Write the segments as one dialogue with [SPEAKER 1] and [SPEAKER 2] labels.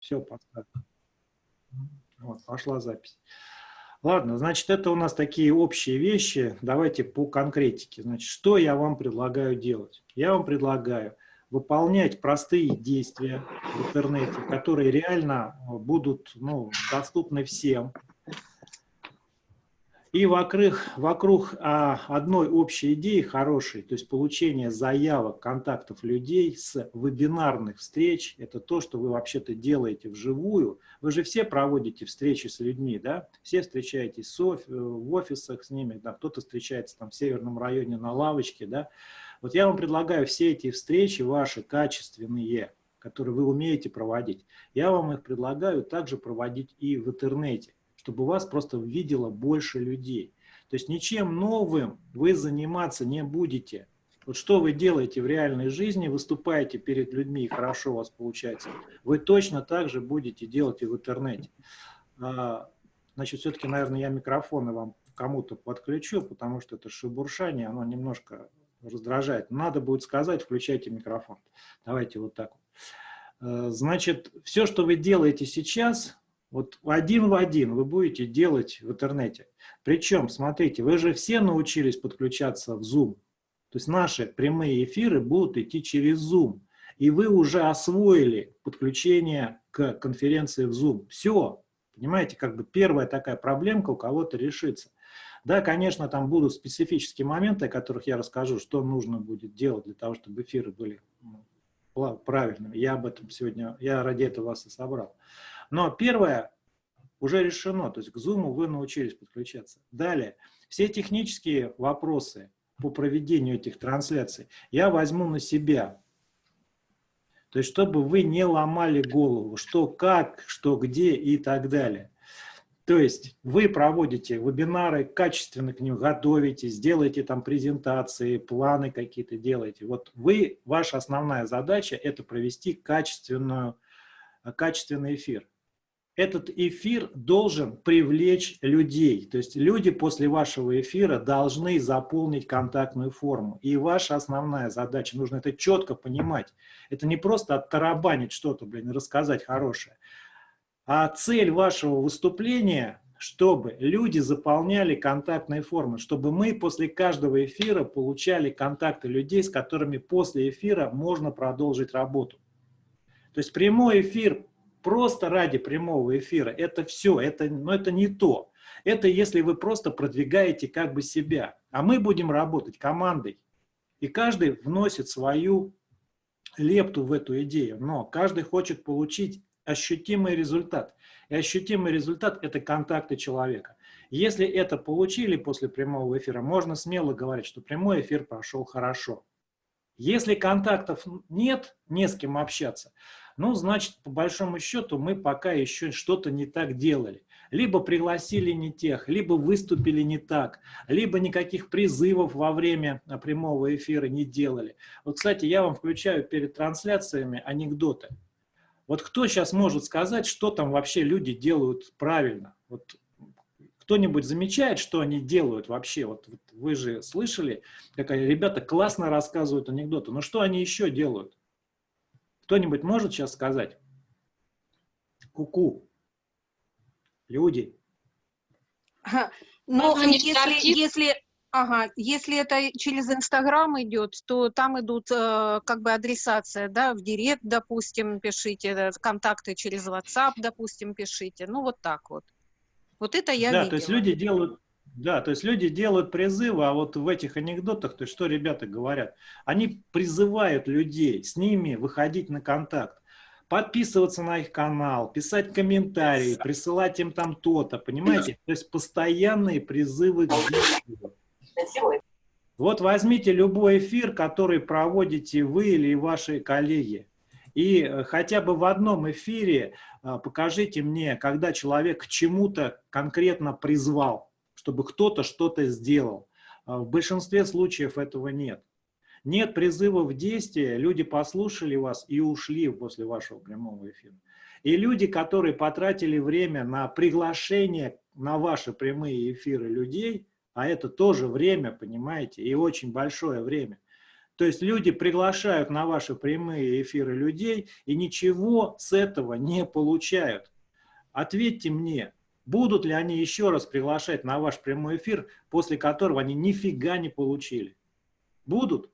[SPEAKER 1] Все, поставь. Вот, пошла запись. Ладно, значит, это у нас такие общие вещи. Давайте по конкретике. Значит, что я вам предлагаю делать? Я вам предлагаю выполнять простые действия в интернете, которые реально будут ну, доступны всем. И вокруг, вокруг а, одной общей идеи хорошей, то есть получение заявок, контактов людей с вебинарных встреч, это то, что вы вообще-то делаете вживую. Вы же все проводите встречи с людьми, да? Все встречаетесь в офисах с ними, да? кто-то встречается там в северном районе на лавочке, да? Вот я вам предлагаю все эти встречи ваши качественные, которые вы умеете проводить, я вам их предлагаю также проводить и в интернете чтобы вас просто видело больше людей. То есть ничем новым вы заниматься не будете. Вот что вы делаете в реальной жизни, выступаете перед людьми, и хорошо у вас получается, вы точно так же будете делать и в интернете. А, значит, все-таки, наверное, я микрофоны вам кому-то подключу, потому что это шебуршание, оно немножко раздражает. Надо будет сказать, включайте микрофон. Давайте вот так. Э, значит, все, что вы делаете сейчас, вот один в один вы будете делать в интернете. Причем, смотрите, вы же все научились подключаться в Zoom. То есть наши прямые эфиры будут идти через Zoom. И вы уже освоили подключение к конференции в Zoom. Все. Понимаете, как бы первая такая проблемка у кого-то решится. Да, конечно, там будут специфические моменты, о которых я расскажу, что нужно будет делать для того, чтобы эфиры были правильными. Я об этом сегодня, я ради этого вас и собрал. Но первое уже решено, то есть к Zoom вы научились подключаться. Далее, все технические вопросы по проведению этих трансляций я возьму на себя. То есть, чтобы вы не ломали голову, что как, что где и так далее. То есть, вы проводите вебинары, качественно к ним готовите, сделаете там презентации, планы какие-то делаете. Вот вы, ваша основная задача – это провести качественную, качественный эфир этот эфир должен привлечь людей. То есть люди после вашего эфира должны заполнить контактную форму. И ваша основная задача, нужно это четко понимать. Это не просто оттарабанить что-то, блин, рассказать хорошее. А цель вашего выступления, чтобы люди заполняли контактные формы, чтобы мы после каждого эфира получали контакты людей, с которыми после эфира можно продолжить работу. То есть прямой эфир просто ради прямого эфира, это все, это, но это не то. Это если вы просто продвигаете как бы себя. А мы будем работать командой. И каждый вносит свою лепту в эту идею. Но каждый хочет получить ощутимый результат. И ощутимый результат – это контакты человека. Если это получили после прямого эфира, можно смело говорить, что прямой эфир прошел хорошо. Если контактов нет, не с кем общаться, ну, значит, по большому счету мы пока еще что-то не так делали. Либо пригласили не тех, либо выступили не так, либо никаких призывов во время а, прямого эфира не делали. Вот, кстати, я вам включаю перед трансляциями анекдоты. Вот кто сейчас может сказать, что там вообще люди делают правильно? Вот кто-нибудь замечает, что они делают вообще? Вот, вот вы же слышали, как ребята классно рассказывают анекдоты, но что они еще делают? Кто-нибудь может сейчас сказать? Ку-ку. Люди.
[SPEAKER 2] Ага. Но ну, если, если, ага, если это через Инстаграм идет, то там идут э, как бы адресация, да, в Директ, допустим, пишите, э, контакты через WhatsApp, допустим, пишите. Ну, вот так вот. Вот это я
[SPEAKER 1] Да,
[SPEAKER 2] видела.
[SPEAKER 1] то есть люди делают да, то есть люди делают призывы, а вот в этих анекдотах, то есть что ребята говорят? Они призывают людей с ними выходить на контакт, подписываться на их канал, писать комментарии, присылать им там то-то, понимаете? То есть постоянные призывы к действию. Вот возьмите любой эфир, который проводите вы или ваши коллеги, и э, хотя бы в одном эфире э, покажите мне, когда человек к чему-то конкретно призвал чтобы кто-то что-то сделал. А в большинстве случаев этого нет. Нет призыва в действие, люди послушали вас и ушли после вашего прямого эфира. И люди, которые потратили время на приглашение на ваши прямые эфиры людей, а это тоже время, понимаете, и очень большое время, То есть люди приглашают на ваши прямые эфиры людей и ничего с этого не получают. Ответьте мне, будут ли они еще раз приглашать на ваш прямой эфир, после которого они нифига не получили? Будут?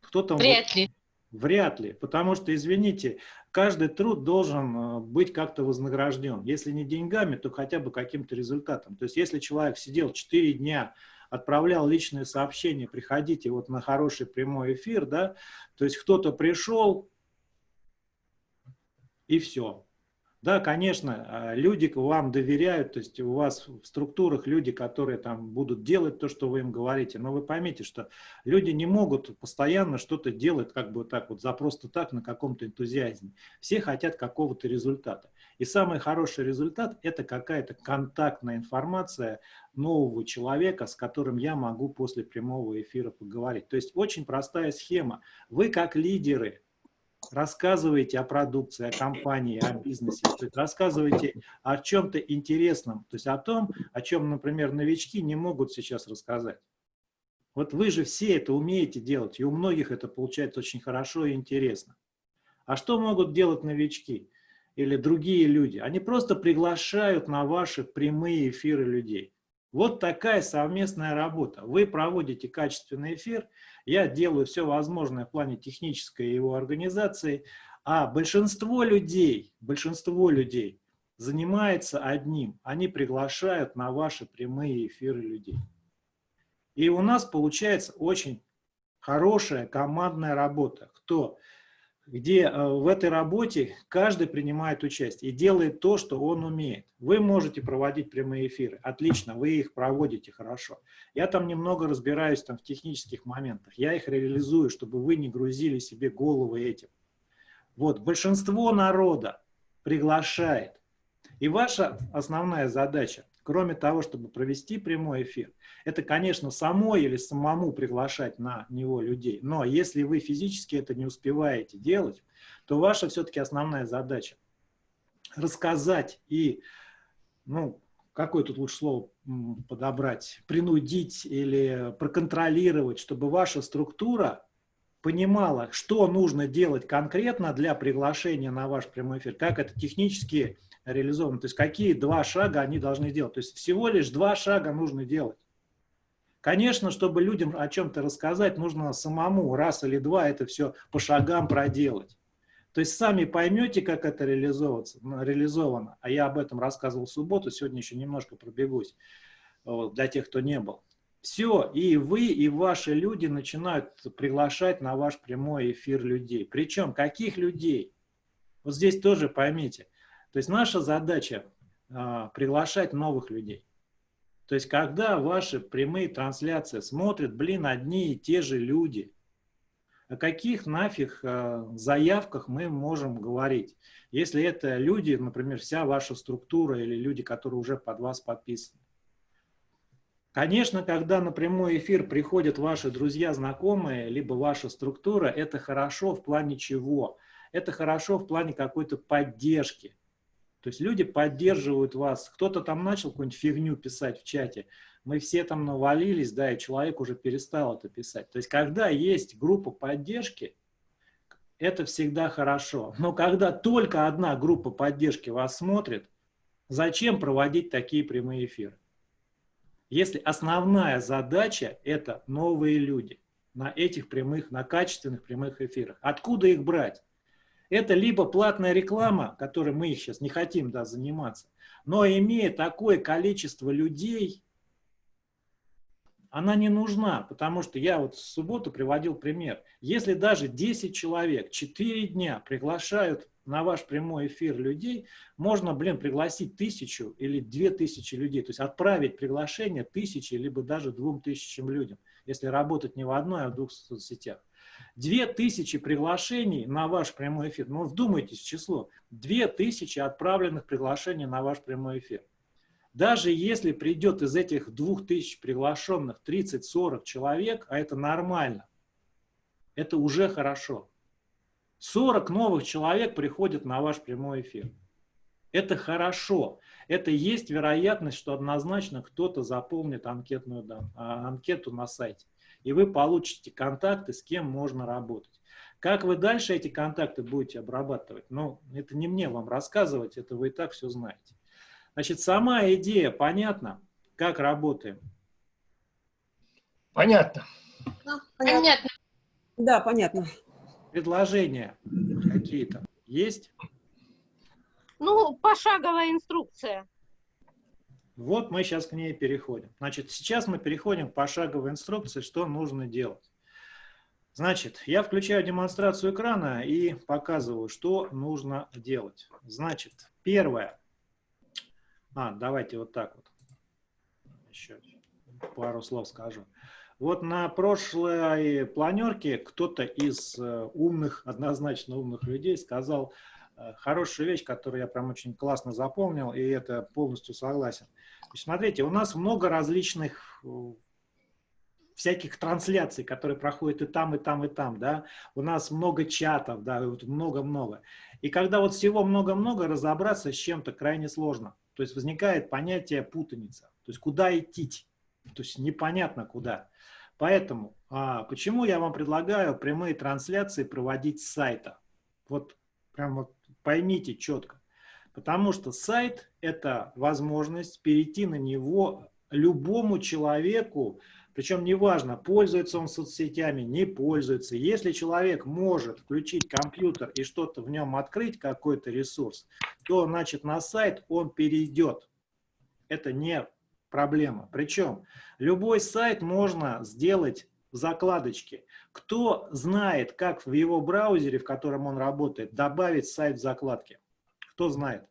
[SPEAKER 3] Кто там? Вряд ли.
[SPEAKER 1] Вряд ли, потому что, извините, каждый труд должен э, быть как-то вознагражден. Если не деньгами, то хотя бы каким-то результатом. То есть если человек сидел 4 дня, отправлял личные сообщения, приходите вот на хороший прямой эфир, да, то есть кто-то пришел и все. Да, конечно, а, люди вам доверяют, то есть у вас в структурах люди, которые там будут делать то, что вы им говорите, но вы поймите, что люди не могут постоянно что-то делать как бы так вот за просто так на каком-то энтузиазме. Все хотят какого-то результата. И самый хороший результат – это какая-то контактная информация нового человека, с которым я могу после прямого эфира поговорить. То есть очень простая схема. Вы как лидеры рассказывайте о продукции, о компании, о бизнесе, то есть рассказывайте о чем-то интересном, то есть о том, о чем, например, новички не могут сейчас рассказать. Вот вы же все это умеете делать, и у многих это получается очень хорошо и интересно. А что могут делать новички или другие люди? Они просто приглашают на ваши прямые эфиры людей. Вот такая совместная работа. Вы проводите качественный эфир, я делаю все возможное в плане технической его организации, а большинство людей, большинство людей занимается одним. Они приглашают на ваши прямые эфиры людей. И у нас получается очень хорошая командная работа. Кто где э, в этой работе каждый принимает участие и делает то, что он умеет. Вы можете проводить прямые эфиры, отлично, вы их проводите хорошо. Я там немного разбираюсь там, в технических моментах, я их реализую, чтобы вы не грузили себе головы этим. Вот, большинство народа приглашает. И ваша основная задача кроме того, чтобы провести прямой эфир, это, конечно, самой или самому приглашать на него людей. Но если вы физически это не успеваете делать, то ваша все-таки основная задача рассказать и, ну, какое тут лучше слово подобрать, принудить или проконтролировать, чтобы ваша структура понимала, что нужно делать конкретно для приглашения на ваш прямой эфир, как это технически реализовано. То есть какие два шага они должны делать. То есть всего лишь два шага нужно делать. Конечно, чтобы людям о чем-то рассказать, нужно самому раз или два это все по шагам проделать. То есть сами поймете, как это реализовано. А я об этом рассказывал в субботу, сегодня еще немножко пробегусь для тех, кто не был. Все, и вы, и ваши люди начинают приглашать на ваш прямой эфир людей. Причем каких людей? Вот здесь тоже поймите. То есть наша задача а, приглашать новых людей. То есть когда ваши прямые трансляции смотрят, блин, одни и те же люди, о каких нафиг а, заявках мы можем говорить? Если это люди, например, вся ваша структура или люди, которые уже под вас подписаны. Конечно, когда на прямой эфир приходят ваши друзья, знакомые, либо ваша структура, это хорошо в плане чего? Это хорошо в плане какой-то поддержки. То есть люди поддерживают вас. Кто-то там начал какую-нибудь фигню писать в чате. Мы все там навалились, да, и человек уже перестал это писать. То есть когда есть группа поддержки, это всегда хорошо. Но когда только одна группа поддержки вас смотрит, зачем проводить такие прямые эфиры? Если основная задача – это новые люди на этих прямых, на качественных прямых эфирах. Откуда их брать? Это либо платная реклама, которой мы сейчас не хотим да, заниматься, но имея такое количество людей, она не нужна, потому что я вот в субботу приводил пример. Если даже 10 человек 4 дня приглашают на ваш прямой эфир людей, можно, блин, пригласить тысячу или две тысячи людей, то есть отправить приглашение тысячи, либо даже двум тысячам людям, если работать не в одной, а в двух соцсетях. Две тысячи приглашений на ваш прямой эфир. Ну, вдумайтесь в число. Две тысячи отправленных приглашений на ваш прямой эфир. Даже если придет из этих двух тысяч приглашенных 30-40 человек, а это нормально, это уже хорошо. 40 новых человек приходят на ваш прямой эфир. Это хорошо. Это есть вероятность, что однозначно кто-то заполнит анкетную, да, анкету на сайте. и вы получите контакты, с кем можно работать. Как вы дальше эти контакты будете обрабатывать? Ну, это не мне вам рассказывать, это вы и так все знаете. Значит, сама идея понятна, как работаем?
[SPEAKER 3] Понятно.
[SPEAKER 4] Понятно.
[SPEAKER 5] Да, понятно.
[SPEAKER 1] Предложения какие-то есть?
[SPEAKER 2] Ну, пошаговая инструкция.
[SPEAKER 1] Вот мы сейчас к ней переходим. Значит, сейчас мы переходим к пошаговой инструкции, что нужно делать. Значит, я включаю демонстрацию экрана и показываю, что нужно делать. Значит, первое. А, давайте вот так вот. Еще пару слов скажу. Вот на прошлой планерке кто-то из э, умных, однозначно умных людей сказал э, хорошую вещь, которую я прям очень классно запомнил, и это полностью согласен. Смотрите, у нас много различных э, всяких трансляций, которые проходят и там, и там, и там, да, у нас много чатов, да, много-много. И когда вот всего много-много, разобраться с чем-то крайне сложно. То есть возникает понятие путаница, то есть куда идти, то есть непонятно куда. Поэтому а, почему я вам предлагаю прямые трансляции проводить с сайта? Вот прям вот поймите четко. Потому что сайт – это возможность перейти на него любому человеку, причем неважно, пользуется он соцсетями, не пользуется. Если человек может включить компьютер и что-то в нем открыть, какой-то ресурс, то, значит, на сайт он перейдет. Это не проблема. Причем любой сайт можно сделать в закладочке. Кто знает, как в его браузере, в котором он работает, добавить сайт в закладки? Кто знает?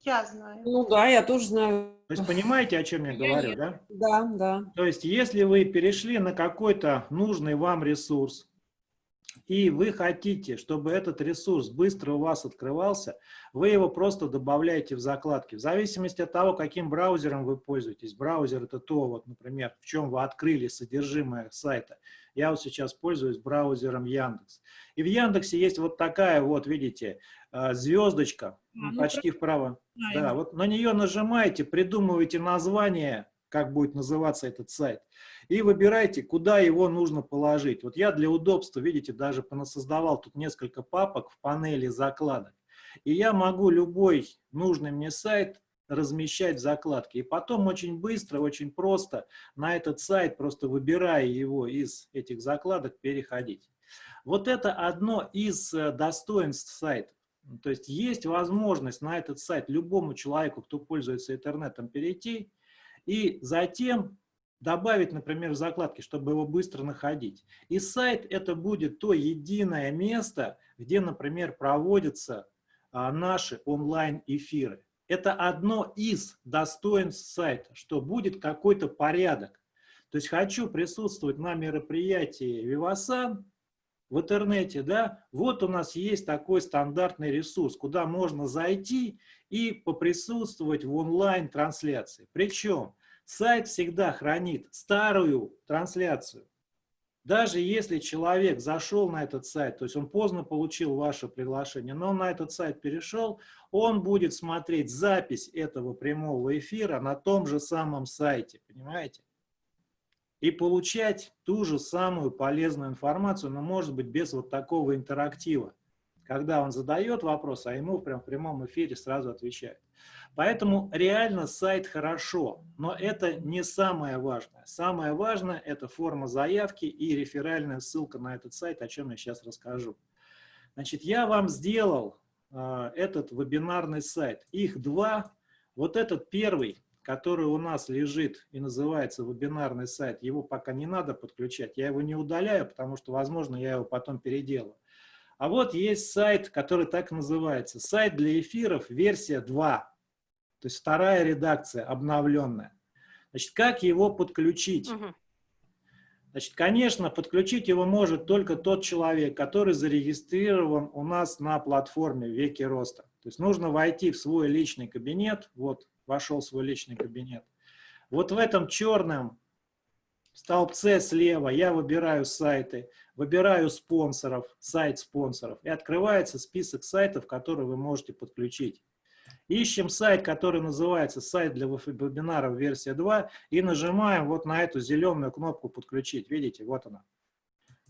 [SPEAKER 4] Я знаю.
[SPEAKER 5] Ну да, я тоже знаю.
[SPEAKER 1] То есть понимаете, о чем я говорю, да?
[SPEAKER 5] Да, да.
[SPEAKER 1] То есть если вы перешли на какой-то нужный вам ресурс, и вы хотите, чтобы этот ресурс быстро у вас открывался, вы его просто добавляете в закладки. В зависимости от того, каким браузером вы пользуетесь. Браузер это то, вот, например, в чем вы открыли содержимое сайта. Я вот сейчас пользуюсь браузером Яндекс. И в Яндексе есть вот такая вот, видите, э, звездочка, а, ну, почти вправо. Да, вот на нее нажимаете, придумываете название, как будет называться этот сайт и выбирайте, куда его нужно положить. Вот я для удобства, видите, даже создавал тут несколько папок в панели закладок. И я могу любой нужный мне сайт размещать в закладке. И потом очень быстро, очень просто на этот сайт, просто выбирая его из этих закладок, переходить. Вот это одно из э, достоинств сайта. То есть есть возможность на этот сайт любому человеку, кто пользуется интернетом, перейти и затем добавить, например, в закладки, чтобы его быстро находить. И сайт это будет то единое место, где, например, проводятся а, наши онлайн-эфиры. Это одно из достоинств сайта, что будет какой-то порядок. То есть хочу присутствовать на мероприятии Vivasan в интернете, да, вот у нас есть такой стандартный ресурс, куда можно зайти и поприсутствовать в онлайн-трансляции. Причем Сайт всегда хранит старую трансляцию. Даже если человек зашел на этот сайт, то есть он поздно получил ваше приглашение, но на этот сайт перешел, он будет смотреть запись этого прямого эфира на том же самом сайте, понимаете? И получать ту же самую полезную информацию, но может быть без вот такого интерактива, когда он задает вопрос, а ему прям в прямом эфире сразу отвечают. Поэтому реально сайт хорошо, но это не самое важное. Самое важное – это форма заявки и реферальная ссылка на этот сайт, о чем я сейчас расскажу. Значит, я вам сделал э, этот вебинарный сайт. Их два. Вот этот первый, который у нас лежит и называется вебинарный сайт, его пока не надо подключать. Я его не удаляю, потому что, возможно, я его потом переделаю. А вот есть сайт, который так называется. Сайт для эфиров, версия 2. То есть вторая редакция, обновленная. Значит, как его подключить? Угу. Значит, конечно, подключить его может только тот человек, который зарегистрирован у нас на платформе «Веки роста». То есть нужно войти в свой личный кабинет. Вот, вошел в свой личный кабинет. Вот в этом черном столбце слева я выбираю сайты, выбираю спонсоров, сайт спонсоров, и открывается список сайтов, которые вы можете подключить. Ищем сайт, который называется сайт для вебинаров версия 2 и нажимаем вот на эту зеленую кнопку подключить. Видите, вот она.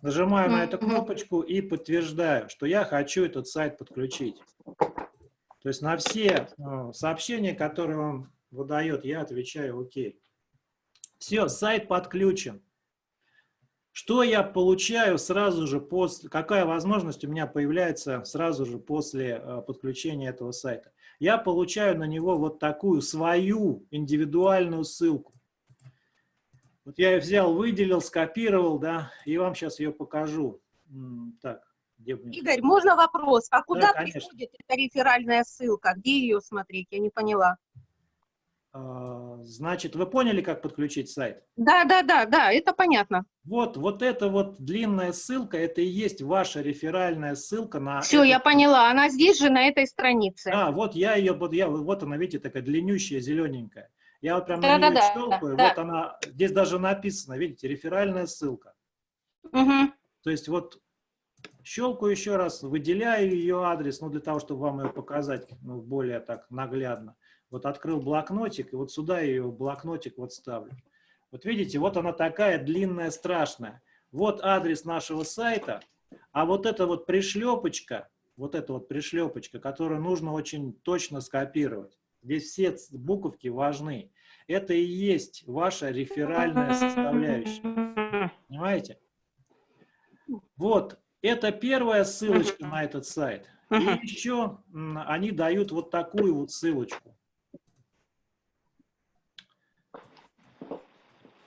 [SPEAKER 1] Нажимаю на эту кнопочку и подтверждаю, что я хочу этот сайт подключить. То есть на все э, сообщения, которые он выдает, я отвечаю ОК. Все, сайт подключен. Что я получаю сразу же после, какая возможность у меня появляется сразу же после э, подключения этого сайта? Я получаю на него вот такую свою индивидуальную ссылку. Вот я ее взял, выделил, скопировал, да, и вам сейчас ее покажу. Так,
[SPEAKER 2] где мне... Игорь, можно вопрос? А куда
[SPEAKER 1] да,
[SPEAKER 2] приходит эта реферальная ссылка? Где ее смотреть? Я не поняла.
[SPEAKER 1] А, значит, вы поняли, как подключить сайт?
[SPEAKER 2] Да, да, да, да, это понятно.
[SPEAKER 1] Вот, вот эта вот длинная ссылка, это и есть ваша реферальная ссылка на...
[SPEAKER 2] Все, этот... я поняла, она здесь же, на этой странице.
[SPEAKER 1] А, вот я ее, вот, я, вот она, видите, такая длиннющая, зелененькая. Я вот прям да, на нее да, щелкаю, да, вот да. она, здесь даже написано, видите, реферальная ссылка.
[SPEAKER 2] Угу.
[SPEAKER 1] То есть вот щелкаю еще раз, выделяю ее адрес, ну, для того, чтобы вам ее показать ну, более так наглядно. Вот открыл блокнотик, и вот сюда ее блокнотик вот ставлю. Вот видите, вот она такая длинная, страшная. Вот адрес нашего сайта, а вот эта вот пришлепочка, вот эта вот пришлепочка, которую нужно очень точно скопировать. Здесь все буковки важны. Это и есть ваша реферальная составляющая. Понимаете? Вот, это первая ссылочка на этот сайт. И еще они дают вот такую вот ссылочку.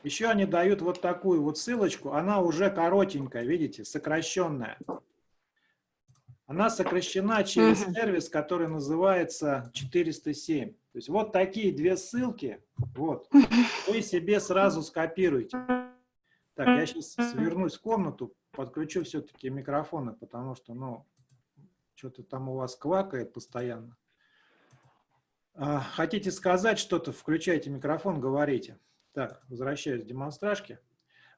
[SPEAKER 1] Еще они дают вот такую вот ссылочку, она уже коротенькая, видите, сокращенная. Она сокращена через сервис, который называется 407. То есть вот такие две ссылки, вот, вы себе сразу скопируете. Так, я сейчас свернусь в комнату, подключу все-таки микрофоны, потому что, ну, что-то там у вас квакает постоянно. А, хотите сказать что-то, включайте микрофон, говорите. Так, возвращаюсь к демонстражке.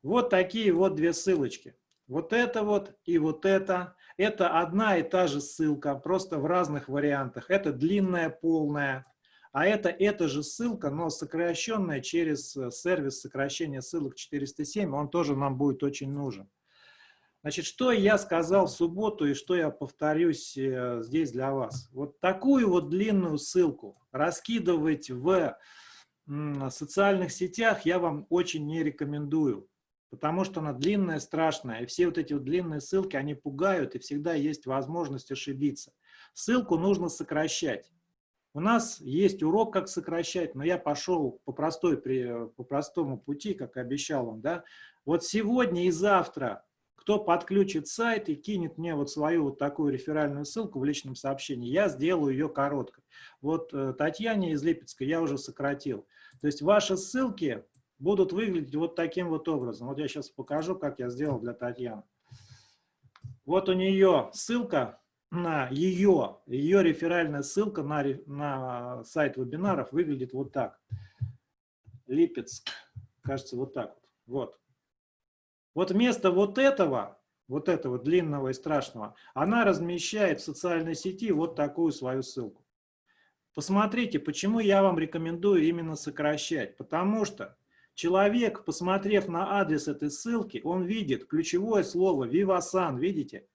[SPEAKER 1] Вот такие вот две ссылочки. Вот это вот и вот это. Это одна и та же ссылка, просто в разных вариантах. Это длинная, полная. А это эта же ссылка, но сокращенная через э, сервис сокращения ссылок 407. Он тоже нам будет очень нужен. Значит, что я сказал в субботу и что я повторюсь э, здесь для вас. Вот такую вот длинную ссылку раскидывать в социальных сетях я вам очень не рекомендую, потому что она длинная, страшная, и все вот эти вот длинные ссылки, они пугают, и всегда есть возможность ошибиться. Ссылку нужно сокращать. У нас есть урок, как сокращать, но я пошел по, простой, по простому пути, как обещал вам. Да? Вот сегодня и завтра кто подключит сайт и кинет мне вот свою вот такую реферальную ссылку в личном сообщении, я сделаю ее короткой. Вот э, Татьяне из Липецка я уже сократил. То есть ваши ссылки будут выглядеть вот таким вот образом. Вот я сейчас покажу, как я сделал для Татьяны. Вот у нее ссылка на ее, ее реферальная ссылка на, на сайт вебинаров выглядит вот так. Липецк, кажется, вот так вот. Вот. Вот вместо вот этого, вот этого длинного и страшного, она размещает в социальной сети вот такую свою ссылку. Посмотрите, почему я вам рекомендую именно сокращать. Потому что человек, посмотрев на адрес этой ссылки, он видит ключевое слово «Vivasan», видите?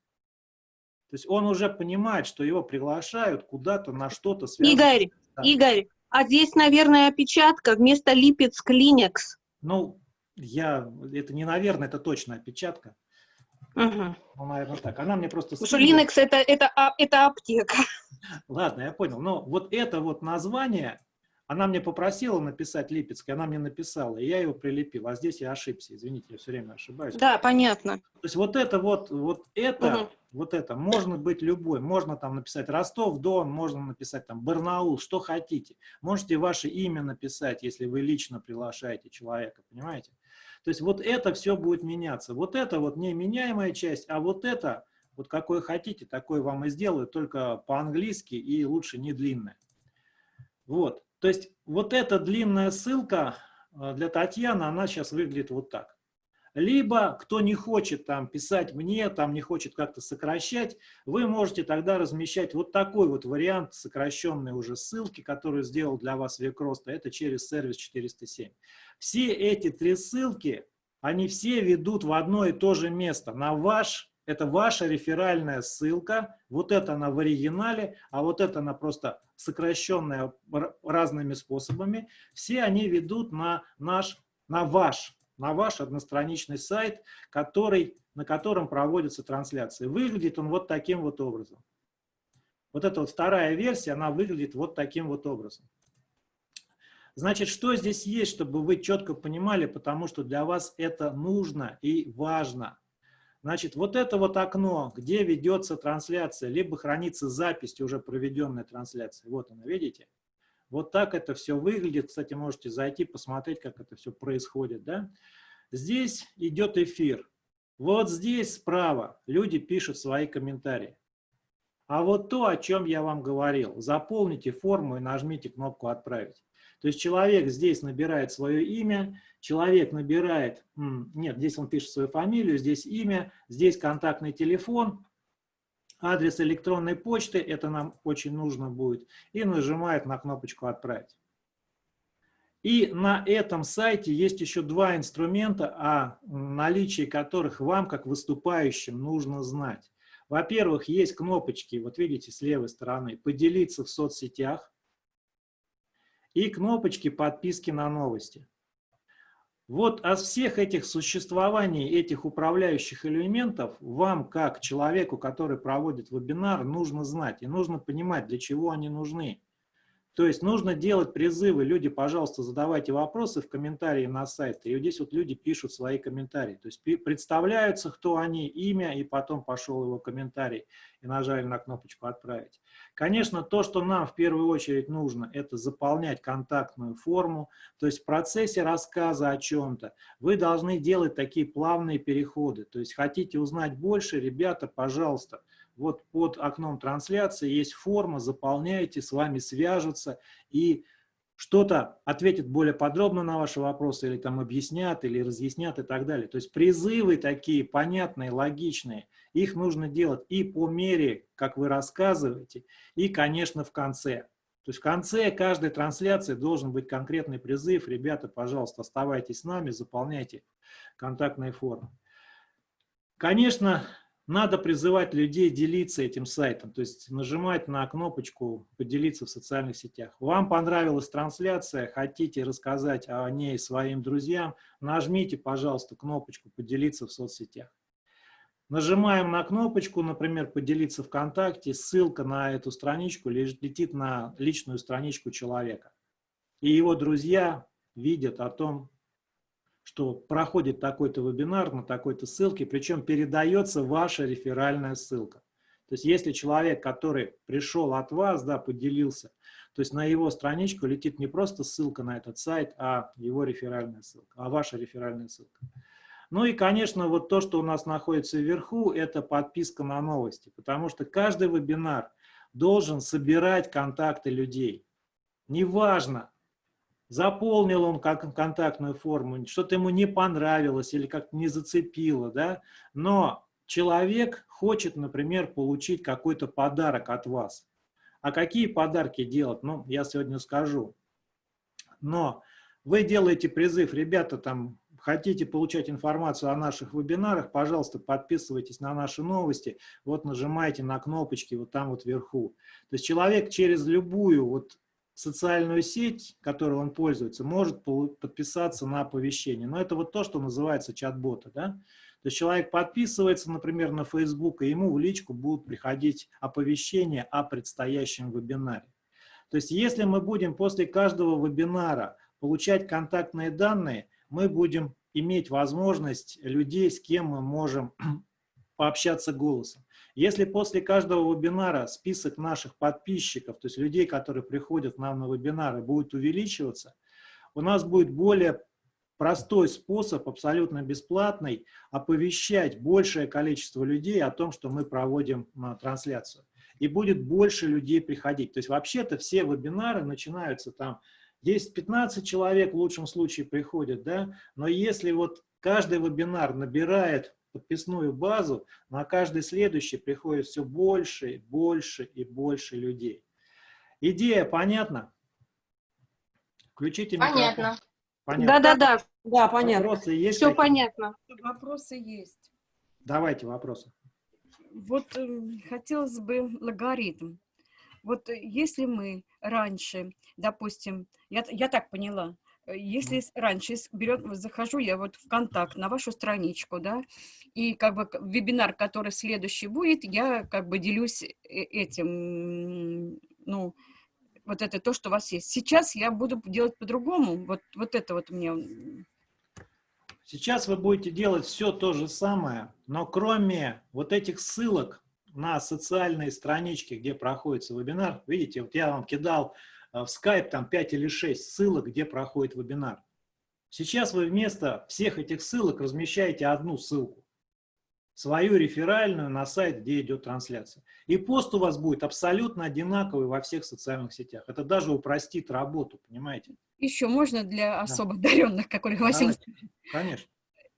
[SPEAKER 1] То есть он уже понимает, что его приглашают куда-то на что-то
[SPEAKER 2] связанное. Игорь, Игорь, а здесь, наверное, опечатка вместо Липецк Клинекс.
[SPEAKER 1] Ну, я, это не наверное, это точно опечатка.
[SPEAKER 2] Угу.
[SPEAKER 1] Ну, наверное, так. Она мне просто...
[SPEAKER 2] Потому что Linux это, это, а, это аптека.
[SPEAKER 1] Ладно, я понял. Но вот это вот название, она мне попросила написать Липецкий, она мне написала, и я его прилепил. А здесь я ошибся, извините, я все время ошибаюсь.
[SPEAKER 2] Да, понятно.
[SPEAKER 1] То есть вот это вот, вот это, угу. вот это, можно быть любой. Можно там написать Ростов-Дон, можно написать там Барнаул, что хотите. Можете ваше имя написать, если вы лично приглашаете человека, понимаете? То есть вот это все будет меняться. Вот это вот неменяемая часть, а вот это, вот какой хотите, такой вам и сделаю, только по-английски и лучше не длинное. Вот. То есть вот эта длинная ссылка э, для Татьяны, она сейчас выглядит вот так. Либо, кто не хочет там писать мне, там не хочет как-то сокращать, вы можете тогда размещать вот такой вот вариант сокращенной уже ссылки, которую сделал для вас Векроста, это через сервис 407. Все эти три ссылки, они все ведут в одно и то же место, на ваш это ваша реферальная ссылка, вот это она в оригинале, а вот это она просто сокращенная разными способами. Все они ведут на наш, на ваш, на ваш одностраничный сайт, который, на котором проводятся трансляции. Выглядит он вот таким вот образом. Вот эта вот вторая версия, она выглядит вот таким вот образом. Значит, что здесь есть, чтобы вы четко понимали, потому что для вас это нужно и важно. Значит, вот это вот окно, где ведется трансляция, либо хранится запись уже проведенной трансляции. Вот она, видите? Вот так это все выглядит. Кстати, можете зайти, посмотреть, как это все происходит. Да? Здесь идет эфир. Вот здесь справа люди пишут свои комментарии. А вот то, о чем я вам говорил, заполните форму и нажмите кнопку «Отправить». То есть человек здесь набирает свое имя, человек набирает, нет, здесь он пишет свою фамилию, здесь имя, здесь контактный телефон, адрес электронной почты, это нам очень нужно будет, и нажимает на кнопочку «Отправить». И на этом сайте есть еще два инструмента, о наличии которых вам, как выступающим, нужно знать. Во-первых, есть кнопочки, вот видите, с левой стороны, «Поделиться в соцсетях», и кнопочки подписки на новости. Вот от всех этих существований, этих управляющих элементов, вам, как человеку, который проводит вебинар, нужно знать и нужно понимать, для чего они нужны. То есть нужно делать призывы. Люди, пожалуйста, задавайте вопросы в комментарии на сайте. И вот здесь вот люди пишут свои комментарии. То есть представляются, кто они, имя, и потом пошел его комментарий. И нажали на кнопочку «Отправить». Конечно, то, что нам в первую очередь нужно, это заполнять контактную форму. То есть в процессе рассказа о чем-то вы должны делать такие плавные переходы. То есть хотите узнать больше, ребята, пожалуйста, вот под окном трансляции есть форма, заполняете, с вами свяжутся и что-то ответят более подробно на ваши вопросы, или там объяснят, или разъяснят и так далее. То есть призывы такие понятные, логичные, их нужно делать и по мере, как вы рассказываете, и, конечно, в конце. То есть в конце каждой трансляции должен быть конкретный призыв. Ребята, пожалуйста, оставайтесь с нами, заполняйте контактные формы. Конечно, надо призывать людей делиться этим сайтом, то есть нажимать на кнопочку «Поделиться в социальных сетях». Вам понравилась трансляция, хотите рассказать о ней своим друзьям, нажмите, пожалуйста, кнопочку «Поделиться в соцсетях». Нажимаем на кнопочку, например, «Поделиться ВКонтакте», ссылка на эту страничку летит на личную страничку человека. И его друзья видят о том, что проходит такой-то вебинар на такой-то ссылке, причем передается ваша реферальная ссылка. То есть если человек, который пришел от вас, да, поделился, то есть на его страничку летит не просто ссылка на этот сайт, а его реферальная ссылка, а ваша реферальная ссылка. Ну и, конечно, вот то, что у нас находится вверху, это подписка на новости, потому что каждый вебинар должен собирать контакты людей. Неважно, заполнил он как контактную форму, что-то ему не понравилось или как-то не зацепило, да, но человек хочет, например, получить какой-то подарок от вас. А какие подарки делать? Ну, я сегодня скажу. Но вы делаете призыв, ребята, там, хотите получать информацию о наших вебинарах, пожалуйста, подписывайтесь на наши новости, вот нажимайте на кнопочки вот там вот вверху. То есть человек через любую вот социальную сеть, которой он пользуется, может подписаться на оповещение. Но это вот то, что называется чат-боты. Да? То есть человек подписывается, например, на Facebook, и ему в личку будут приходить оповещения о предстоящем вебинаре. То есть если мы будем после каждого вебинара получать контактные данные, мы будем иметь возможность людей, с кем мы можем пообщаться голосом. Если после каждого вебинара список наших подписчиков, то есть людей, которые приходят к нам на вебинары, будет увеличиваться, у нас будет более простой способ, абсолютно бесплатный, оповещать большее количество людей о том, что мы проводим а, трансляцию. И будет больше людей приходить. То есть вообще-то все вебинары начинаются там 10-15 человек в лучшем случае приходят, да, но если вот Каждый вебинар набирает подписную базу, на каждый следующий приходит все больше, больше и больше людей. Идея понятна? Включите микрофон.
[SPEAKER 4] Понятно.
[SPEAKER 1] Понятно.
[SPEAKER 2] Да-да-да,
[SPEAKER 5] Да, понятно.
[SPEAKER 1] Вопросы есть?
[SPEAKER 2] все
[SPEAKER 1] какие?
[SPEAKER 2] понятно.
[SPEAKER 3] Вопросы есть.
[SPEAKER 1] Давайте вопросы.
[SPEAKER 3] Вот э, хотелось бы логарифм. Вот э, если мы раньше, допустим, я, я так поняла, если с- раньше вот захожу я вот в контакт на вашу страничку, да, и как бы вебинар, который следующий будет, я как бы делюсь э- этим, ну, вот это то, что у вас есть. Сейчас я буду делать по-другому. Вот, вот это вот мне
[SPEAKER 1] Сейчас вы будете делать все то же самое, но кроме вот этих ссылок на социальные странички, где проходит вебинар, видите, вот я вам кидал э, в Skype там 5 или 6 ссылок, где проходит вебинар. Сейчас вы вместо всех этих ссылок размещаете одну ссылку, свою реферальную на сайт, где идет трансляция. И пост у вас будет абсолютно одинаковый во всех социальных сетях. Это даже упростит работу, понимаете?
[SPEAKER 3] еще можно для особо одаренных, как Ольга Васильевна
[SPEAKER 1] Давайте. Конечно.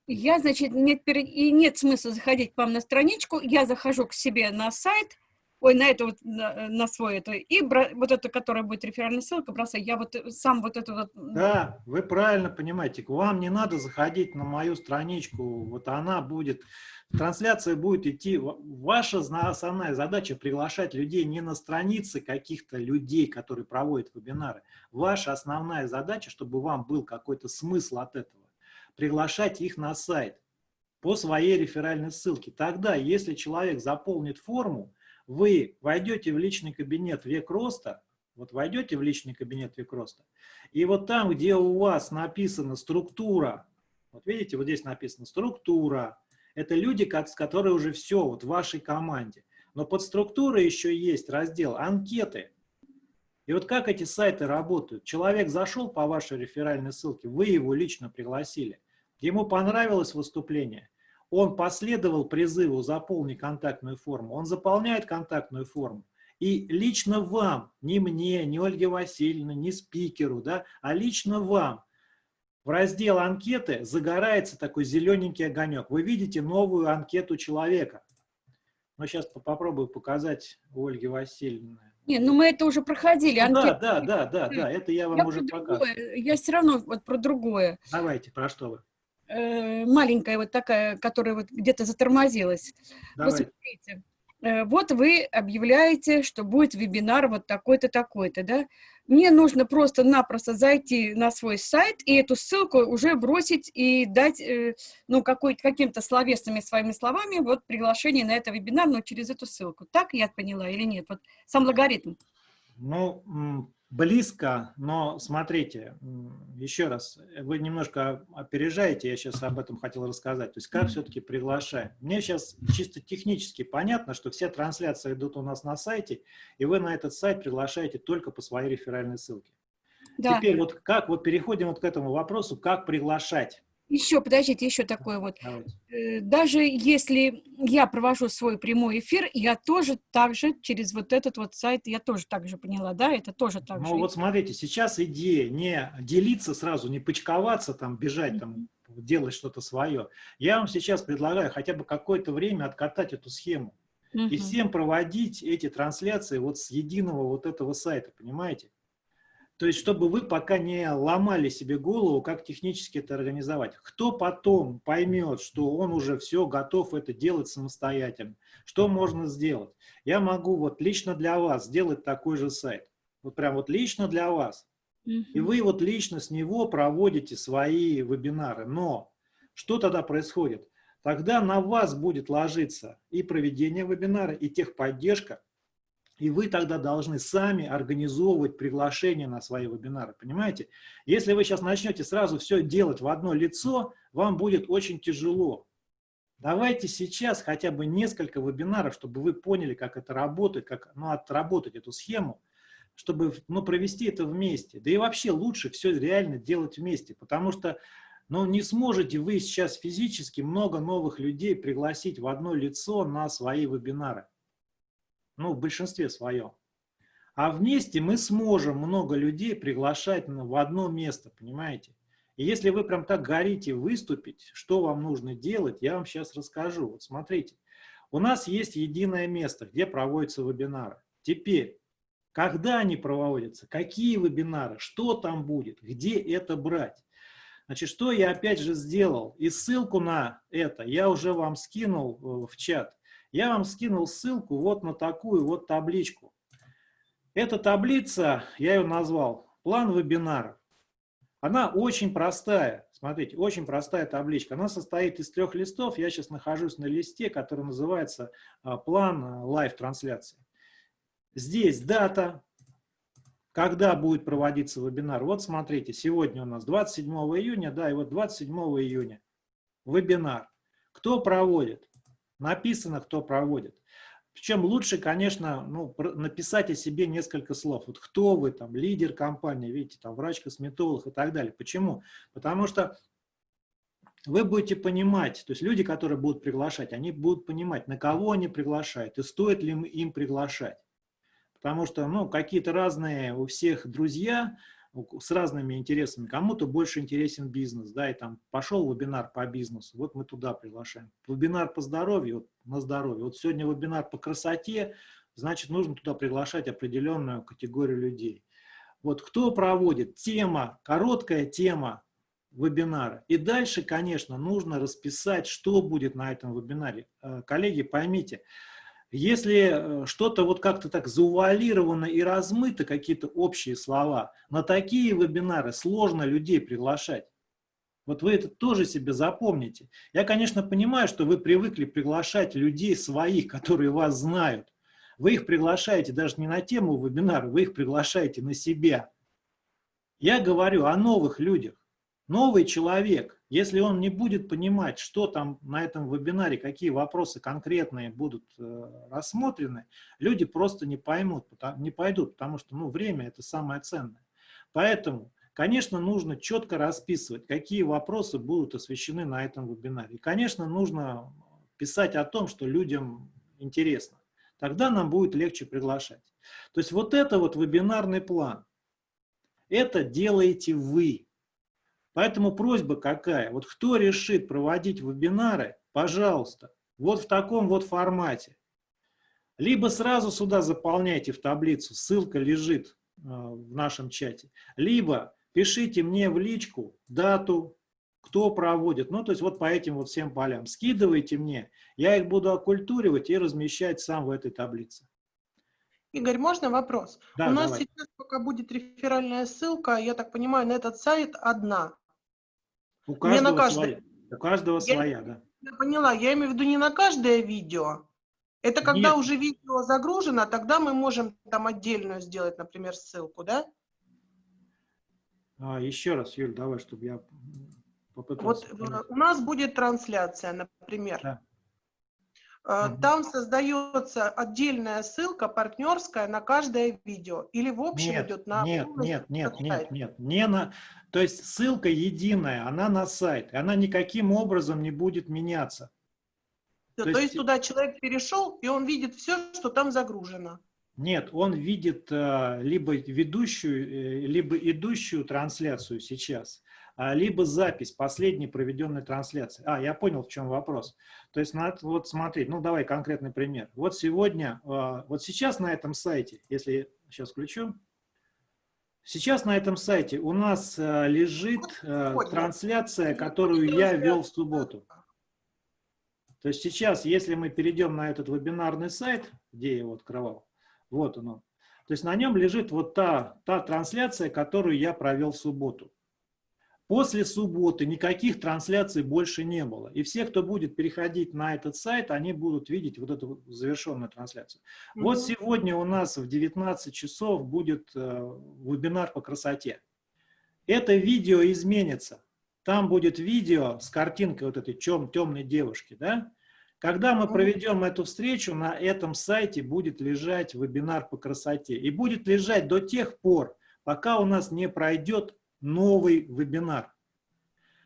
[SPEAKER 3] Я, значит, нет, и нет смысла заходить к вам на страничку, я захожу к себе на сайт, ой, на это вот, на, на свой это, и бра- вот это, которая будет реферальная ссылка, бросаю, я вот э, сам вот это вот,
[SPEAKER 1] Да, вы правильно понимаете. Вам не надо заходить на мою страничку. Вот она будет, трансляция будет идти. Ва- Ваша основная задача приглашать людей не на страницы каких-то людей, которые проводят вебинары. Ваша основная задача, чтобы вам был какой-то смысл от этого, приглашать их на сайт по своей реферальной ссылке. Тогда, если человек заполнит форму, вы войдете в личный кабинет «Век роста», вот войдете в личный кабинет «Век роста», и вот там, где у вас написана структура, вот видите, вот здесь написано структура, это люди, как, с которые уже все, вот в вашей команде. Но под структурой еще есть раздел анкеты. И вот как эти сайты работают? Человек зашел по вашей реферальной ссылке, вы его лично пригласили. Ему понравилось выступление, он последовал призыву «заполни контактную форму», он заполняет контактную форму, и лично вам, не мне, не Ольге Васильевне, не спикеру, да, а лично вам в раздел анкеты загорается такой зелененький огонек. Вы видите новую анкету человека. Но сейчас попробую показать у Ольги Васильевны.
[SPEAKER 3] не, ну мы это уже проходили,
[SPEAKER 1] Ну да, да, да, да, да, это я вам
[SPEAKER 3] я
[SPEAKER 1] уже показывал.
[SPEAKER 3] я все равно вот про другое.
[SPEAKER 1] Давайте, про что вы?
[SPEAKER 3] Э, маленькая вот такая, которая вот где-то затормозилась. Вот
[SPEAKER 1] Давайте.
[SPEAKER 3] смотрите, э, вот вы объявляете, что будет вебинар вот такой-то, такой-то, да? Мне нужно просто-напросто зайти на свой сайт и эту ссылку уже бросить и дать, э, ну, каким-то словесными своими словами вот приглашение на это вебинар, но через эту ссылку. Так я поняла или нет? Вот сам логарифм.
[SPEAKER 1] Ну, близко, но смотрите, еще раз, вы немножко опережаете, я сейчас об этом хотел рассказать, то есть как все-таки приглашаем. Мне сейчас чисто технически понятно, что все трансляции идут у нас на сайте, и вы на этот сайт приглашаете только по своей реферальной ссылке.
[SPEAKER 3] Да.
[SPEAKER 1] Теперь вот как, вот переходим вот к этому вопросу, как приглашать.
[SPEAKER 3] Еще, подождите, еще такое вот.
[SPEAKER 1] Давайте.
[SPEAKER 3] Э, даже если я провожу свой прямой эфир, я тоже так же через вот этот вот сайт, я тоже так же поняла, да, это тоже так
[SPEAKER 1] Ну
[SPEAKER 3] же.
[SPEAKER 1] вот смотрите, сейчас идея не делиться сразу, не почковаться, там, бежать, там, делать что-то свое. Я вам сейчас предлагаю хотя бы какое-то время откатать эту схему и
[SPEAKER 3] Мгм.
[SPEAKER 1] всем проводить эти трансляции вот с единого вот этого сайта, понимаете? То есть, чтобы вы пока не ломали себе голову, как технически это организовать. Кто потом поймет, что он уже все готов это делать самостоятельно, что можно сделать? Я могу вот лично для вас сделать такой же сайт. Вот прям вот лично для вас. И вы вот лично с него проводите свои вебинары. Но что тогда происходит? Тогда на вас будет ложиться и проведение вебинара, и техподдержка, и вы тогда должны сами организовывать приглашение на свои вебинары, понимаете? Если вы сейчас начнете сразу все делать в одно лицо, вам будет очень тяжело. Давайте сейчас хотя бы несколько вебинаров, чтобы вы поняли, как это работает, как ну, отработать эту схему, чтобы ну, провести это вместе. Да и вообще лучше все реально делать вместе, потому что ну, не сможете вы сейчас физически много новых людей пригласить в одно лицо на свои вебинары. Ну, в большинстве своем. А вместе мы сможем много людей приглашать в одно место, понимаете? И если вы прям так горите выступить, что вам нужно делать, я вам сейчас расскажу. Вот смотрите, у нас есть единое место, где проводятся вебинары. Теперь, когда они проводятся, какие вебинары, что там будет, где это брать. Значит, что я опять же сделал? И ссылку на это я уже вам скинул э, в чат. Я вам скинул ссылку вот на такую вот табличку. Эта таблица, я ее назвал «План вебинаров». Она очень простая. Смотрите, очень простая табличка. Она состоит из трех листов. Я сейчас нахожусь на листе, который называется а, «План а, live-трансляции». Здесь дата, когда будет проводиться вебинар. Вот смотрите, сегодня у нас 27 июня, да, и вот 27 июня вебинар. Кто проводит? Написано, кто проводит. Причем лучше, конечно, ну, написать о себе несколько слов. Вот кто вы, там, лидер компании, видите, там, врач-косметолог и так далее. Почему? Потому что вы будете понимать, то есть люди, которые будут приглашать, они будут понимать, на кого они приглашают и стоит ли им приглашать. Потому что, ну, какие-то разные у всех друзья, с разными интересами. Кому-то больше интересен бизнес, да, и там пошел вебинар по бизнесу, вот мы туда приглашаем. Вебинар по здоровью, вот, на здоровье. Вот сегодня вебинар по красоте, значит, нужно туда приглашать определенную категорию людей. Вот кто проводит? Тема, короткая тема вебинара. И дальше, конечно, нужно расписать, что будет на этом вебинаре. Э, коллеги, поймите, если э, что-то вот как-то так заувалировано и размыто, какие-то общие слова, на такие вебинары сложно людей приглашать. Вот вы это тоже себе запомните. Я, конечно, понимаю, что вы привыкли приглашать людей своих, которые вас знают. Вы их приглашаете даже не на тему вебинара, вы их приглашаете на себя. Я говорю о новых людях. Новый человек, если он не будет понимать, что там на этом вебинаре, какие вопросы конкретные будут э, рассмотрены, люди просто не поймут, не пойдут, потому что ну, время – это самое ценное. Поэтому, конечно, нужно четко расписывать, какие вопросы будут освещены на этом вебинаре. И, конечно, нужно писать о том, что людям интересно. Тогда нам будет легче приглашать. То есть вот это вот вебинарный план. Это делаете вы. Поэтому просьба какая? Вот кто решит проводить вебинары, пожалуйста, вот в таком вот формате. Либо сразу сюда заполняйте в таблицу, ссылка лежит э, в нашем чате. Либо пишите мне в личку дату, кто проводит. Ну, то есть вот по этим вот всем полям. Скидывайте мне, я их буду оккультуривать и размещать сам в этой таблице.
[SPEAKER 4] Игорь, можно вопрос?
[SPEAKER 1] Да,
[SPEAKER 4] У нас
[SPEAKER 1] давай.
[SPEAKER 4] сейчас пока будет реферальная ссылка, я так понимаю, на этот сайт одна.
[SPEAKER 1] У каждого
[SPEAKER 4] на каждый.
[SPEAKER 1] своя. У каждого
[SPEAKER 4] Я-
[SPEAKER 1] своя, да.
[SPEAKER 4] Я поняла, я имею в виду не на каждое видео. Это когда
[SPEAKER 1] Нет.
[SPEAKER 4] уже видео загружено, тогда мы можем там отдельную сделать, например, ссылку, да?
[SPEAKER 1] А, еще раз, Юль, давай, чтобы я м,
[SPEAKER 4] Вот
[SPEAKER 1] попытался.
[SPEAKER 4] э,
[SPEAKER 1] понять.
[SPEAKER 4] у нас будет трансляция, например.
[SPEAKER 1] Да.
[SPEAKER 4] Э. Там создается отдельная ссылка партнерская на каждое видео. Или в общем
[SPEAKER 1] Нет,
[SPEAKER 4] идет на...
[SPEAKER 1] нет, нет, нет, нет, нет, не на, то есть ссылка единая, она на сайт, и она никаким образом не будет меняться.
[SPEAKER 4] То,
[SPEAKER 1] то
[SPEAKER 4] есть,
[SPEAKER 1] есть-
[SPEAKER 4] туда человек перешел, и он видит все, что там загружено.
[SPEAKER 1] Нет, он видит э, либо ведущую, э, либо идущую трансляцию сейчас, а, либо запись последней проведенной трансляции. А, я понял, в чем вопрос. То есть, надо вот смотреть, ну давай конкретный пример. Вот сегодня, э, вот сейчас на этом сайте, если сейчас включу, сейчас на этом сайте у нас э, лежит э, трансляция, которую я вел в субботу. То есть сейчас, если мы перейдем на этот вебинарный сайт, где я его открывал, вот оно. То есть на нем лежит вот та, та трансляция, которую я провел в субботу. После субботы никаких трансляций больше не было. И все, кто будет переходить на этот сайт, они будут видеть вот эту вот завершенную трансляцию. Вот
[SPEAKER 4] Мгм.
[SPEAKER 1] сегодня у нас в 19 часов будет э, вебинар по красоте. Это видео изменится. Там будет видео с картинкой вот этой чем, темной девушки, да? Когда мы проведем эту встречу, на этом сайте будет лежать вебинар по красоте. И будет лежать до тех пор, пока у нас не пройдет новый вебинар.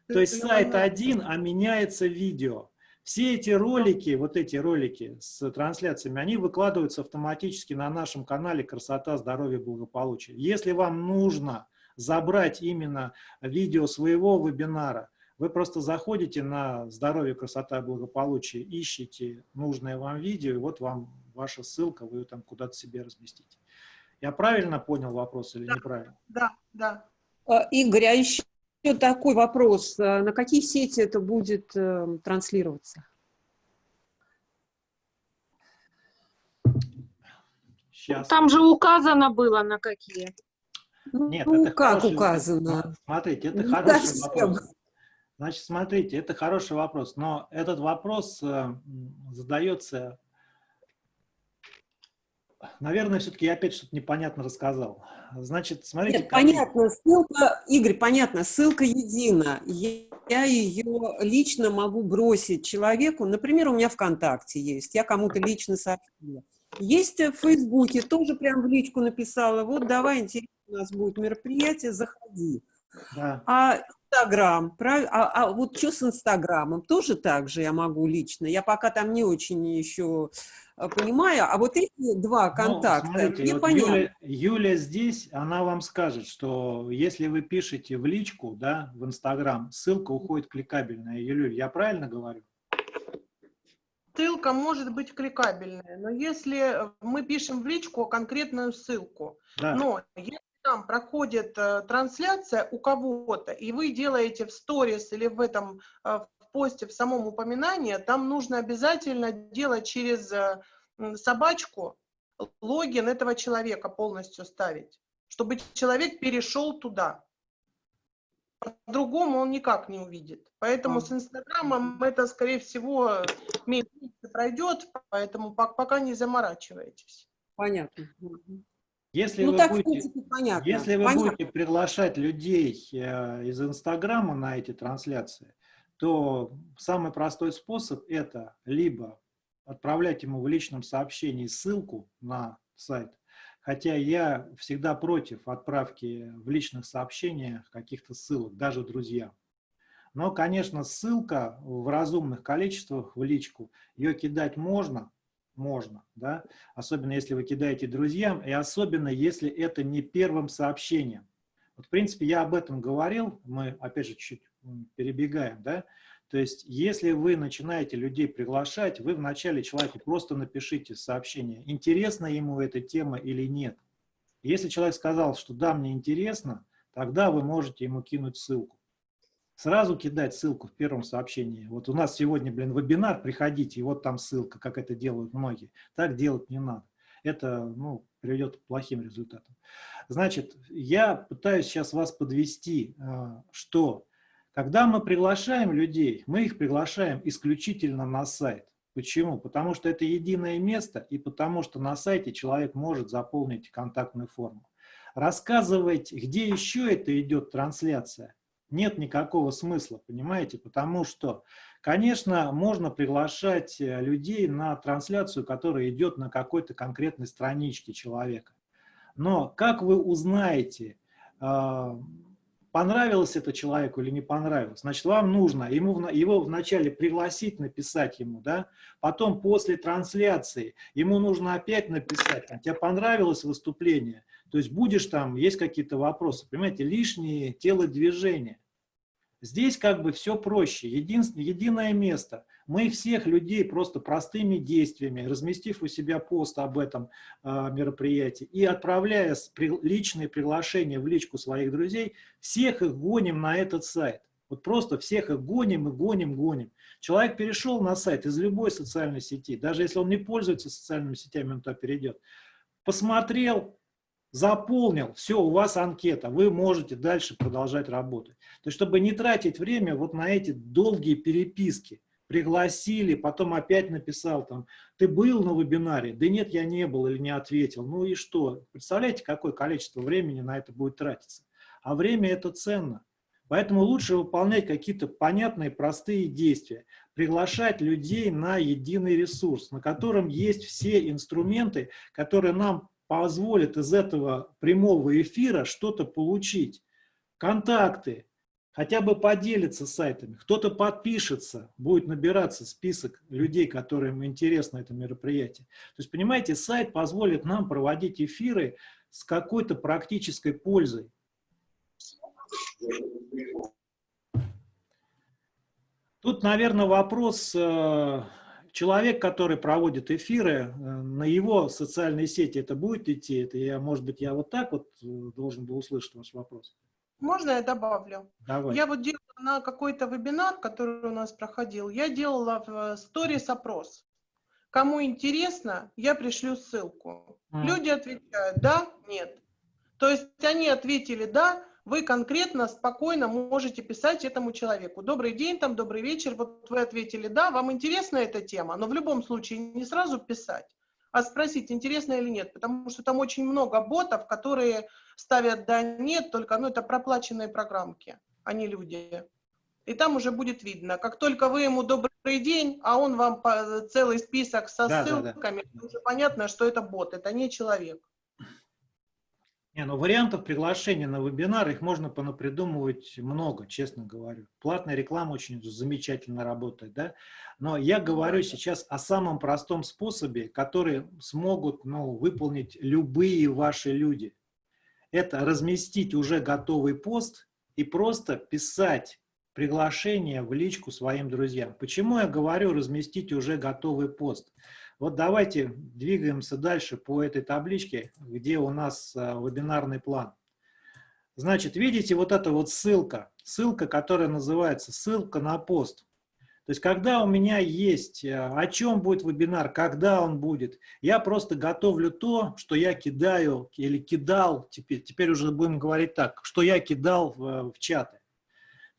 [SPEAKER 1] То есть сайт один, а меняется видео. Все эти ролики, вот эти ролики с трансляциями, они выкладываются автоматически на нашем канале «Красота, здоровье, благополучие». Если вам нужно забрать именно видео своего вебинара, вы просто заходите на «Здоровье, красота, благополучие», ищите нужное вам видео, и вот вам ваша ссылка, вы ее там куда-то себе разместите. Я правильно понял вопрос или
[SPEAKER 4] да,
[SPEAKER 1] неправильно?
[SPEAKER 4] Да, да.
[SPEAKER 5] А, Игорь, а еще такой вопрос. А на какие сети это будет э, транслироваться?
[SPEAKER 1] Сейчас.
[SPEAKER 2] Там же указано было на какие.
[SPEAKER 1] Нет,
[SPEAKER 5] ну,
[SPEAKER 1] это
[SPEAKER 5] как
[SPEAKER 1] хороший-
[SPEAKER 5] указано?
[SPEAKER 1] Смотрите, это
[SPEAKER 5] Не
[SPEAKER 1] хороший
[SPEAKER 5] совсем.
[SPEAKER 1] вопрос. Значит, смотрите, это хороший вопрос, но этот вопрос э, задается, наверное, все-таки я опять что-то непонятно рассказал. Значит, смотрите,
[SPEAKER 5] Нет, понятно, ссылка, Игорь, понятно, ссылка едина. Я, ее лично могу бросить человеку, например, у меня ВКонтакте есть, я кому-то лично сообщила. Есть в Фейсбуке, тоже прям в личку написала, вот давай, интересно, у нас будет мероприятие, заходи.
[SPEAKER 1] да.
[SPEAKER 5] А Инстаграм, прав- а, а вот что с Инстаграмом? Тоже так же я могу лично. Я пока там не очень еще понимаю. А вот эти два
[SPEAKER 1] Ну,
[SPEAKER 5] контакта,
[SPEAKER 1] смотрите,
[SPEAKER 5] мне
[SPEAKER 1] вот
[SPEAKER 5] понятно.
[SPEAKER 1] Юля, Юля здесь, она вам скажет, что если вы пишете в личку, да, в Инстаграм, ссылка уходит кликабельная. Юлюль, я правильно говорю?
[SPEAKER 4] Ссылка может быть кликабельная, но если мы пишем в личку конкретную ссылку,
[SPEAKER 1] Да.
[SPEAKER 4] но если там проходит э, трансляция у кого-то, и вы делаете в сторис или в этом э, в посте, в самом упоминании, там нужно обязательно делать через э, собачку логин этого человека полностью ставить, чтобы человек перешел туда. По-другому он никак не увидит. Поэтому
[SPEAKER 5] А.
[SPEAKER 4] с Инстаграмом это, скорее всего, месяц пройдет, поэтому пок- пока не заморачивайтесь.
[SPEAKER 5] Понятно.
[SPEAKER 1] Если
[SPEAKER 5] Ну
[SPEAKER 1] вы
[SPEAKER 5] так, в
[SPEAKER 1] будете...
[SPEAKER 5] принципе, понятно.
[SPEAKER 1] Если вы
[SPEAKER 5] Понятно.
[SPEAKER 1] будете приглашать людей э, из Инстаграма на эти трансляции, то самый простой способ это либо отправлять ему в личном сообщении ссылку на сайт, хотя я всегда против отправки в личных сообщениях каких-то ссылок, даже друзьям. Но, конечно, ссылка в разумных количествах в личку, ее кидать можно, можно, да, особенно если вы кидаете друзьям, и особенно если это не первым сообщением. Вот, в принципе, я об этом говорил, мы, опять же, чуть перебегаем, да, то есть, если вы начинаете людей приглашать, вы вначале человеку просто напишите сообщение, интересна ему эта тема или нет. Если человек сказал, что да, мне интересно, тогда вы можете ему кинуть ссылку. Сразу кидать ссылку в первом сообщении. Вот у нас сегодня, блин, вебинар, приходите, и вот там ссылка, как это делают многие. Так делать не надо. Это, ну, приведет к плохим результатам. Значит, я пытаюсь сейчас вас подвести, а, что когда мы приглашаем людей, мы их приглашаем исключительно на сайт. Почему? Потому что это единое место и потому что на сайте человек может заполнить контактную форму. Рассказывать, где еще это идет трансляция, нет никакого смысла, понимаете? Потому что, конечно, можно приглашать э, людей на трансляцию, которая идет на какой-то конкретной страничке человека. Но как вы узнаете, а, понравилось это человеку или не понравилось? Значит, вам нужно ему, его вначале пригласить, написать ему, да? Потом после трансляции ему нужно опять написать, а тебе понравилось выступление? То есть будешь там, есть какие-то вопросы, понимаете, лишние телодвижения. Здесь как бы все проще, единственное, единое место. Мы всех людей просто простыми действиями, разместив у себя пост об этом э, мероприятии и отправляя при- личные приглашения в личку своих друзей, всех их гоним на этот сайт. Вот просто всех их гоним и гоним, гоним. Человек перешел на сайт из любой социальной сети, даже если он не пользуется социальными сетями, он туда перейдет. Посмотрел, заполнил, все, у вас анкета, вы можете дальше продолжать работать. То есть, чтобы не тратить время вот на эти долгие переписки, пригласили, потом опять написал там, ты был на вебинаре? Да нет, я не был или не ответил. Ну и что? Представляете, какое количество времени на это будет тратиться? А время это ценно. Поэтому лучше выполнять какие-то понятные, простые действия. Приглашать людей на единый ресурс, на котором есть все инструменты, которые нам позволят из этого прямого эфира что-то получить. Контакты, хотя бы поделиться сайтами, кто-то подпишется, будет набираться список людей, которым интересно это мероприятие. То есть, понимаете, сайт позволит нам проводить эфиры с какой-то практической пользой. Тут, наверное, вопрос, э, человек, который проводит эфиры, э, на его социальные сети это будет идти? Это я, может быть, я вот так вот э, должен был услышать ваш вопрос?
[SPEAKER 4] Можно я добавлю?
[SPEAKER 1] Давай.
[SPEAKER 4] Я вот делала на какой-то вебинар, который у нас проходил, я делала в сторис опрос. Кому интересно, я пришлю ссылку. Mm. Люди отвечают да, нет. То есть они ответили да, вы конкретно, спокойно можете писать этому человеку. Добрый день, там, добрый вечер, вот вы ответили, да, вам интересна эта тема, но в любом случае не сразу писать, а спросить, интересно или нет, потому что там очень много ботов, которые ставят да, нет, только, ну, это проплаченные программки, а не люди. И там уже будет видно, как только вы ему добрый день, а он вам целый список со да, ссылками, да, да. уже понятно, что это бот, это не человек.
[SPEAKER 1] Не, ну вариантов приглашения на вебинар, их можно понапридумывать много, честно говорю. Платная реклама очень замечательно работает, да? Но я говорю сейчас о самом простом способе, который смогут ну, выполнить любые ваши люди. Это разместить уже готовый пост и просто писать приглашение в личку своим друзьям. Почему я говорю разместить уже готовый пост? Вот давайте двигаемся дальше по этой табличке, где у нас э, вебинарный план. Значит, видите вот эта вот ссылка, ссылка, которая называется ссылка на пост. То есть, когда у меня есть, э, о чем будет вебинар, когда он будет, я просто готовлю то, что я кидаю или кидал, теперь, теперь уже будем говорить так, что я кидал в, в чаты.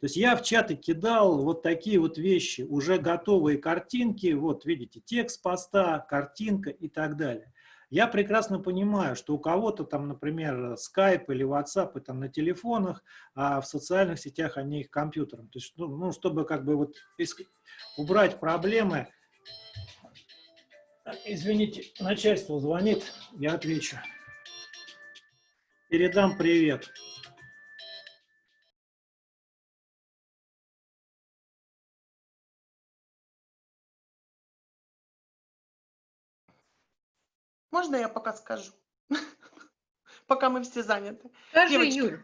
[SPEAKER 1] Есть я в чаты кидал вот такие вот вещи, уже готовые картинки, вот видите, текст поста, картинка и так далее. Я прекрасно понимаю, что у кого-то там, например, Skype или WhatsApp там на телефонах, а в социальных сетях они их компьютером. То есть, ну, ну чтобы как бы вот убрать проблемы. Извините, начальство звонит, я отвечу. Передам привет.
[SPEAKER 4] Можно я пока скажу? Пока мы все заняты.
[SPEAKER 6] Скажи, Девочки, Юль.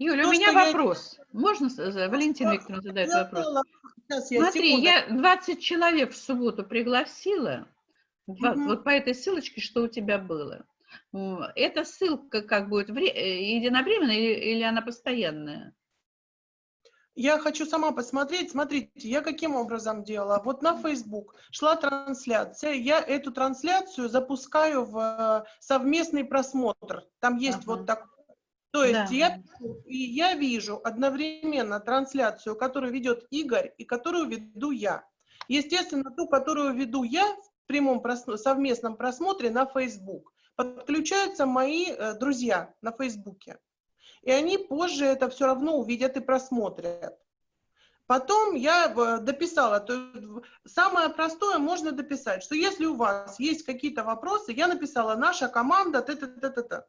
[SPEAKER 6] Юль, у меня вопрос. Я... Можно, Валентина Викторовна задает вопрос? Была... Сейчас, я Смотри, секунду. я 20 человек в субботу пригласила, угу. вот по этой ссылочке, что у тебя было. Эта ссылка как будет э, единовременная или она постоянная?
[SPEAKER 4] Я хочу сама посмотреть. Смотрите, я каким образом делала? Вот на Facebook шла трансляция. Я эту трансляцию запускаю в э, совместный просмотр. Там есть ага. вот так. То есть да. я, я вижу одновременно трансляцию, которую ведет Игорь и которую веду я. Естественно, ту, которую веду я в прямом просмо совместном просмотре на Facebook, подключаются мои э, друзья на Фейсбуке и они позже это все равно увидят и просмотрят. Потом я дописала, то самое простое можно дописать, что если у вас есть какие-то вопросы, я написала наша команда, -т -т -т -т.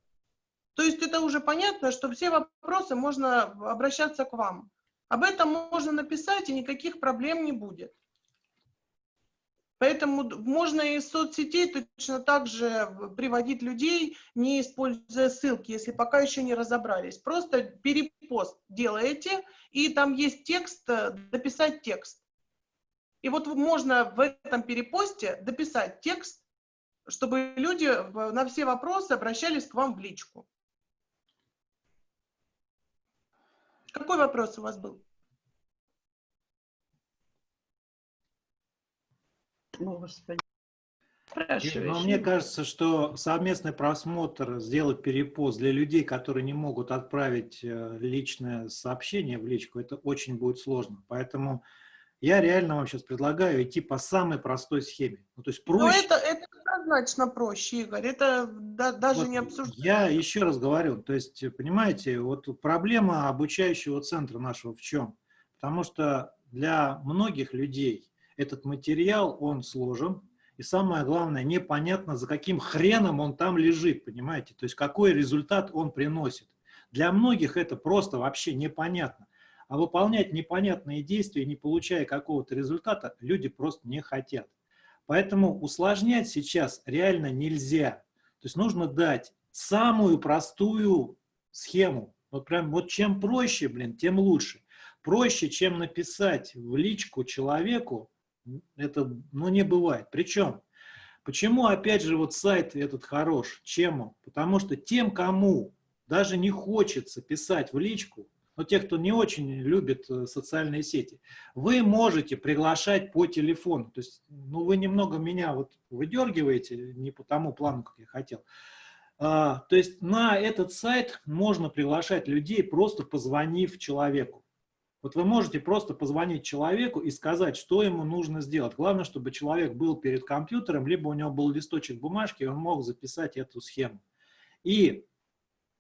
[SPEAKER 4] То есть это уже понятно, что все вопросы можно обращаться к вам. Об этом можно написать, и никаких проблем не будет. Поэтому можно из соцсетей точно так же приводить людей, не используя ссылки, если пока еще не разобрались. Просто перепост делаете, и там есть текст, э, дописать текст. И вот можно в этом перепосте дописать текст, чтобы люди на все вопросы обращались к вам в личку. Какой вопрос у вас был?
[SPEAKER 1] Господи. Но мне кажется, что совместный просмотр, сделать перепост для людей, которые не могут отправить э, личное сообщение в личку, это очень будет сложно. Поэтому я реально вам сейчас предлагаю идти по самой простой схеме. Ну, то есть проще. Но
[SPEAKER 4] это, это однозначно проще, Игорь. Это да, даже
[SPEAKER 1] вот
[SPEAKER 4] не обсуждается.
[SPEAKER 1] Я еще раз говорю, то есть, понимаете, вот проблема обучающего центра нашего в чем? Потому что для многих людей этот материал, он сложен, и самое главное, непонятно, за каким хреном он там лежит, понимаете? То есть какой результат он приносит. Для многих это просто вообще непонятно. А выполнять непонятные действия, не получая какого-то результата, люди просто не хотят. Поэтому усложнять сейчас реально нельзя. То есть нужно дать самую простую схему, Вот прям, вот чем проще, блин, тем лучше. Проще, чем написать в личку человеку, это, ну, не бывает. Причем, почему, опять же, вот сайт этот хорош? Чем он? Потому что тем, кому даже не хочется писать в личку, но те, кто не очень любит э, социальные сети, вы можете приглашать по телефону. То есть, ну, вы немного меня вот выдергиваете, не по тому плану, как я хотел. А, то есть на этот сайт можно приглашать людей, просто позвонив человеку. Вот вы можете просто позвонить человеку и сказать, что ему нужно сделать. Главное, чтобы человек был перед компьютером, либо у него был листочек бумажки, и он мог записать эту схему. И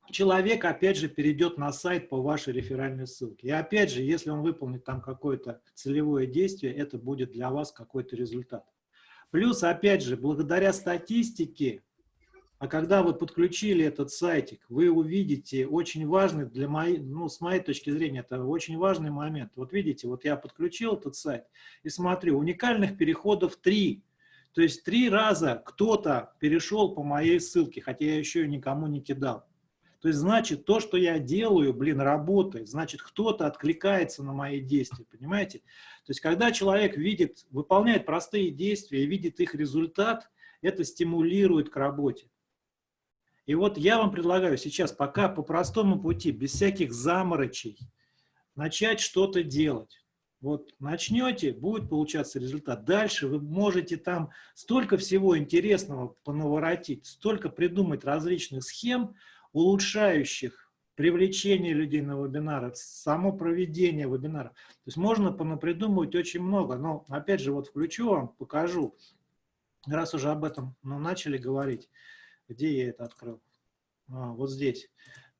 [SPEAKER 1] человек, опять же, перейдет на сайт по вашей реферальной ссылке. И опять же, если он выполнит там какое-то целевое действие, это будет для вас какой-то результат. Плюс, опять же, благодаря статистике, а когда вы подключили этот сайтик, вы увидите очень важный для моей, ну, с моей точки зрения, это очень важный момент. Вот видите, вот я подключил этот сайт и смотрю, уникальных переходов три. То есть три раза кто-то перешел по моей ссылке, хотя я еще ее никому не кидал. То есть, значит, то, что я делаю, блин, работает. Значит, кто-то откликается на мои действия, понимаете? То есть, когда человек видит, выполняет простые действия и видит их результат, это стимулирует к работе. И вот я вам предлагаю сейчас пока по простому пути, без всяких заморочей, начать что-то делать. Вот начнете, будет получаться результат. Дальше вы можете там столько всего интересного понаворотить, столько придумать различных схем, улучшающих привлечение людей на вебинары, само проведение вебинара. То есть можно понапридумывать очень много, но опять же вот включу вам, покажу, раз уже об этом ну, начали говорить, где я это открыл, а, вот здесь.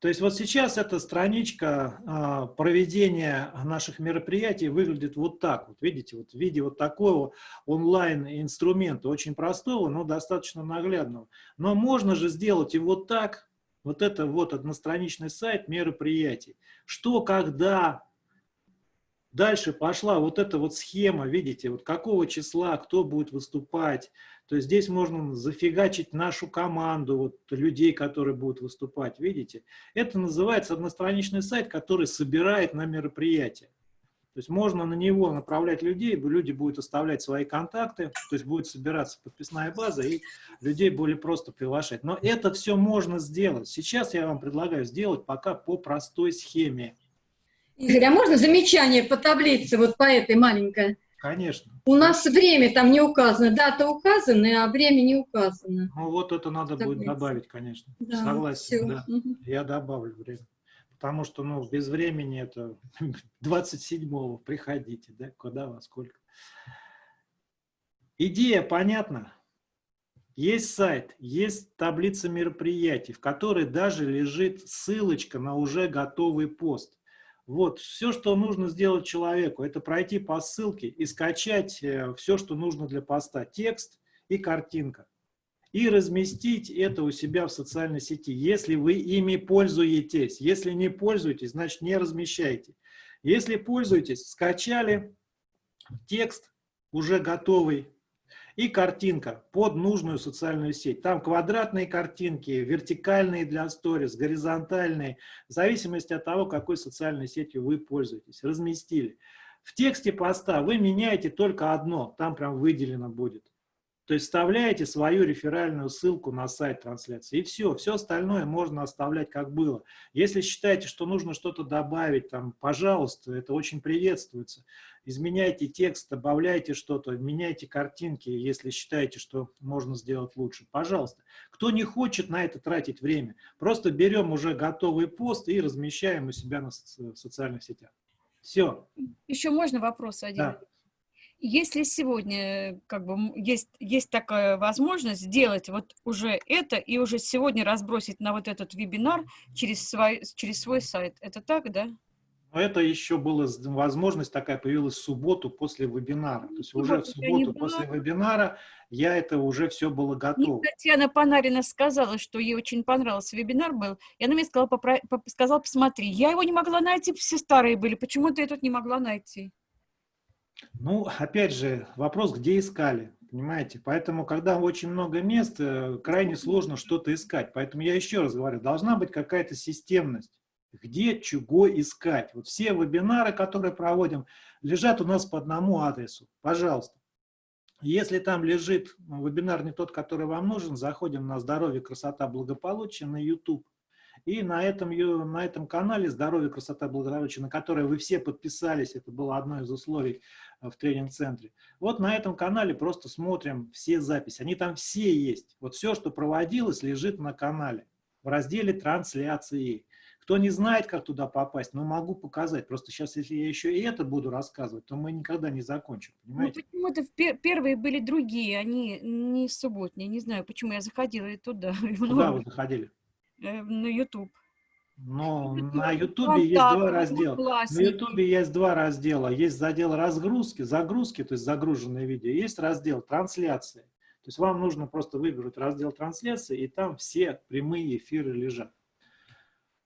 [SPEAKER 1] То есть вот сейчас эта страничка а, проведения наших мероприятий выглядит вот так. Вот видите, вот в виде вот такого онлайн-инструмента, очень простого, но достаточно наглядного. Но можно же сделать и вот так, вот это вот одностраничный сайт мероприятий. Что, когда, дальше пошла вот эта вот схема, видите, вот какого числа, кто будет выступать. То есть здесь можно зафигачить нашу команду, вот людей, которые будут выступать, видите. Это называется одностраничный сайт, который собирает на мероприятие. То есть можно на него направлять людей, люди будут оставлять свои контакты, то есть будет собираться подписная база, и людей более просто приглашать. Но это все можно сделать. Сейчас я вам предлагаю сделать пока по простой схеме.
[SPEAKER 7] Игорь, а можно замечание по таблице, вот по этой маленькой?
[SPEAKER 1] Конечно.
[SPEAKER 7] У нас время там не указано, дата указана, а время не указано.
[SPEAKER 1] Ну вот это надо будет добавить, конечно. Да, Согласен, все. да. Угу. Я добавлю время потому что ну, без времени это 27-го приходите, да, куда во сколько. Идея понятна. Есть сайт, есть таблица мероприятий, в которой даже лежит ссылочка на уже готовый пост. Вот, все, что нужно сделать человеку, это пройти по ссылке и скачать э, все, что нужно для поста. Текст и картинка и разместить это у себя в социальной сети, если вы ими пользуетесь. Если не пользуетесь, значит не размещайте. Если пользуетесь, скачали текст уже готовый и картинка под нужную социальную сеть. Там квадратные картинки, вертикальные для сторис, горизонтальные, в зависимости от того, какой социальной сетью вы пользуетесь. Разместили. В тексте поста вы меняете только одно, там прям выделено будет. То есть вставляете свою реферальную ссылку на сайт трансляции, и все. Все остальное можно оставлять как было. Если считаете, что нужно что-то добавить, там, пожалуйста, это очень приветствуется. Изменяйте текст, добавляйте что-то, меняйте картинки, если считаете, что можно сделать лучше. Пожалуйста. Кто не хочет на это тратить время, просто берем уже готовый пост и размещаем у себя на социальных сетях. Все.
[SPEAKER 3] Еще можно вопрос один? Да. Если сегодня как бы есть, есть такая возможность сделать вот уже это и уже сегодня разбросить на вот этот вебинар через свой, через свой сайт, это так, да?
[SPEAKER 1] Но это еще была возможность такая появилась в субботу после вебинара. То есть уже в субботу после вебинара я это уже все было готово.
[SPEAKER 3] Мне Татьяна Панарина сказала, что ей очень понравился вебинар был, и она мне сказала, попро... сказала, посмотри, я его не могла найти, все старые были, почему ты этот не могла найти?
[SPEAKER 1] Ну, опять же, вопрос, где искали, понимаете? Поэтому, когда очень много мест, э, крайне сложно что-то искать. Поэтому я еще раз говорю, должна быть какая-то системность. Где чего искать. Вот все вебинары, которые проводим, лежат у нас по одному адресу. Пожалуйста. Если там лежит вебинар не тот, который вам нужен, заходим на «Здоровье, красота, благополучие» на YouTube. И на этом, на этом канале «Здоровье, красота, благополучие», на который вы все подписались, это было одно из условий э, в тренинг-центре. Вот на этом канале просто смотрим все записи. Они там все есть. Вот все, что проводилось, лежит на канале в разделе «Трансляции». Кто не знает, как туда попасть, но могу показать. Просто сейчас, если я еще и это буду рассказывать, то мы никогда не закончим,
[SPEAKER 3] ну, понимаете? Ну, почему-то пер первые были другие, они не субботние. Не знаю, почему я заходила и туда.
[SPEAKER 1] Куда вы заходили?
[SPEAKER 3] Э, на YouTube.
[SPEAKER 1] Но на Ютубе есть два раздела. На Ютубе есть два раздела. Есть задел разгрузки, загрузки, то есть загруженное видео. Есть раздел трансляции. То есть вам нужно просто выбрать раздел трансляции, и там все прямые эфиры лежат.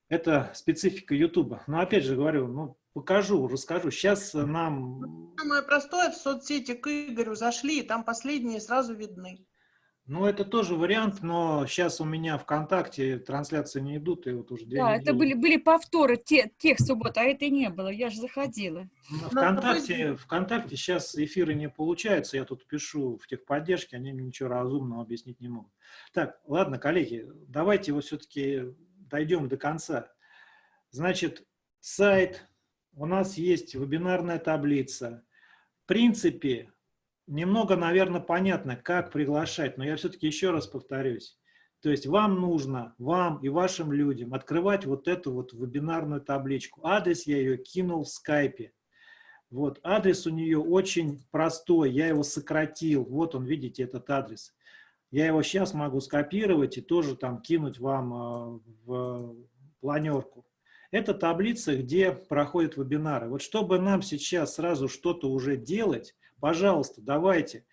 [SPEAKER 1] Это специфика Ютуба. Но опять же говорю, ну, покажу, расскажу. Сейчас нам...
[SPEAKER 4] Самое простое, в соцсети к Игорю зашли, и там последние сразу видны.
[SPEAKER 1] Ну, это тоже вариант, но сейчас у меня ВКонтакте трансляции не идут, и вот уже
[SPEAKER 3] Да, недели. это были, были повторы те, тех суббот, а это не было, я же заходила.
[SPEAKER 1] Ну, ВКонтакте, ВКонтакте сейчас эфиры не получаются, я тут пишу в техподдержке, они мне ничего разумного объяснить не могут. Так, ладно, коллеги, давайте вот все-таки дойдем до конца. Значит, сайт, у нас есть вебинарная таблица. В принципе, немного, наверное, понятно, как приглашать, но я все-таки еще раз повторюсь. То есть вам нужно, вам и вашим людям открывать вот эту вот вебинарную табличку. Адрес я ее кинул в скайпе. Вот, адрес у нее очень простой, я его сократил. Вот он, видите, этот адрес. Я его сейчас могу скопировать и тоже там кинуть вам э, в планерку. Это таблица, где проходят вебинары. Вот чтобы нам сейчас сразу что-то уже делать, пожалуйста, давайте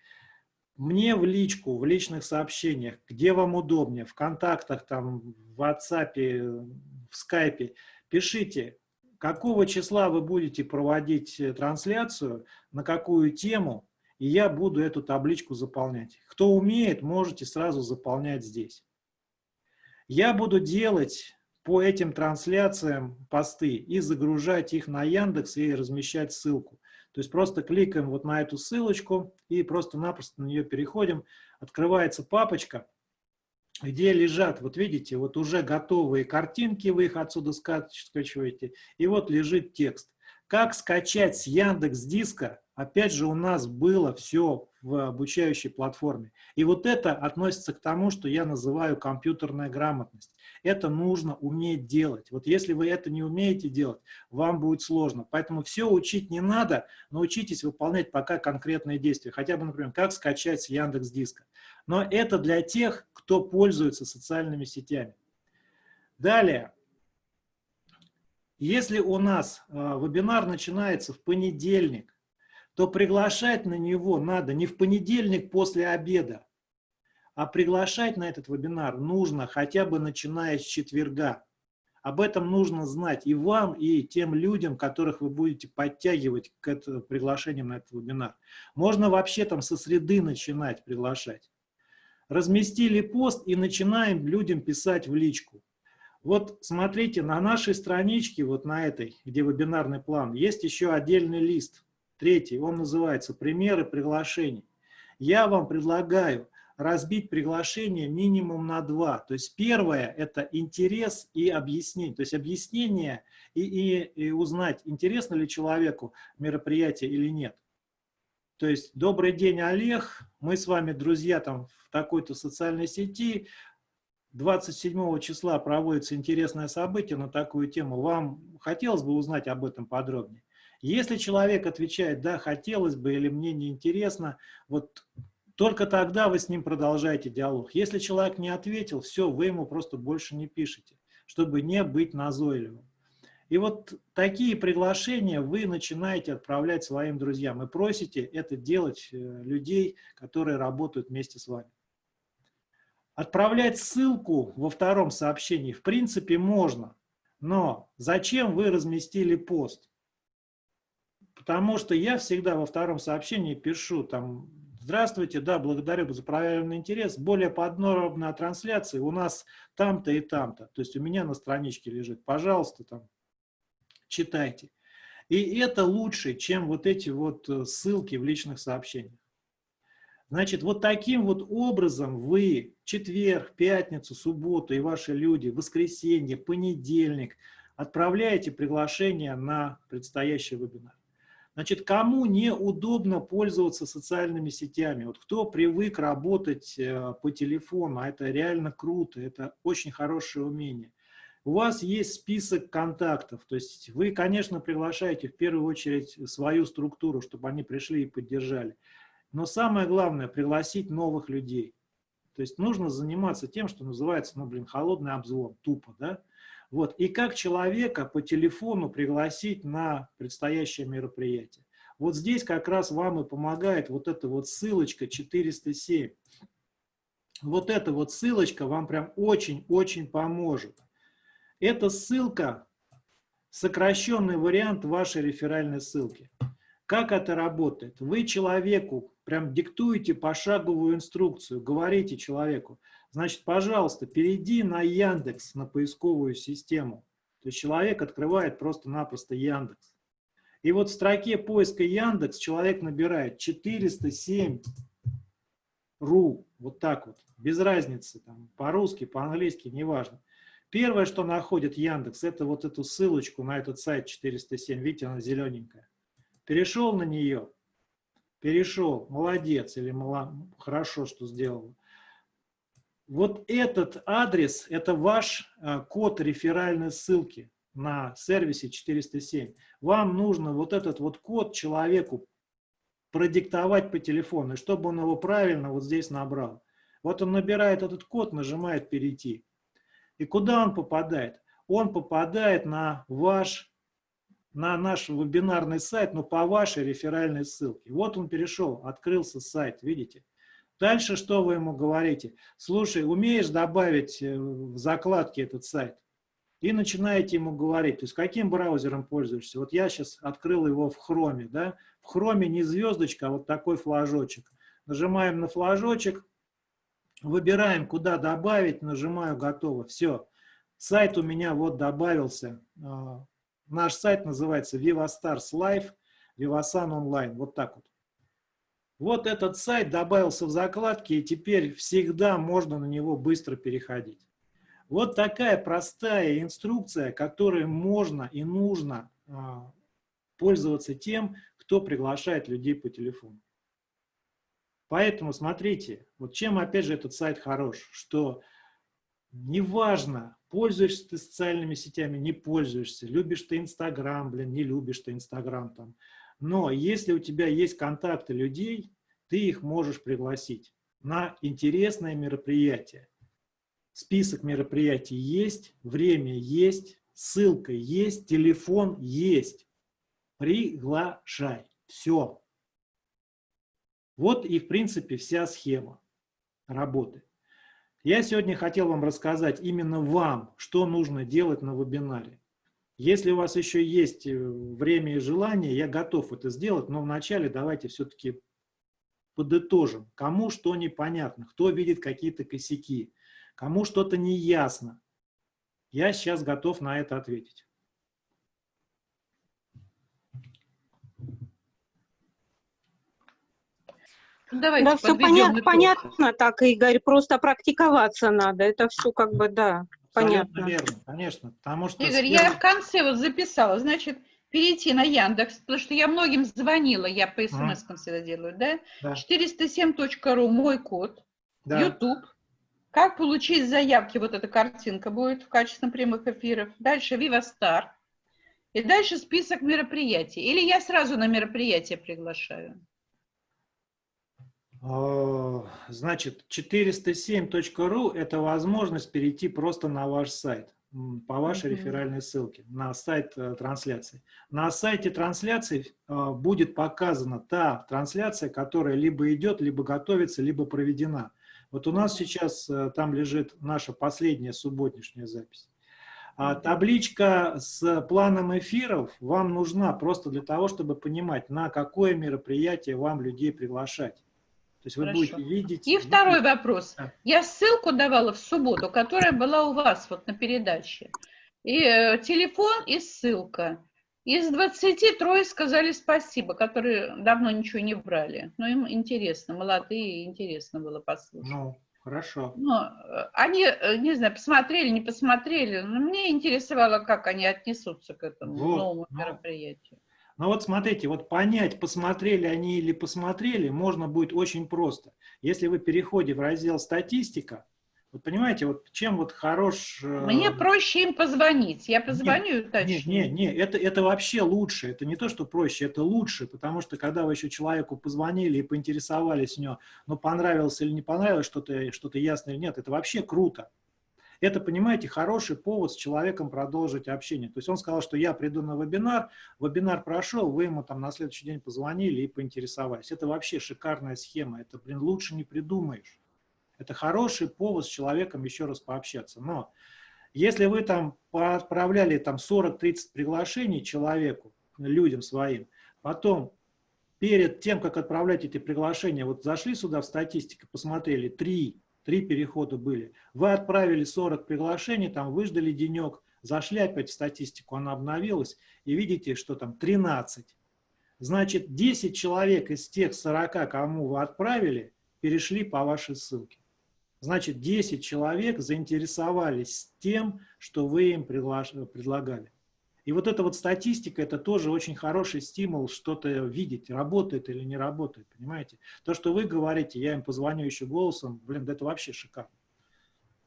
[SPEAKER 1] мне в личку, в личных сообщениях, где вам удобнее, в контактах, там, в WhatsApp, в скайпе, пишите, какого числа вы будете проводить э, трансляцию, на какую тему, и я буду эту табличку заполнять. Кто умеет, можете сразу заполнять здесь. Я буду делать по этим трансляциям посты и загружать их на Яндекс и размещать ссылку. То есть просто кликаем вот на эту ссылочку и просто-напросто на нее переходим. Открывается папочка, где лежат, вот видите, вот уже готовые картинки, вы их отсюда скачиваете, и вот лежит текст. Как скачать с Яндекс Диска Опять же, у нас было все в обучающей платформе. И вот это относится к тому, что я называю компьютерная грамотность. Это нужно уметь делать. Вот если вы это не умеете делать, вам будет сложно. Поэтому все учить не надо, но учитесь выполнять пока конкретные действия. Хотя бы, например, как скачать с Яндекс Диска. Но это для тех, кто пользуется социальными сетями. Далее. Если у нас э, вебинар начинается в понедельник, то приглашать на него надо не в понедельник после обеда, а приглашать на этот вебинар нужно хотя бы начиная с четверга. Об этом нужно знать и вам, и тем людям, которых вы будете подтягивать к этому приглашению на этот вебинар. Можно вообще там со среды начинать приглашать. Разместили пост и начинаем людям писать в личку. Вот смотрите, на нашей страничке, вот на этой, где вебинарный план, есть еще отдельный лист. Третий, он называется «Примеры приглашений». Я вам предлагаю разбить приглашение минимум на два. То есть первое – это интерес и объяснение. То есть объяснение и, и, и узнать, интересно ли человеку мероприятие или нет. То есть «Добрый день, Олег, мы с вами друзья там в такой-то социальной сети, 27 числа проводится интересное событие на такую тему. Вам хотелось бы узнать об этом подробнее? Если человек отвечает, да, хотелось бы или мне не интересно, вот только тогда вы с ним продолжаете диалог. Если человек не ответил, все, вы ему просто больше не пишете, чтобы не быть назойливым. И вот такие приглашения вы начинаете отправлять своим друзьям и просите это делать э, людей, которые работают вместе с вами. Отправлять ссылку во втором сообщении в принципе можно, но зачем вы разместили пост? Потому что я всегда во втором сообщении пишу там Здравствуйте, да, благодарю за проявленный интерес. Более подробная трансляция у нас там-то и там-то. То есть у меня на страничке лежит. Пожалуйста, там читайте. И это лучше, чем вот эти вот э, ссылки в личных сообщениях. Значит, вот таким вот образом вы четверг, пятницу, субботу и ваши люди, воскресенье, понедельник отправляете приглашение на предстоящий вебинар. Значит, кому неудобно пользоваться социальными сетями? Вот кто привык работать э, по телефону, а это реально круто, это очень хорошее умение. У вас есть список контактов, то есть вы, конечно, приглашаете в первую очередь свою структуру, чтобы они пришли и поддержали. Но самое главное – пригласить новых людей. То есть нужно заниматься тем, что называется, ну, блин, холодный обзвон, тупо, да? Вот. И как человека по телефону пригласить на предстоящее мероприятие. Вот здесь как раз вам и помогает вот эта вот ссылочка 407. Вот эта вот ссылочка вам прям очень-очень поможет. Эта ссылка – сокращенный вариант вашей реферальной ссылки. Как это работает? Вы человеку прям диктуете пошаговую инструкцию, говорите человеку, значит, пожалуйста, перейди на Яндекс, на поисковую систему. То есть человек открывает просто-напросто Яндекс. И вот в строке поиска Яндекс человек набирает 407 ру, вот так вот, без разницы, по-русски, по-английски, неважно. Первое, что находит Яндекс, это вот эту ссылочку на этот сайт 407, видите, она зелененькая. Перешел на нее, перешел, молодец или мало, хорошо, что сделал. Вот этот адрес, это ваш а, код реферальной ссылки на сервисе 407. Вам нужно вот этот вот код человеку продиктовать по телефону, чтобы он его правильно вот здесь набрал. Вот он набирает этот код, нажимает «Перейти». И куда он попадает? Он попадает на ваш на наш вебинарный сайт, но по вашей реферальной ссылке. Вот он перешел, открылся сайт, видите? Дальше что вы ему говорите? Слушай, умеешь добавить э, в закладке этот сайт? И начинаете ему говорить, то есть каким браузером пользуешься? Вот я сейчас открыл его в хроме, да? В хроме не звездочка, а вот такой флажочек. Нажимаем на флажочек, выбираем, куда добавить, нажимаю «Готово». Все, сайт у меня вот добавился а, Наш сайт называется VivaStars Live, Vivasan Online. Вот так вот. Вот этот сайт добавился в закладки, и теперь всегда можно на него быстро переходить. Вот такая простая инструкция, которой можно и нужно а, пользоваться тем, кто приглашает людей по телефону. Поэтому смотрите, вот чем опять же этот сайт хорош, что неважно, пользуешься ты социальными сетями, не пользуешься, любишь ты Инстаграм, блин, не любишь ты Инстаграм там. Но если у тебя есть контакты людей, ты их можешь пригласить на интересное мероприятие. Список мероприятий есть, время есть, ссылка есть, телефон есть. Приглашай. Все. Вот и, в принципе, вся схема работы. Я сегодня хотел вам рассказать именно вам, что нужно делать на вебинаре. Если у вас еще есть э, время и желание, я готов это сделать, но вначале давайте все-таки подытожим, кому что непонятно, кто видит какие-то косяки, кому что-то неясно. Я сейчас готов на это ответить.
[SPEAKER 2] Давайте да, все понятно, понятно так, Игорь, просто практиковаться надо, это все как бы, да, понятно.
[SPEAKER 1] верно, конечно, потому что...
[SPEAKER 6] Игорь, я в конце вот записала, значит, перейти на Яндекс, потому что я многим звонила, я по смс а. всегда делаю, да? да. 407.ru, мой код, да. YouTube, как получить заявки, вот эта картинка будет в качестве прямых эфиров. Дальше Viva Star. И дальше список мероприятий. Или я сразу на мероприятие приглашаю?
[SPEAKER 1] А, значит, 407.ru – это возможность перейти просто на ваш сайт по вашей mm -hmm. реферальной ссылке на сайт э, трансляции. На сайте трансляции э, будет показана та трансляция, которая либо идет, либо готовится, либо проведена. Вот у нас сейчас э, там лежит наша последняя субботнешняя запись. А табличка с планом эфиров вам нужна просто для того, чтобы понимать, на какое мероприятие вам людей приглашать. То есть вы Хорошо. будете видеть...
[SPEAKER 6] И второй вопрос. Да. Я ссылку давала в субботу, которая была у вас вот на передаче. И э, телефон и ссылка. Из 20 трое сказали спасибо, которые давно ничего не брали. Но им интересно, молодые, интересно было послушать.
[SPEAKER 1] Ну, хорошо.
[SPEAKER 6] Э, они, э, не знаю, посмотрели, не посмотрели, но мне интересовало, как они отнесутся к этому вот, новому ну, мероприятию.
[SPEAKER 1] Ну вот смотрите, вот понять, посмотрели они или посмотрели, можно будет очень просто. Если вы переходите в раздел «Статистика», вот понимаете, вот чем вот хорош...
[SPEAKER 6] Э, Мне проще им позвонить. Я позвоню
[SPEAKER 1] нет,
[SPEAKER 6] и уточню.
[SPEAKER 1] Нет, нет, нет это, это вообще лучше. Это не то, что проще, это лучше. Потому что когда вы еще человеку позвонили и поинтересовались у него, ну понравилось или не понравилось что-то, что-то ясно или нет, это вообще круто. Это, понимаете, хороший повод с человеком продолжить общение. То есть он сказал, что я приду на вебинар, вебинар прошел, вы ему там на следующий день позвонили и поинтересовались. Это вообще шикарная схема, это, блин, лучше не придумаешь. Это хороший повод с человеком еще раз пообщаться. Но если вы там отправляли там 40-30 приглашений человеку, людям своим, потом перед тем, как отправлять эти приглашения, вот зашли сюда в статистику, посмотрели, три Три перехода были. Вы отправили 40 приглашений, там выждали денек, зашли опять в статистику, она обновилась, и видите, что там 13. Значит, 10 человек из тех 40, кому вы отправили, перешли по вашей ссылке. Значит, 10 человек заинтересовались тем, что вы им предлагали. И вот эта вот статистика, это тоже очень хороший стимул что-то видеть, работает или не работает, понимаете? То, что вы говорите, я им позвоню еще голосом, блин, да это вообще шикарно.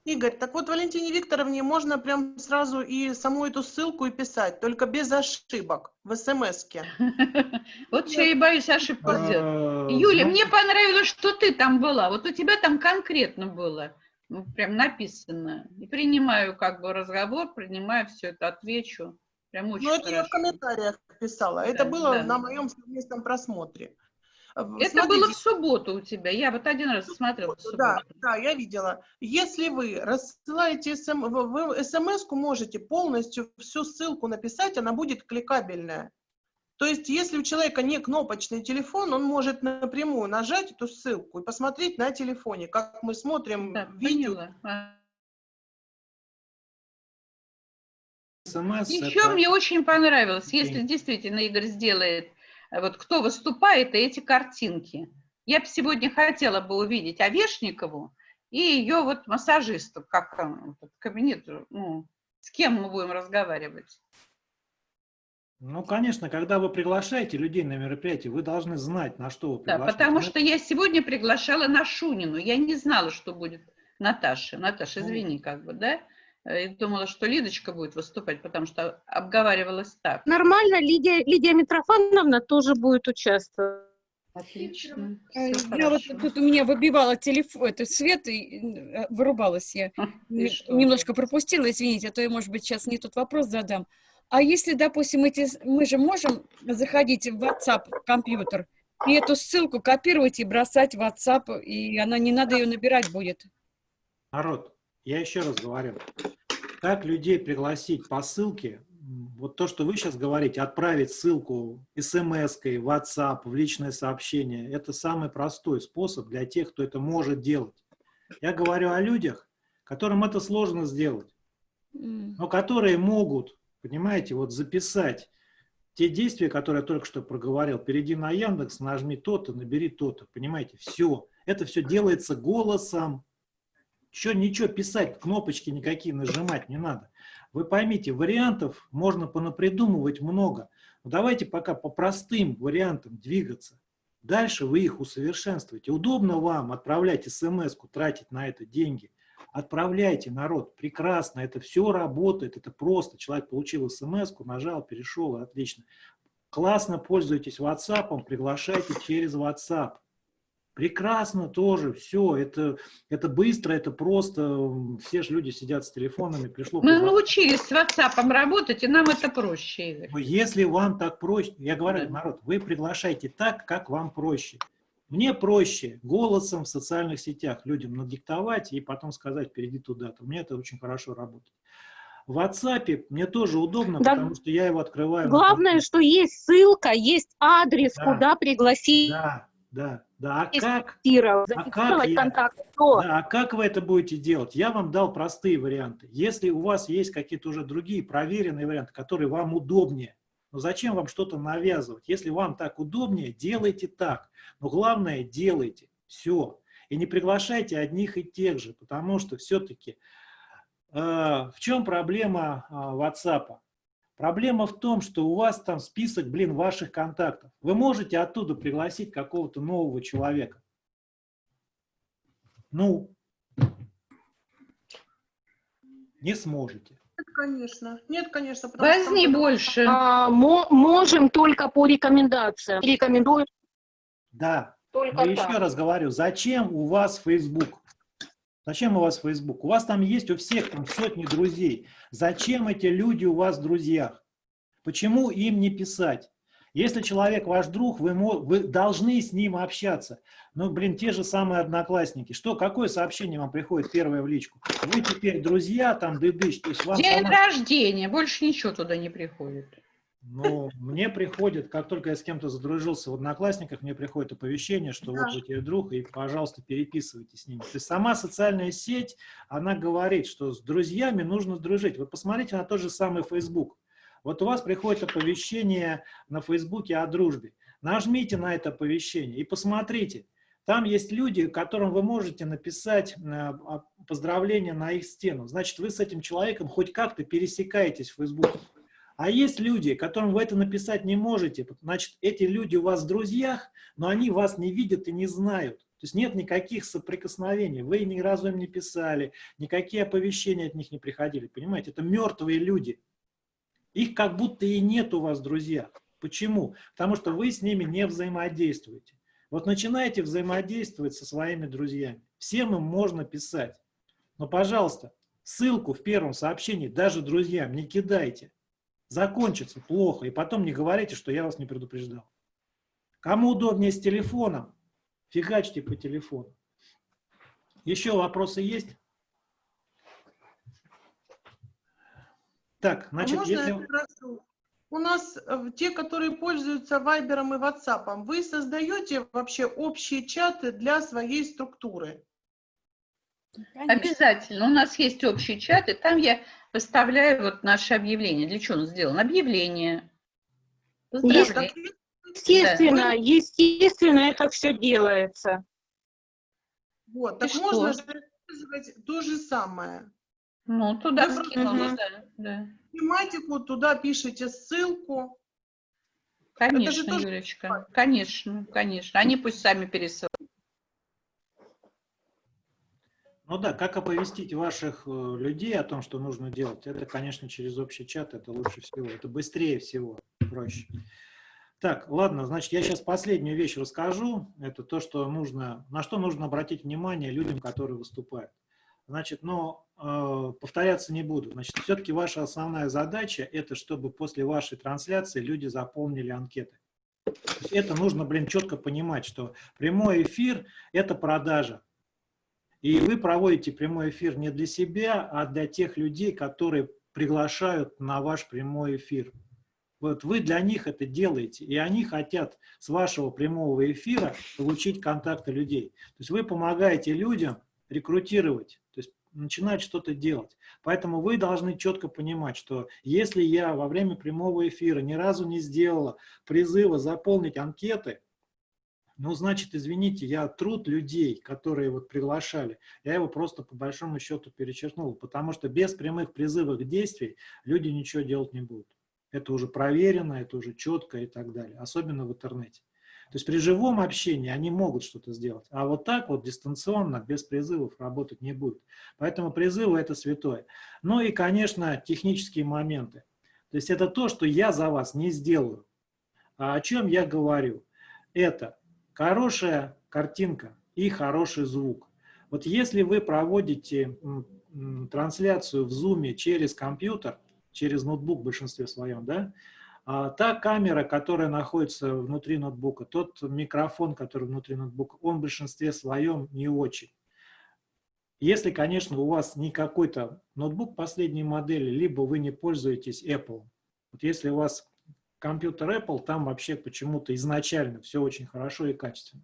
[SPEAKER 4] Игорь, так вот Валентине Викторовне можно прям сразу и саму эту ссылку и писать, только без ошибок в смс-ке.
[SPEAKER 6] Вот что я и боюсь ошибку а, сделать. Юля, мне понравилось, что ты там была. Вот у тебя там конкретно было. Ну, прям написано. И принимаю как бы разговор, принимаю все это, отвечу.
[SPEAKER 4] Прям очень Ну, это я в комментариях писала. Это да, было да. на моем совместном просмотре.
[SPEAKER 6] Это Смотрите. было в субботу у тебя. Я вот один раз смотрела.
[SPEAKER 4] Да, да, я видела. Если вы рассылаете СМ, вы смс-ку можете полностью всю ссылку написать, она будет кликабельная. То есть, если у человека не кнопочный телефон, он может напрямую нажать эту ссылку и посмотреть на телефоне, как мы смотрим да, видео. Поняла.
[SPEAKER 6] СМС. Еще это... мне очень понравилось, если действительно Игорь сделает, э, вот кто выступает, и эти картинки. Я бы сегодня хотела бы увидеть Овешникову и ее вот массажисту, как кабинет, ну, с кем мы будем разговаривать.
[SPEAKER 1] Ну, конечно, когда вы приглашаете людей на мероприятие, вы должны знать, на что вы
[SPEAKER 6] приглашаете. Да, потому что я сегодня приглашала на Шунину. Я не знала, что будет Наташа. Наташа, ну, извини, как бы, да? Э, и думала, что Лидочка будет выступать, потому что обговаривалась так.
[SPEAKER 2] Нормально, Лидия, Лидия Митрофановна тоже будет участвовать.
[SPEAKER 3] Отлично. Э, я вот тут у меня выбивала телефон, это свет, и э, вырубалась я. А, немножко пропустила, извините, а то я, может быть, сейчас не тот вопрос задам. А если, допустим, эти, мы же можем заходить в WhatsApp в компьютер и эту ссылку копировать и бросать в WhatsApp, и она не надо ее набирать будет?
[SPEAKER 1] Народ, я еще раз говорю, как людей пригласить по ссылке, вот то, что вы сейчас говорите, отправить ссылку смс-кой, WhatsApp, в личное сообщение, это самый простой способ для тех, кто это может делать. Я говорю о людях, которым это сложно сделать, но которые могут, понимаете, вот записать те действия, которые я только что проговорил. Перейди на Яндекс, нажми то-то, набери то-то, понимаете, все. Это все делается голосом, еще ничего писать, кнопочки никакие нажимать не надо. Вы поймите, вариантов можно понапридумывать много. Но давайте пока по простым вариантам двигаться. Дальше вы их усовершенствуете. Удобно вам отправлять смс тратить на это деньги. Отправляйте, народ, прекрасно, это все работает, это просто. Человек получил смс нажал, перешел, отлично. Классно пользуйтесь WhatsApp, приглашайте через WhatsApp. Прекрасно тоже, все, это, это быстро, это просто, все же люди сидят с телефонами, пришло...
[SPEAKER 6] Мы научились с WhatsApp работать, и нам это проще, Игорь.
[SPEAKER 1] Если вам так проще, я говорю, да. народ, вы приглашайте так, как вам проще. Мне проще голосом в социальных сетях людям надиктовать и потом сказать, перейди туда-то. Мне это очень хорошо работает. В WhatsApp мне тоже удобно, да. потому что я его открываю.
[SPEAKER 2] Главное, что есть ссылка, есть адрес, да. куда пригласить.
[SPEAKER 1] Да, да. Да, а как,
[SPEAKER 2] а как, я,
[SPEAKER 1] да, а как вы это будете делать? Я вам дал простые варианты. Если у вас есть какие-то уже другие проверенные варианты, которые вам удобнее, но зачем вам что-то навязывать? Если вам так удобнее, делайте так. Но главное, делайте. Все. И не приглашайте одних и тех же, потому что все-таки э, в чем проблема э, WhatsApp? Проблема в том, что у вас там список, блин, ваших контактов. Вы можете оттуда пригласить какого-то нового человека. Ну, не сможете.
[SPEAKER 4] Нет, конечно. Нет, конечно.
[SPEAKER 6] Возьми что... больше.
[SPEAKER 2] А, можем только по рекомендациям. Рекомендую.
[SPEAKER 1] Да. Только Но еще раз говорю, зачем у вас Facebook? Зачем у вас Facebook? У вас там есть у всех там сотни друзей. Зачем эти люди у вас в друзьях? Почему им не писать? Если человек ваш друг, вы, вы должны с ним общаться. Ну, блин, те же самые одноклассники. Что, какое сообщение вам приходит первое в личку? Вы теперь друзья, там, дыдыш. То есть
[SPEAKER 6] вам День сама... рождения, больше ничего туда не приходит.
[SPEAKER 1] Ну, мне приходит, как только я с кем-то задружился в Одноклассниках, мне приходит оповещение, что вот вы теперь друг, и, пожалуйста, переписывайтесь с ними. То есть сама социальная сеть, она говорит, что с друзьями нужно дружить. Вы посмотрите на тот же самый Facebook. Вот у вас приходит оповещение на Фейсбуке о дружбе. Нажмите на это оповещение и посмотрите. Там есть люди, которым вы можете написать э, поздравления на их стену. Значит, вы с этим человеком хоть как-то пересекаетесь в Фейсбуке. А есть люди, которым вы это написать не можете, значит, эти люди у вас в друзьях, но они вас не видят и не знают. То есть нет никаких соприкосновений, вы ни разу им не писали, никакие оповещения от них не приходили, понимаете? Это мертвые люди. Их как будто и нет у вас в друзьях. Почему? Потому что вы с ними не взаимодействуете. Вот начинаете взаимодействовать со своими друзьями. Всем им можно писать. Но, пожалуйста, ссылку в первом сообщении даже друзьям не кидайте закончится плохо, и потом не говорите, что я вас не предупреждал. Кому удобнее с телефоном, фигачьте по телефону. Еще вопросы есть?
[SPEAKER 4] Так, значит, а если... У нас э, те, которые пользуются Вайбером и Ватсапом, вы создаете вообще общие чаты для своей структуры?
[SPEAKER 6] Конечно. Обязательно. У нас есть общие чаты, там я выставляю вот наши объявления. Для чего он сделан? Объявление.
[SPEAKER 2] Естественно, да. естественно, это все делается.
[SPEAKER 4] Вот, так И можно что? же использовать то же самое.
[SPEAKER 6] Ну, туда скинула, да,
[SPEAKER 4] да. Тематику, туда пишите ссылку.
[SPEAKER 6] Конечно, Юлечка, конечно, конечно. Они пусть сами пересылают.
[SPEAKER 1] Ну да, как оповестить ваших э, людей о том, что нужно делать, это, конечно, через общий чат, это лучше всего, это быстрее всего, проще. Так, ладно, значит, я сейчас последнюю вещь расскажу, это то, что нужно, на что нужно обратить внимание людям, которые выступают. Значит, но э, повторяться не буду. Значит, все-таки ваша основная задача – это чтобы после вашей трансляции люди заполнили анкеты. это нужно, блин, четко понимать, что прямой эфир – это продажа. И вы проводите прямой эфир не для себя, а для тех людей, которые приглашают на ваш прямой эфир. Вот вы для них это делаете, и они хотят с вашего прямого эфира получить контакты людей. То есть вы помогаете людям рекрутировать, то есть начинать что-то делать. Поэтому вы должны четко понимать, что если я во время прямого эфира ни разу не сделала призыва заполнить анкеты, ну, значит, извините, я труд людей, которые вот приглашали, я его просто по большому счету перечеркнул, потому что без прямых призывов действий люди ничего делать не будут. Это уже проверено, это уже четко и так далее, особенно в интернете. То есть при живом общении они могут что-то сделать, а вот так вот дистанционно, без призывов работать не будет. Поэтому призывы – это святое. Ну и, конечно, технические моменты. То есть это то, что я за вас не сделаю. А о чем я говорю? Это хорошая картинка и хороший звук. Вот если вы проводите трансляцию в Zoom через компьютер, через ноутбук в большинстве своем, да, а та камера, которая находится внутри ноутбука, тот микрофон, который внутри ноутбука, он в большинстве своем не очень. Если, конечно, у вас не какой-то ноутбук последней модели, либо вы не пользуетесь Apple. Вот если у вас компьютер Apple, там вообще почему-то изначально все очень хорошо и качественно.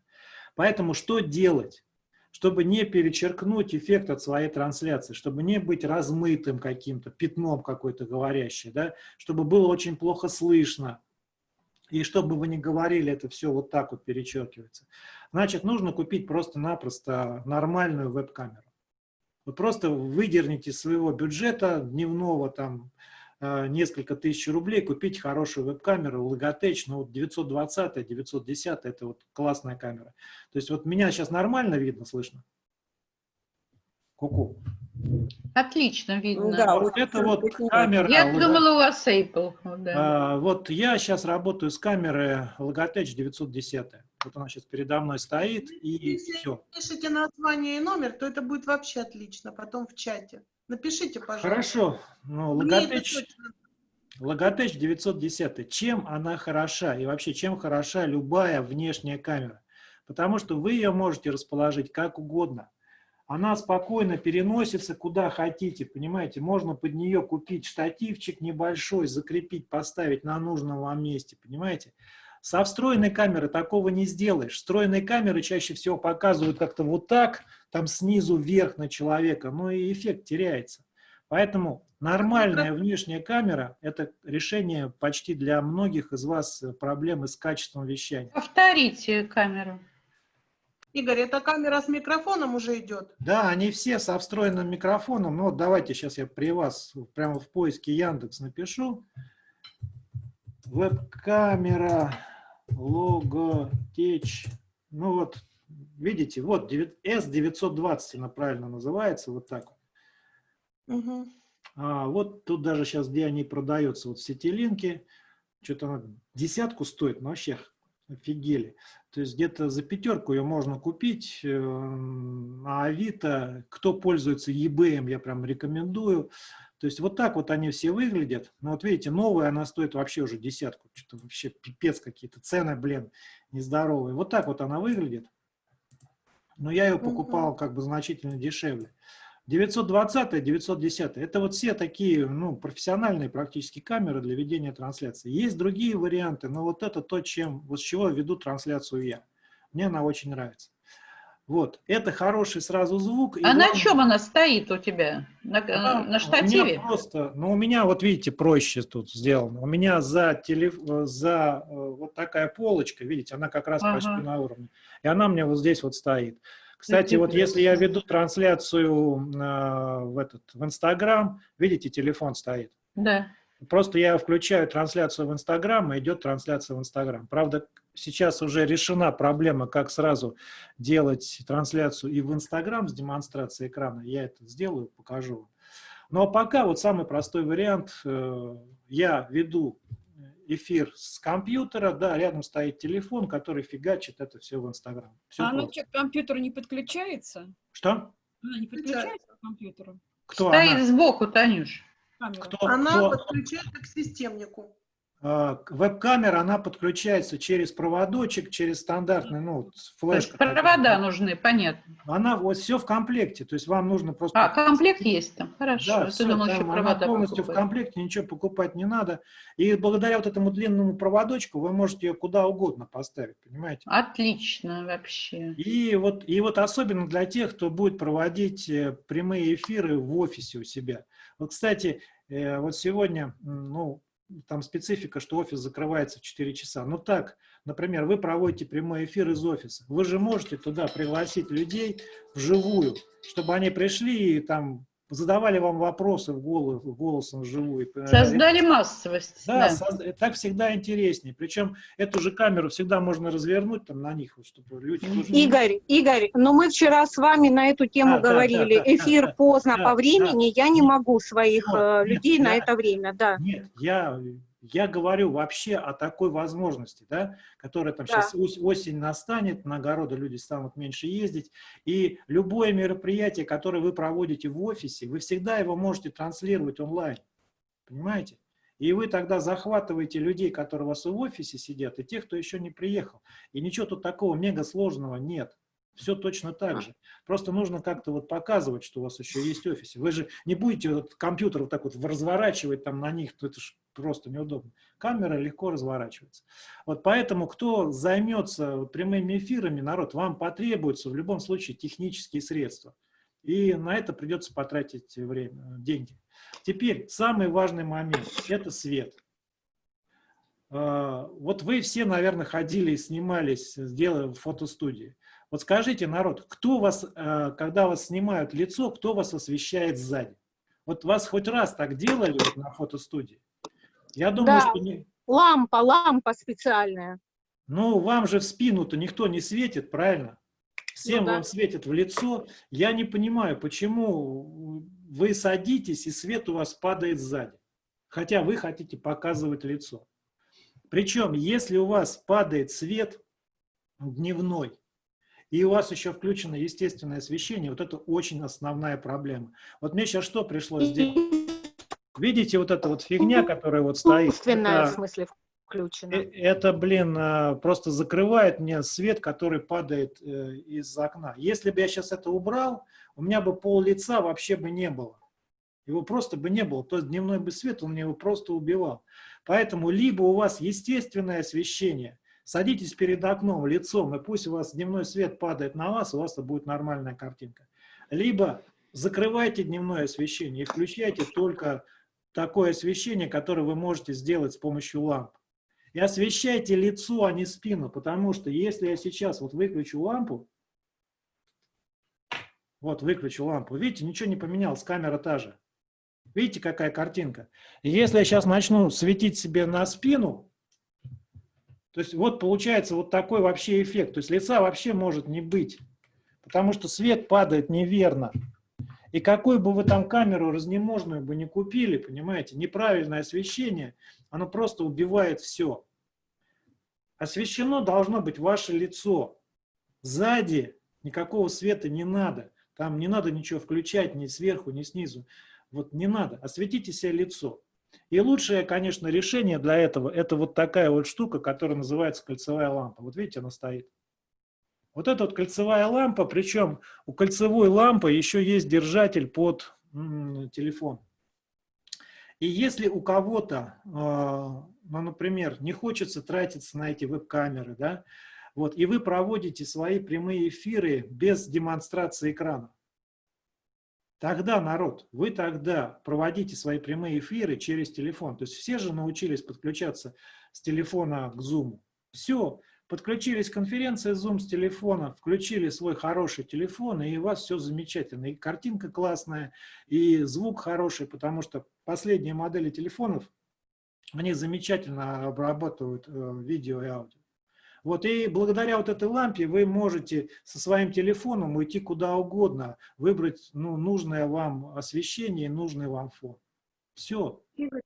[SPEAKER 1] Поэтому что делать? Чтобы не перечеркнуть эффект от своей трансляции, чтобы не быть размытым каким-то, пятном какой-то говорящий, да? чтобы было очень плохо слышно, и чтобы вы не говорили, это все вот так вот перечеркивается. Значит, нужно купить просто-напросто нормальную веб-камеру. Вы просто выдерните своего бюджета дневного там несколько тысяч рублей, купить хорошую веб-камеру, Logitech, ну вот 920, 910, это вот классная камера. То есть вот меня сейчас нормально видно, слышно? Ку-ку.
[SPEAKER 6] Отлично видно.
[SPEAKER 1] Да, вот это вот камера.
[SPEAKER 6] Я думала, у вас Apple.
[SPEAKER 1] Да. А, вот я сейчас работаю с камеры Logitech 910. Вот она сейчас передо мной стоит, и
[SPEAKER 4] Если
[SPEAKER 1] все.
[SPEAKER 4] пишите название и номер, то это будет вообще отлично, потом в чате. Напишите, пожалуйста.
[SPEAKER 1] Хорошо. Ну, Logitech, Logitech 910. Чем она хороша? И вообще, чем хороша любая внешняя камера? Потому что вы ее можете расположить как угодно. Она спокойно переносится куда хотите, понимаете? Можно под нее купить штативчик небольшой, закрепить, поставить на нужном вам месте, понимаете? Со встроенной камеры такого не сделаешь. Встроенные камеры чаще всего показывают как-то вот так, там снизу вверх на человека, но и эффект теряется. Поэтому нормальная внешняя камера – это решение почти для многих из вас проблемы с качеством вещания.
[SPEAKER 6] Повторите камеру.
[SPEAKER 4] Игорь, эта камера с микрофоном уже идет?
[SPEAKER 1] Да, они все со встроенным микрофоном. Ну, вот давайте сейчас я при вас прямо в поиске Яндекс напишу. Веб-камера Logitech. Ну вот, видите, вот S920 она правильно называется, вот так.
[SPEAKER 4] Угу.
[SPEAKER 1] А, вот тут даже сейчас, где они продаются, вот сетилинки, что-то она десятку стоит, но вообще офигели. То есть где-то за пятерку ее можно купить, э, а Авито, кто пользуется eBay, я прям рекомендую. То есть вот так вот они все выглядят. Но вот видите, новая она стоит вообще уже десятку. Что-то вообще пипец какие-то цены, блин, нездоровые. Вот так вот она выглядит. Но я ее покупал как бы значительно дешевле. 920, 910, это вот все такие, ну, профессиональные практически камеры для ведения трансляции. Есть другие варианты, но вот это то, чем, вот с чего веду трансляцию я. Мне она очень нравится. Вот, это хороший сразу звук.
[SPEAKER 6] А главное, на чем она стоит у тебя? На, она, на штативе?
[SPEAKER 1] просто, ну, у меня, вот видите, проще тут сделано. У меня за, телеф... за э, вот такая полочка, видите, она как раз ага. почти на уровне. И она мне вот здесь вот стоит. Кстати, вот если я веду трансляцию э, в, этот, в Инстаграм, видите, телефон стоит.
[SPEAKER 6] Да.
[SPEAKER 1] Просто я включаю трансляцию в Инстаграм, и идет трансляция в Инстаграм. Правда, сейчас уже решена проблема, как сразу делать трансляцию и в Инстаграм с демонстрацией экрана. Я это сделаю, покажу. Но пока вот самый простой вариант. Э, я веду эфир с компьютера, да, рядом стоит телефон, который фигачит это все в Инстаграм.
[SPEAKER 3] А оно к компьютеру не подключается?
[SPEAKER 1] Что?
[SPEAKER 3] Она не подключается к компьютеру?
[SPEAKER 6] Кто Стоит она? сбоку, Танюш.
[SPEAKER 4] Кто, она кто? подключается к системнику.
[SPEAKER 1] А, веб-камера, она подключается через проводочек, через стандартный, ну, флешка.
[SPEAKER 6] Провода нужны, понятно.
[SPEAKER 1] Она вот все в комплекте, то есть вам нужно просто...
[SPEAKER 6] А, комплект есть там, хорошо.
[SPEAKER 1] Да, все, думал, там, она полностью покупать. в комплекте, ничего покупать не надо. И благодаря вот этому длинному проводочку вы можете ее куда угодно поставить, понимаете?
[SPEAKER 6] Отлично вообще.
[SPEAKER 1] И вот, и вот особенно для тех, кто будет проводить э, прямые эфиры в офисе у себя. Вот, кстати, э, вот сегодня, ну, там специфика, что офис закрывается в 4 часа. Ну так, например, вы проводите прямой эфир из офиса. Вы же можете туда пригласить людей вживую, чтобы они пришли и там задавали вам вопросы в голос, голосом вживую.
[SPEAKER 6] Создали массовость.
[SPEAKER 1] Да, да. Соз... так всегда интереснее. Причем эту же камеру всегда можно развернуть там на них, чтобы люди...
[SPEAKER 2] Игорь, Игорь, но мы вчера с вами на эту тему да, говорили. Да, да, Эфир да, поздно да, по времени, да. я не могу своих вот, людей нет, на я, это время, да.
[SPEAKER 1] Нет, я я говорю вообще о такой возможности, да, которая там да. сейчас осень настанет, на огороды люди станут меньше ездить, и любое мероприятие, которое вы проводите в офисе, вы всегда его можете транслировать онлайн, понимаете? И вы тогда захватываете людей, которые у вас в офисе сидят, и тех, кто еще не приехал. И ничего тут такого мега сложного нет. Все точно так же. Просто нужно как-то вот показывать, что у вас еще есть офисе. Вы же не будете вот компьютер вот так вот разворачивать там на них, это же просто неудобно. Камера легко разворачивается. Вот поэтому, кто займется прямыми эфирами, народ, вам потребуется в любом случае технические средства. И на это придется потратить время, деньги. Теперь самый важный момент – это свет. А, вот вы все, наверное, ходили и снимались, сделали фотостудии. Вот скажите, народ, кто вас, а, когда вас снимают лицо, кто вас освещает сзади? Вот вас хоть раз так делали на фотостудии?
[SPEAKER 2] Я думаю, да, что не... лампа, лампа специальная.
[SPEAKER 1] Ну, вам же в спину-то никто не светит, правильно? Всем ну, да. вам светит в лицо. Я не понимаю, почему вы садитесь, и свет у вас падает сзади. Хотя вы хотите показывать лицо. Причем, если у вас падает свет дневной, и у вас еще включено естественное освещение, вот это очень основная проблема. Вот мне сейчас что пришлось сделать? Видите, вот эта вот фигня, которая вот стоит?
[SPEAKER 2] Искусственная, в смысле, включена. Э,
[SPEAKER 1] это, блин, а, просто закрывает мне свет, который падает э, из окна. Если бы я сейчас это убрал, у меня бы пол лица вообще бы не было. Его просто бы не было. То есть дневной бы свет, он мне его просто убивал. Поэтому либо у вас естественное освещение, садитесь перед окном лицом, и пусть у вас дневной свет падает на вас, у вас будет нормальная картинка. Либо закрывайте дневное освещение и включайте только такое освещение, которое вы можете сделать с помощью ламп. И освещайте лицо, а не спину, потому что если я сейчас вот выключу лампу, вот выключу лампу, видите, ничего не поменялось, камера та же. Видите, какая картинка? Если я сейчас начну светить себе на спину, то есть вот получается вот такой вообще эффект. То есть лица вообще может не быть, потому что свет падает неверно. И какую бы вы там камеру разнеможную бы не купили, понимаете, неправильное освещение, оно просто убивает все. Освещено должно быть ваше лицо. Сзади никакого света не надо. Там не надо ничего включать ни сверху, ни снизу. Вот не надо, осветите себе лицо. И лучшее, конечно, решение для этого, это вот такая вот штука, которая называется кольцевая лампа. Вот видите, она стоит. Вот эта вот кольцевая лампа, причем у кольцевой лампы еще есть держатель под телефон. И если у кого-то, а, ну, например, не хочется тратиться на эти веб-камеры, да, вот, и вы проводите свои прямые эфиры без демонстрации экрана, Тогда, народ, вы тогда проводите свои прямые эфиры через телефон. То есть все же научились подключаться с телефона к Zoom. Все, подключились к конференции Zoom с телефона, включили свой хороший телефон, и у вас все замечательно. И картинка классная, и звук хороший, потому что последние модели телефонов, они замечательно обрабатывают э, видео и аудио. Вот и благодаря вот этой лампе вы можете со своим телефоном уйти куда угодно, выбрать ну, нужное вам освещение, нужный вам фон. Все.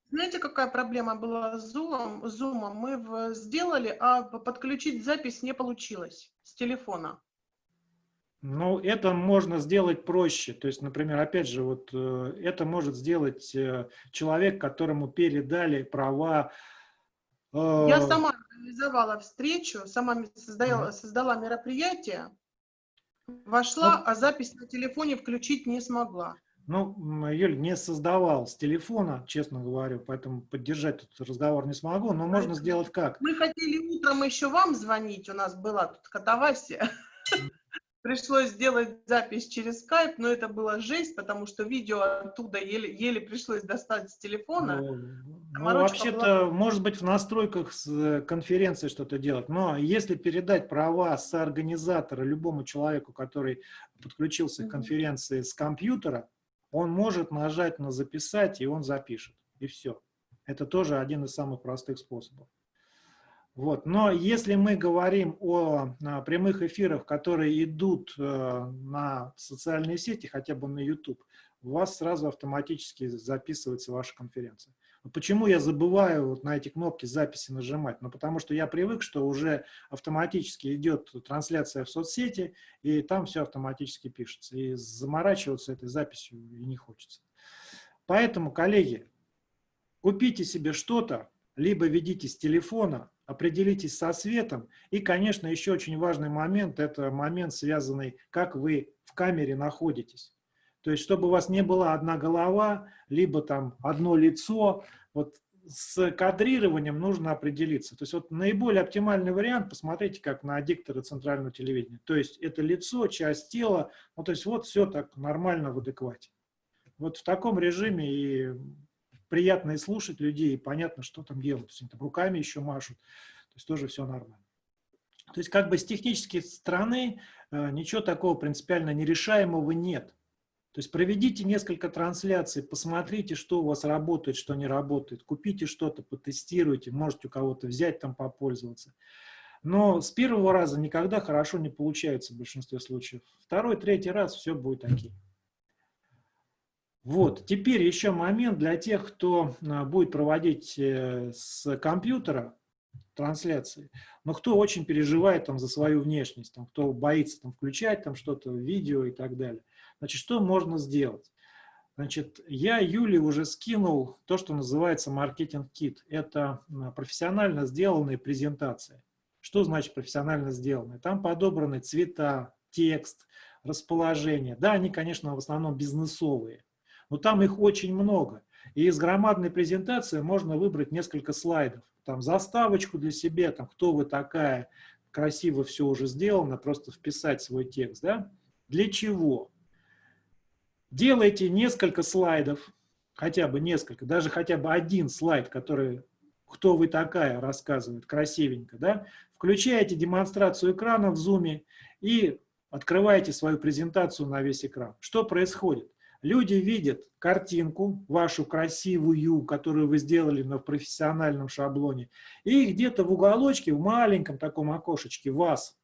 [SPEAKER 4] Знаете, какая проблема была с Zoom? Zoom мы сделали, а подключить запись не получилось с телефона.
[SPEAKER 1] Ну, это можно сделать проще. То есть, например, опять же, вот э, это может сделать э, человек, которому передали права.
[SPEAKER 4] Я э, сама организовала встречу, сама создала, создала мероприятие, вошла, а запись на телефоне включить не смогла.
[SPEAKER 1] Ну, Юль, не создавал с телефона, честно говорю, поэтому поддержать этот разговор не смогу, но можно сделать как?
[SPEAKER 4] Мы хотели утром еще вам звонить, у нас была тут катавасия. Пришлось сделать запись через скайп, но это была жесть, потому что видео оттуда еле, еле пришлось достать с телефона.
[SPEAKER 1] Ну, ну вообще-то, была... может быть, в настройках с э, конференции что-то делать, но если передать права с организатора любому человеку, который подключился к конференции с компьютера, он может нажать на «Записать», и он запишет, и все. Это тоже один из самых простых способов. Вот. Но если мы говорим о, о прямых эфирах, которые идут э, на социальные сети, хотя бы на YouTube, у вас сразу автоматически записывается ваша конференция. Почему я забываю вот на эти кнопки записи нажимать? Ну, потому что я привык, что уже автоматически идет трансляция в соцсети, и там все автоматически пишется. И заморачиваться этой записью и не хочется. Поэтому, коллеги, купите себе что-то, либо ведите с телефона, определитесь со светом. И, конечно, еще очень важный момент, это момент, связанный, как вы в камере находитесь. То есть, чтобы у вас не была одна голова, либо там одно лицо, вот с кадрированием нужно определиться. То есть вот наиболее оптимальный вариант, посмотрите, как на диктора центрального телевидения. То есть это лицо, часть тела, ну то есть вот все так нормально в адеквате. Вот в таком режиме и приятно и слушать людей, и понятно, что там делают. То есть они там руками еще машут, то есть тоже все нормально. То есть как бы с технической стороны э, ничего такого принципиально нерешаемого нет. То есть проведите несколько трансляций, посмотрите, что у вас работает, что не работает, купите что-то, потестируйте, можете у кого-то взять, там попользоваться. Но с первого раза никогда хорошо не получается в большинстве случаев. Второй, третий раз все будет окей. Вот, теперь еще момент для тех, кто а, будет проводить э, с компьютера трансляции, но кто очень переживает там за свою внешность, там, кто боится там включать там что-то, видео и так далее. Значит, что можно сделать? Значит, я Юле уже скинул то, что называется маркетинг-кит. Это профессионально сделанные презентации. Что значит профессионально сделанные? Там подобраны цвета, текст, расположение. Да, они, конечно, в основном бизнесовые но там их очень много. И из громадной презентации можно выбрать несколько слайдов. Там заставочку для себя, там, кто вы такая, красиво все уже сделано, просто вписать свой текст. Да? Для чего? Делайте несколько слайдов, хотя бы несколько, даже хотя бы один слайд, который «Кто вы такая?» рассказывает красивенько. Да? Включаете демонстрацию экрана в Zoom и открываете свою презентацию на весь экран. Что происходит? Люди видят картинку, вашу красивую, которую вы сделали на профессиональном шаблоне, и где-то в уголочке, в маленьком таком окошечке вас.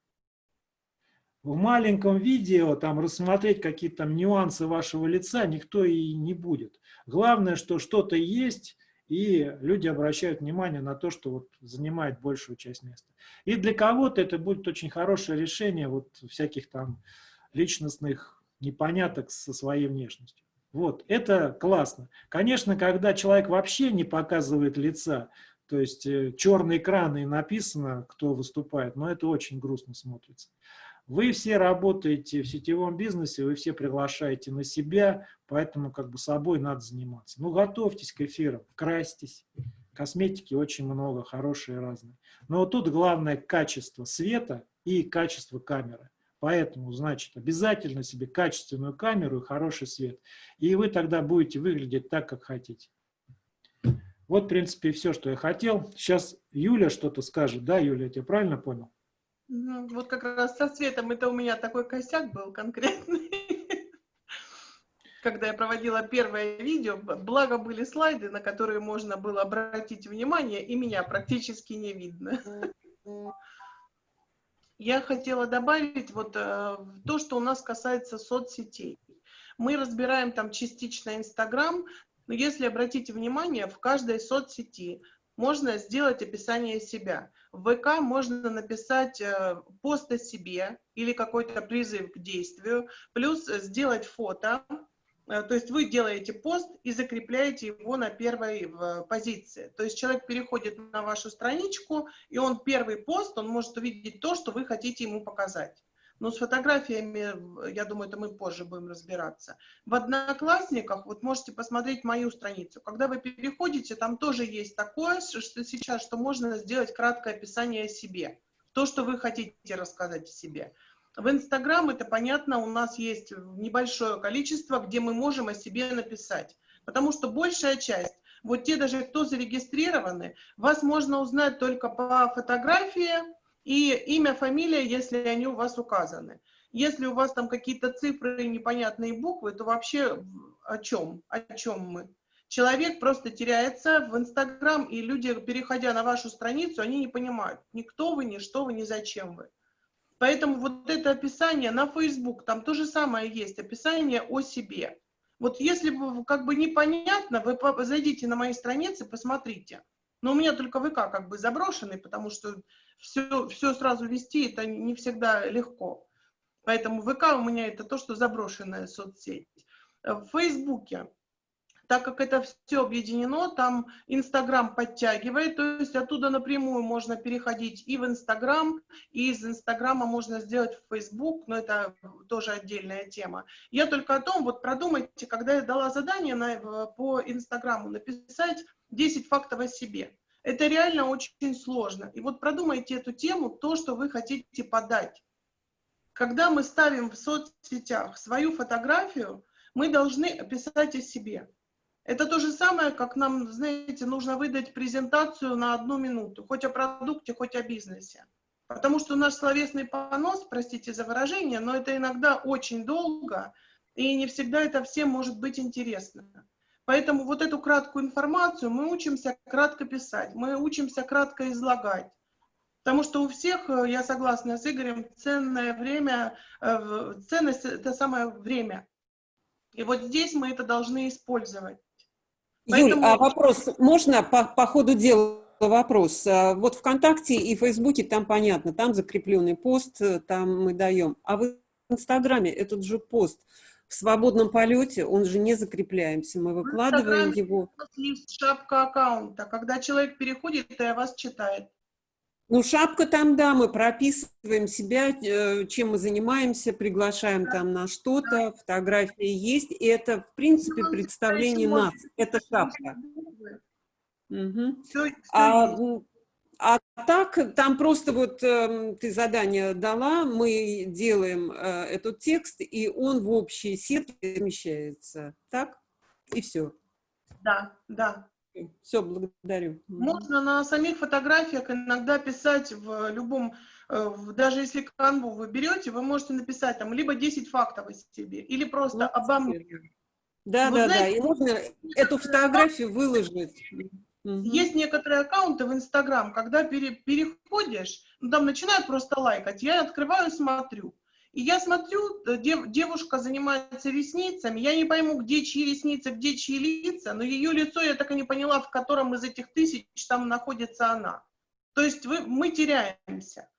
[SPEAKER 1] В маленьком видео там рассмотреть какие-то там нюансы вашего лица никто и не будет. Главное, что что-то есть, и люди обращают внимание на то, что вот занимает большую часть места. И для кого-то это будет очень хорошее решение вот всяких там личностных непоняток со своей внешностью. Вот, это классно. Конечно, когда человек вообще не показывает лица, то есть э, черный экран и написано, кто выступает, но это очень грустно смотрится. Вы все работаете в сетевом бизнесе, вы все приглашаете на себя, поэтому как бы собой надо заниматься. Ну, готовьтесь к эфирам, красьтесь. Косметики очень много, хорошие разные. Но вот тут главное качество света и качество камеры. Поэтому, значит, обязательно себе качественную камеру и хороший свет. И вы тогда будете выглядеть так, как хотите. Вот, в принципе, все, что я хотел. Сейчас Юля что-то скажет. Да, Юля, я тебя правильно понял?
[SPEAKER 4] Вот как раз со светом это у меня такой косяк был конкретный. Когда я проводила первое видео, благо были слайды, на которые можно было обратить внимание, и меня практически не видно. Я хотела добавить вот э, то, что у нас касается соцсетей. Мы разбираем там частично Инстаграм, но если обратите внимание, в каждой соцсети можно сделать описание себя. В ВК можно написать э, пост о себе или какой-то призыв к действию, плюс сделать фото, Э, то есть вы делаете пост и закрепляете его на первой позиции. То есть человек переходит на вашу страничку, и он первый пост, он может увидеть то, что вы хотите ему показать. Но с фотографиями, я думаю, это мы позже будем разбираться. В Одноклассниках, вот можете посмотреть мою страницу. Когда вы переходите, там тоже есть такое, что сейчас, что можно сделать краткое описание о себе. То, что вы хотите рассказать о себе. В Инстаграм, это понятно, у нас есть небольшое количество, где мы можем о себе написать. Потому что большая часть, вот те даже, кто зарегистрированы, вас можно узнать только по фотографии и имя, фамилия, если они у вас указаны. Если у вас там какие-то цифры и непонятные буквы, то вообще о чем? О чем мы? Человек просто теряется в Инстаграм, и люди, переходя на вашу страницу, они не понимают, ни кто вы, ни что вы, ни зачем вы. Поэтому вот это описание на Facebook, там то же самое есть, описание о себе. Вот если как бы непонятно, вы зайдите на мои страницы, посмотрите. Но у меня только ВК как бы заброшенный, потому что все, все сразу вести это не всегда легко. Поэтому ВК у меня это то, что заброшенная соцсеть. В Фейсбуке так как это все объединено, там Инстаграм подтягивает, то есть оттуда напрямую можно переходить и в Инстаграм, и из Инстаграма можно сделать в Фейсбук, но это тоже отдельная тема. Я только о том, вот продумайте, когда я дала задание на, по Инстаграму написать 10 фактов о себе. Это реально очень сложно. И вот продумайте эту тему, то, что вы хотите подать. Когда мы ставим в соцсетях свою фотографию, мы должны описать о себе. Это то же самое, как нам, знаете, нужно выдать презентацию на одну минуту, хоть о продукте, хоть о бизнесе. Потому что наш словесный понос, простите за выражение, но это иногда очень долго, и не всегда это всем может быть интересно. Поэтому вот эту краткую информацию мы учимся кратко писать, мы учимся кратко излагать. Потому что у всех, э, я согласна с Игорем, ценное время, э, ценность – это самое время. И вот здесь мы это должны использовать.
[SPEAKER 5] Поэтому... Юль, а вопрос, можно по, по ходу дела вопрос? А вот ВКонтакте и Фейсбуке там понятно, там закрепленный пост, э, там мы даем. А в Инстаграме этот же пост в свободном полете, он же не закрепляемся, мы выкладываем его.
[SPEAKER 4] Шапка аккаунта, когда человек переходит и вас читает.
[SPEAKER 5] Ну, шапка там, да, мы прописываем себя, э, чем мы занимаемся, приглашаем там на что-то, фотографии есть, и это, в принципе, ну, представление нас, это шапка. Угу. А, а так, там просто вот э, ты задание дала, мы делаем э, этот текст, и он в общей сетке замещается, так? И все.
[SPEAKER 4] Да, да.
[SPEAKER 5] Все, благодарю.
[SPEAKER 4] Можно на самих фотографиях иногда писать в любом, э, даже если канву вы берете, вы можете написать там либо 10 фактов о себе, или просто вот, обо мне.
[SPEAKER 5] Да, вот, да, знаете, да, и можно эту фотографию выложить.
[SPEAKER 4] Есть некоторые аккаунты в Инстаграм, когда пере, переходишь, ну, там начинают просто лайкать, я открываю, смотрю. И я смотрю, э, дев, девушка занимается ресницами, я не пойму, где чьи ресницы, где чьи лица, но ее лицо я так и не поняла, в котором из этих тысяч там находится она. То есть вы, мы теряемся.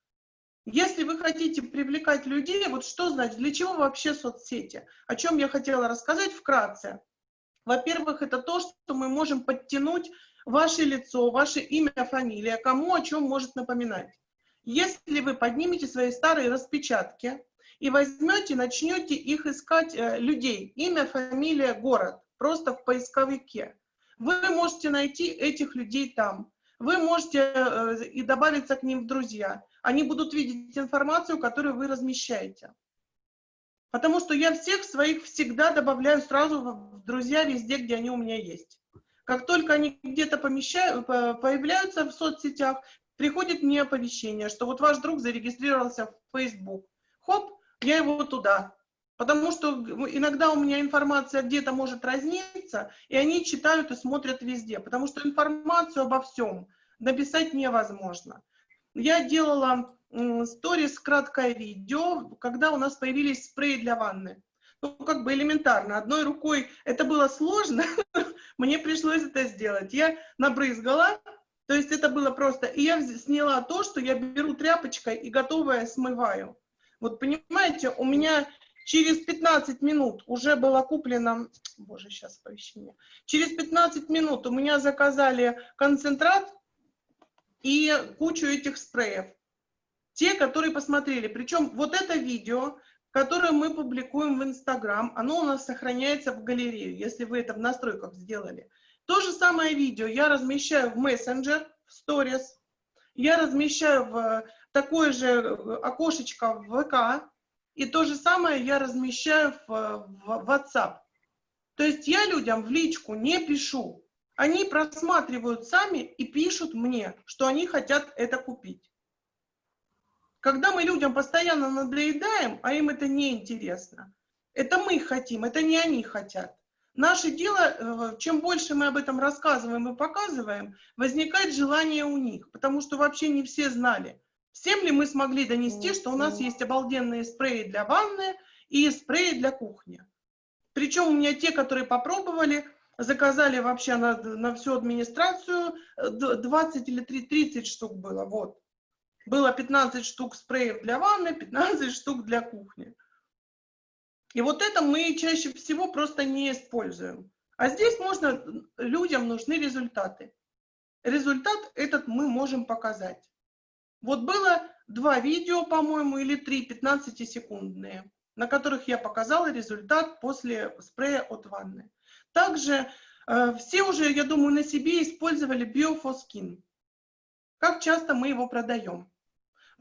[SPEAKER 4] Если вы хотите привлекать людей, вот что значит, для чего вообще соцсети? О чем я хотела рассказать вкратце. Во-первых, это то, что мы можем подтянуть ваше лицо, ваше имя, фамилия, кому о чем может напоминать. Если вы поднимете свои старые распечатки, и возьмете, начнете их искать э, людей, имя, фамилия, город, просто в поисковике. Вы можете найти этих людей там. Вы можете э, и добавиться к ним в друзья. Они будут видеть информацию, которую вы размещаете. Потому что я всех своих всегда добавляю сразу в друзья везде, где они у меня есть. Как только они где-то появляются в соцсетях, приходит мне оповещение, что вот ваш друг зарегистрировался в Facebook. Хоп, я его туда. Потому что иногда у меня информация где-то может разниться, и они читают и смотрят везде, потому что информацию обо всем написать невозможно. Я делала сторис, краткое видео, когда у нас появились спреи для ванны. Ну, как бы элементарно, одной рукой это было сложно, мне пришлось это сделать. Я набрызгала, то есть это было просто, и я сняла то, что я беру тряпочкой и готовое смываю. Вот понимаете, у меня через 15 минут уже было куплено, боже, сейчас оповещение, через 15 минут у меня заказали концентрат и кучу этих спреев. Те, которые посмотрели. Причем вот это видео, которое мы публикуем в Инстаграм, оно у нас сохраняется в галерею, если вы это в настройках сделали. То же самое видео я размещаю в мессенджер, в сторис, я размещаю в такое же э, окошечко в ВК, и то же самое я размещаю в, в WhatsApp. То есть я людям в личку не пишу. Они просматривают сами и пишут мне, что они хотят это купить. Когда мы людям постоянно надоедаем, а им это не интересно, это мы хотим, это не они хотят. Наше дело, э, чем больше мы об этом рассказываем и показываем, возникает желание у них, потому что вообще не все знали, Всем ли мы смогли донести, что у нас есть обалденные спреи для ванны и спреи для кухни? Причем у меня те, которые попробовали, заказали вообще на, на всю администрацию 20 э, или 30 штук было, вот. Было 15 штук спреев для ванны, 15 штук для кухни. И вот это мы чаще всего просто не используем. А здесь можно, людям нужны результаты. Результат этот мы можем показать. Вот было два видео, по-моему, или три, 15-секундные, на которых я показала результат после спрея от ванны. Также э, все уже, я думаю, на себе использовали Biofoskин. Как часто мы его продаем?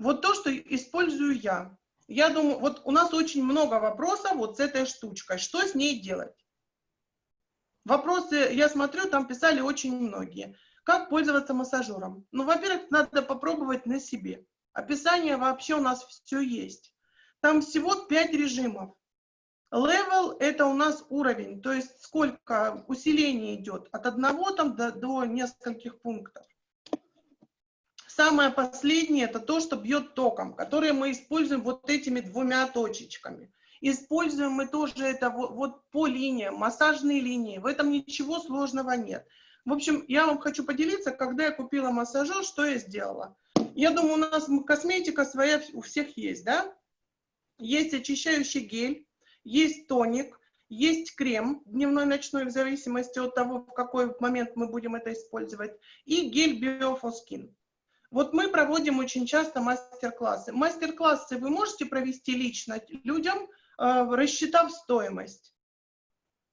[SPEAKER 4] Вот то, что использую я. Я думаю, вот у нас очень много вопросов вот с этой штучкой. Что с ней делать? Вопросы, я смотрю, там писали очень многие. Как пользоваться массажером? Ну, во-первых, надо попробовать на себе. Описание вообще у нас все есть. Там всего 5 режимов. Level – это у нас уровень, то есть сколько усиление идет, от одного там до, до нескольких пунктов. Самое последнее – это то, что бьет током, которое мы используем вот этими двумя точечками. Используем мы тоже это вот, вот по линиям, массажные линии. В этом ничего сложного нет. В общем, я вам хочу поделиться, когда я купила массажер, что я сделала. Я думаю, у нас косметика своя у всех есть, да? Есть очищающий гель, есть тоник, есть крем дневной, ночной, в зависимости от того, в какой момент мы будем это использовать, и гель Biofoskин. Вот мы проводим очень часто мастер-классы. Мастер-классы вы можете провести лично людям, э, рассчитав стоимость.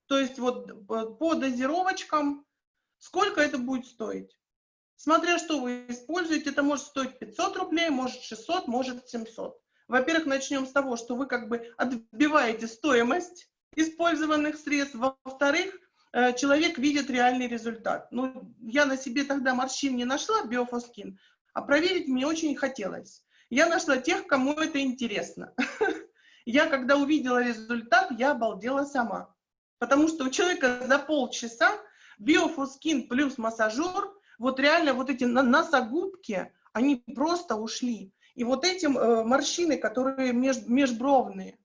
[SPEAKER 4] То есть вот э, по дозировочкам, сколько это будет стоить. Смотря что вы используете, это может стоить 500 рублей, может 600, может 700. Во-первых, начнем с того, что вы как бы отбиваете стоимость использованных средств. Во-вторых, э, человек видит реальный результат. Ну, я на себе тогда морщин не нашла, биофоскин, а проверить мне очень хотелось. Я нашла тех, кому это интересно. Я, когда увидела результат, я обалдела сама. Потому что у человека за полчаса биофускин плюс массажер, вот реально вот эти носогубки, они просто ушли. И вот эти э, морщины, которые меж, межбровные,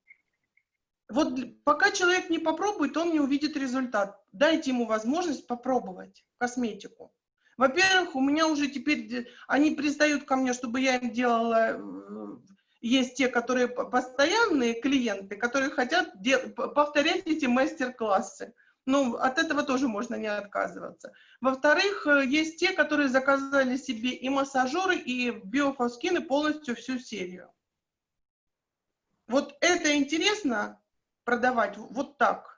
[SPEAKER 4] вот пока человек не попробует, он не увидит результат. Дайте ему возможность попробовать косметику. Во-первых, у меня уже теперь, они пристают ко мне, чтобы я им делала, э, есть те, которые постоянные клиенты, которые хотят повторять эти мастер-классы. Ну, от этого тоже можно не отказываться. Во-вторых, э, есть те, которые заказали себе и массажеры, и биофоскины полностью всю серию. Вот это интересно продавать вот так.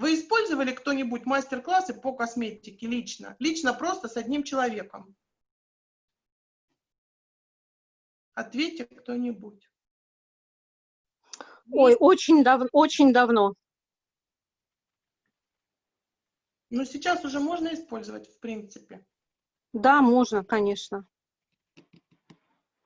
[SPEAKER 4] Вы использовали кто-нибудь мастер-классы по косметике лично? Лично просто с одним человеком? Ответьте кто-нибудь.
[SPEAKER 2] Ой, очень, дав очень давно.
[SPEAKER 4] Но сейчас уже можно использовать, в принципе.
[SPEAKER 2] Да, можно, конечно.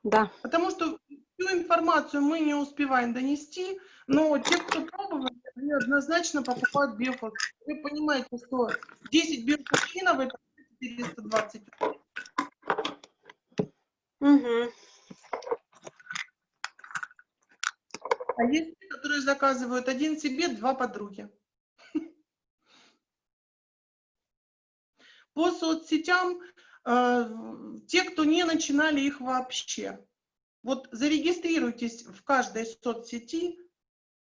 [SPEAKER 2] Да.
[SPEAKER 4] Потому что всю информацию мы не успеваем донести, но те, кто пробовали, они однозначно покупают биофос. Вы понимаете, что 10 биофосфинов это 420
[SPEAKER 2] Угу.
[SPEAKER 4] А есть те, которые заказывают один себе, два подруги. По соцсетям, э, те, кто не начинали их вообще, вот зарегистрируйтесь в каждой соцсети,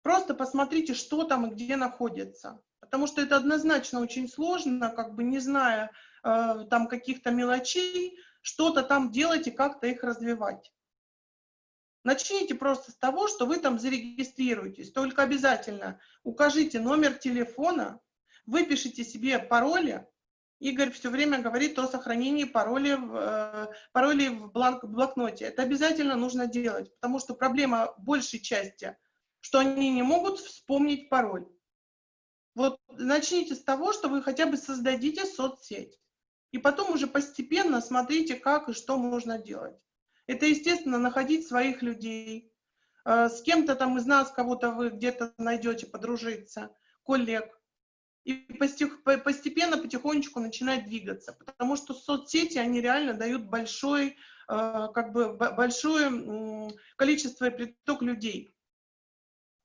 [SPEAKER 4] просто посмотрите, что там и где находится. Потому что это однозначно очень сложно, как бы не зная э, там каких-то мелочей, что-то там делать и как-то их развивать. Начните просто с того, что вы там зарегистрируетесь. Только обязательно укажите номер телефона, выпишите себе пароли, Игорь все время говорит о сохранении паролей в, э, паролей в бланк, блокноте. Это обязательно нужно делать, потому что проблема большей части, что они не могут вспомнить пароль. Вот начните с того, что вы хотя бы создадите соцсеть. И потом уже постепенно смотрите, как и что можно делать. Это, естественно, находить своих людей. Э, с кем-то там из нас, кого-то вы где-то найдете, подружиться, коллег и постепенно, потихонечку начинать двигаться, потому что соцсети, они реально дают большой, э, как бы большое количество и приток людей.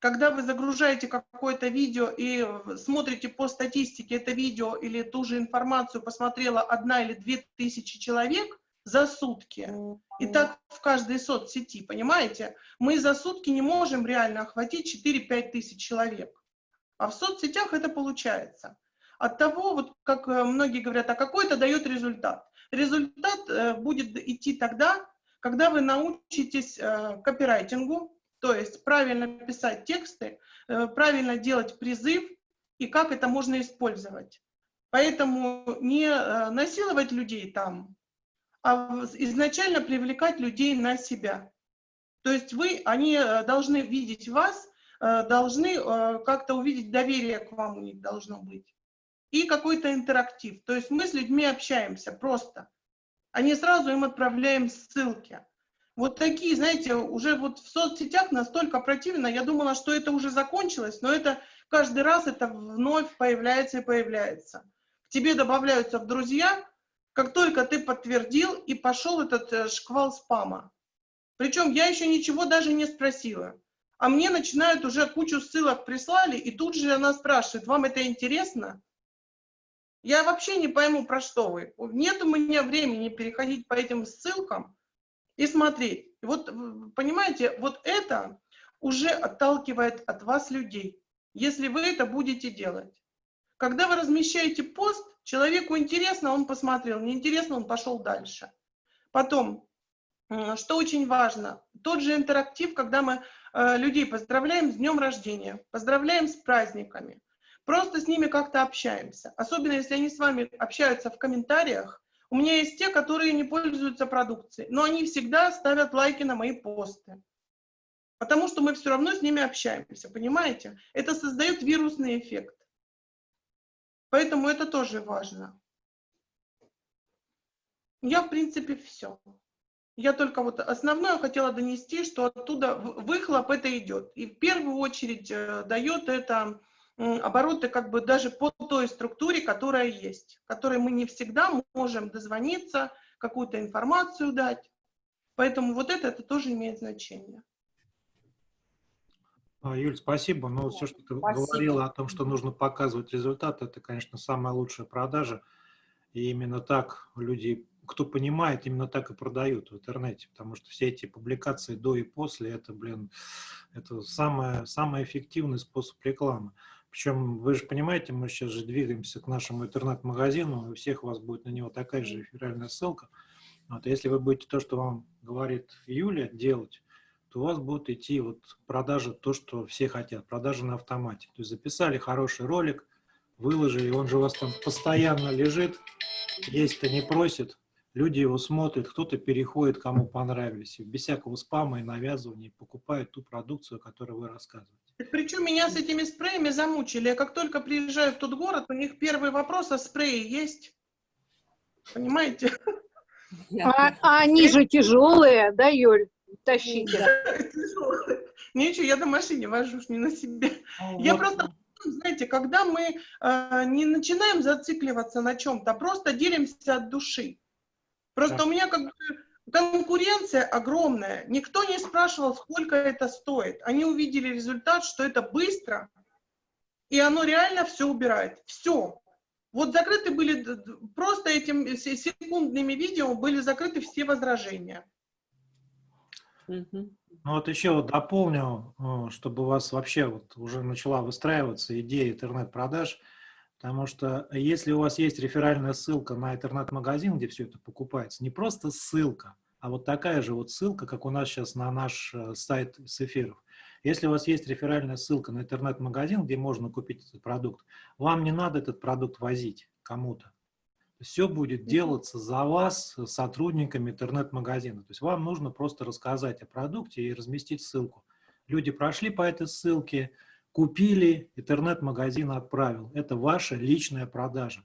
[SPEAKER 4] Когда вы загружаете какое-то видео и смотрите по статистике это видео или ту же информацию посмотрела одна или две тысячи человек за сутки, и так в каждой соцсети, понимаете? Мы за сутки не можем реально охватить 4-5 тысяч человек. А в соцсетях это получается. от того, вот как э, многие говорят, а какой это дает результат. Результат э, будет идти тогда, когда вы научитесь э, копирайтингу, то есть правильно писать тексты, правильно делать призыв и как это можно использовать. Поэтому не насиловать людей там, а изначально привлекать людей на себя. То есть вы, они должны видеть вас, должны как-то увидеть доверие к вам у них должно быть и какой-то интерактив. То есть мы с людьми общаемся просто, не сразу им отправляем ссылки. Вот такие, знаете, уже вот в соцсетях настолько противно, я думала, что это уже закончилось, но это каждый раз это вновь появляется и появляется. К тебе добавляются в друзья, как только ты подтвердил, и пошел этот э, шквал спама. Причем я еще ничего даже не спросила. А мне начинают уже кучу ссылок прислали, и тут же она спрашивает, вам это интересно? Я вообще не пойму, про что вы. Нет у меня времени переходить по этим ссылкам и смотреть. Вот, понимаете, вот это уже отталкивает от вас людей, если вы это будете делать. Когда вы размещаете пост, человеку интересно, он посмотрел, неинтересно, он пошел дальше. Потом, что очень важно, тот же интерактив, когда мы э, людей поздравляем с днем рождения, поздравляем с праздниками. Просто с ними как-то общаемся. Особенно, если они с вами общаются в комментариях. У меня есть те, которые не пользуются продукцией, но они всегда ставят лайки на мои посты. Потому что мы все равно с ними общаемся, понимаете? Это создает вирусный эффект. Поэтому это тоже важно. Я, в принципе, все. Я только вот основное хотела донести, что оттуда выхлоп это идет. И в первую очередь э, дает это обороты как бы даже по той структуре, которая есть, которой мы не всегда можем дозвониться, какую-то информацию дать. Поэтому вот это, это тоже имеет значение.
[SPEAKER 1] А, Юль, спасибо. Но ну, все, что ты спасибо. говорила о том, что нужно показывать результат, это, конечно, самая лучшая продажа. И именно так люди, кто понимает, именно так и продают в интернете. Потому что все эти публикации до и после, это, блин, это самый, самый эффективный способ рекламы. Причем, вы же понимаете, мы сейчас же двигаемся к нашему интернет-магазину, у всех у вас будет на него такая же реферальная ссылка. Вот, если вы будете то, что вам говорит Юля, делать, то у вас будут идти вот продажи, то, что все хотят, продажи на автомате. То есть записали хороший ролик, выложили, он же у вас там постоянно лежит, есть-то не просит, люди его смотрят, кто-то переходит, кому понравились, без всякого спама и навязывания покупают ту продукцию, о которой вы рассказываете.
[SPEAKER 4] Причем меня с этими спреями замучили. Я как только приезжаю в тот город, у них первый вопрос, а спреи есть? Понимаете?
[SPEAKER 2] А, а они же тяжелые, да, Юль? Тащите.
[SPEAKER 4] Ничего, я на машине вожу, не на себе. Я просто, знаете, когда мы э, не начинаем зацикливаться на чем-то, просто делимся от души. Просто у меня как бы конкуренция огромная. Никто не спрашивал, сколько это стоит. Они увидели результат, что это быстро, и оно реально все убирает. Все. Вот закрыты были, просто этим секундными видео были закрыты все возражения.
[SPEAKER 1] Ну вот еще вот дополню, э, чтобы у вас вообще вот уже начала выстраиваться идея интернет-продаж – Потому что если у вас есть реферальная ссылка на интернет-магазин, где все это покупается, не просто ссылка, а вот такая же вот ссылка, как у нас сейчас на наш э, сайт с эфиров. Если у вас есть реферальная ссылка на интернет-магазин, где можно купить этот продукт, вам не надо этот продукт возить кому-то. Все будет делаться за вас сотрудниками интернет-магазина. То есть вам нужно просто рассказать о продукте и разместить ссылку. Люди прошли по этой ссылке, Купили, интернет-магазин отправил. Это ваша личная продажа.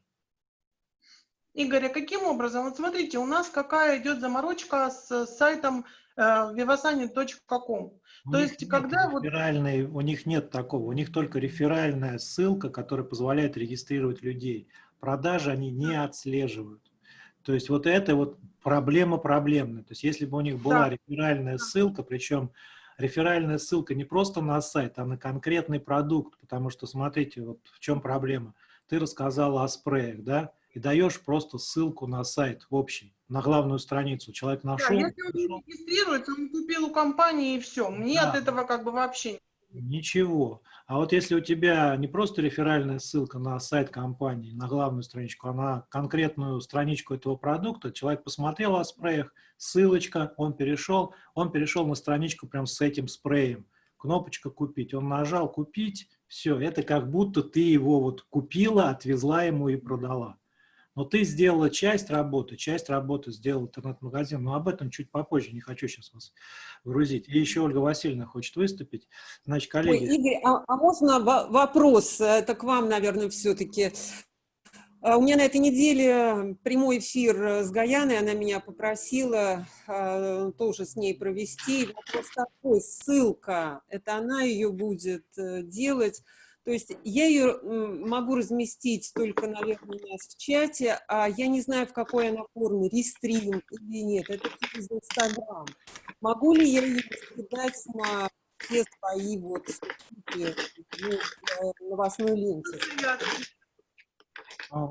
[SPEAKER 4] Игорь, а каким образом? Вот смотрите, у нас какая идет заморочка с сайтом э, vivasani.com. То есть, когда вот...
[SPEAKER 1] У них нет такого, у них только реферальная ссылка, которая позволяет регистрировать людей. Продажи они не отслеживают. То есть вот это вот проблема проблемная. То есть если бы у них была да. реферальная ссылка, причем реферальная ссылка не просто на сайт, а на конкретный продукт, потому что, смотрите, вот в чем проблема. Ты рассказала о спреях, да, и даешь просто ссылку на сайт общий, на главную страницу. Человек нашел. Да,
[SPEAKER 4] если он не регистрируется, он купил у компании и все. Мне да. от этого как бы вообще
[SPEAKER 1] Ничего. А вот если у тебя не просто реферальная ссылка на сайт компании, на главную страничку, а на конкретную страничку этого продукта, человек посмотрел о спреях, ссылочка, он перешел, он перешел на страничку прям с этим спреем. Кнопочка «Купить». Он нажал «Купить», все, это как будто ты его вот купила, отвезла ему и продала. Но ты сделала часть работы, часть работы сделал интернет-магазин. Но об этом чуть попозже, не хочу сейчас вас грузить. И еще Ольга Васильевна хочет выступить. Значит, коллеги...
[SPEAKER 5] Ой, Игорь, а, а можно вопрос? Это к вам, наверное, все-таки. А, у меня на этой неделе прямой эфир с Гаяной, она меня попросила э, тоже с ней провести. Вопрос такой, ссылка, это она ее будет э, делать. То есть я ее могу разместить только, наверное, у нас в чате, а я не знаю, в какой она форме, рестрим или нет, это через Инстаграм. Могу ли я ее скидать на все свои вот ну, новостной ленте?
[SPEAKER 1] Ну,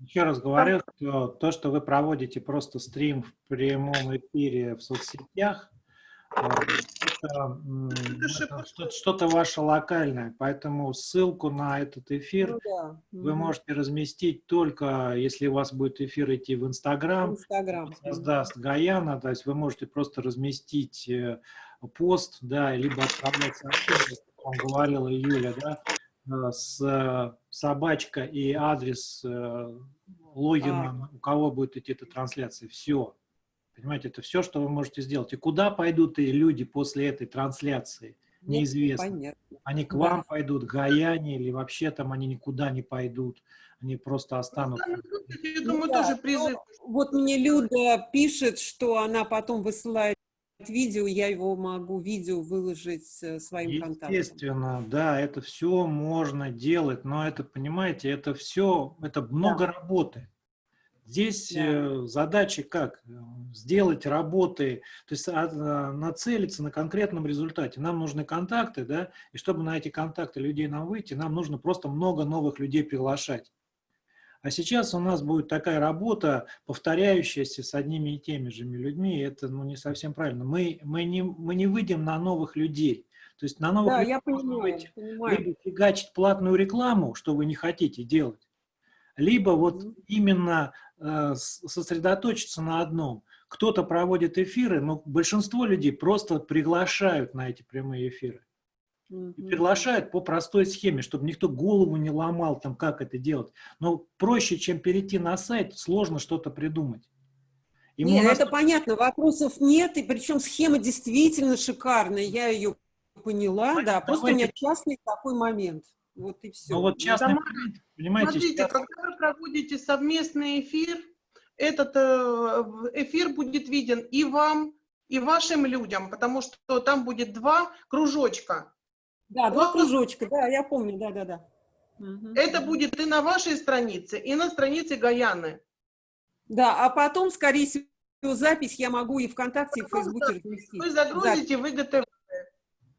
[SPEAKER 1] еще раз говорю, то, что вы проводите просто стрим в прямом эфире в соцсетях, что-то ваше локальное, поэтому ссылку на этот эфир ну, да. вы можете разместить только, если у вас будет эфир идти в Инстаграм,
[SPEAKER 5] Инстаграм.
[SPEAKER 1] создаст Гаяна, то есть вы можете просто разместить э, пост, да, либо отправлять сообщение, как вам говорила Юля, да, э, с э, собачка и адрес логина, а. у кого будет идти эта трансляция, все. Понимаете, это все, что вы можете сделать. И куда пойдут и люди после этой трансляции, неизвестно. Понятно. Они к вам да. пойдут, к Гаяне, или вообще там они никуда не пойдут. Они просто останутся.
[SPEAKER 5] Я думаю, ну, тоже да. призыв. Вот мне Люда пишет, что она потом высылает видео, я его могу видео выложить э, своим контактом.
[SPEAKER 1] Естественно, да, это все можно делать, но это, понимаете, это все, это много да. работы. Здесь да. Э, задача как? Сделать работы, то есть а, нацелиться на конкретном результате. Нам нужны контакты, да, и чтобы на эти контакты людей нам выйти, нам нужно просто много новых людей приглашать. А сейчас у нас будет такая работа, повторяющаяся с одними и теми же людьми, это ну, не совсем правильно. Мы, мы, не, мы не выйдем на новых людей. То есть на новых
[SPEAKER 5] да,
[SPEAKER 1] людей
[SPEAKER 5] я понимаю, выйти, понимаю.
[SPEAKER 1] либо фигачить платную рекламу, что вы не хотите делать, либо вот именно сосредоточиться на одном. Кто-то проводит эфиры, но большинство людей просто приглашают на эти прямые эфиры. И приглашают по простой схеме, чтобы никто голову не ломал, там, как это делать. Но проще, чем перейти на сайт, сложно что-то придумать.
[SPEAKER 5] Ему нет, нас... это понятно, вопросов нет, и причем схема действительно шикарная, я ее поняла, Давайте, да, просто у меня частный такой момент. Вот и все.
[SPEAKER 1] Ну вот частный Тамара,
[SPEAKER 4] понимаете? Смотрите, сейчас... когда вы проводите совместный эфир, этот э, эфир будет виден и вам, и вашим людям, потому что там будет два кружочка.
[SPEAKER 5] Да, два кружочка, да, я помню, да-да-да.
[SPEAKER 4] Это будет и на вашей странице, и на странице Гаяны.
[SPEAKER 5] Да, а потом, скорее всего, запись я могу и ВКонтакте, и в Фейсбуке разместить.
[SPEAKER 4] Вы загрузите, запись. вы ГТВ.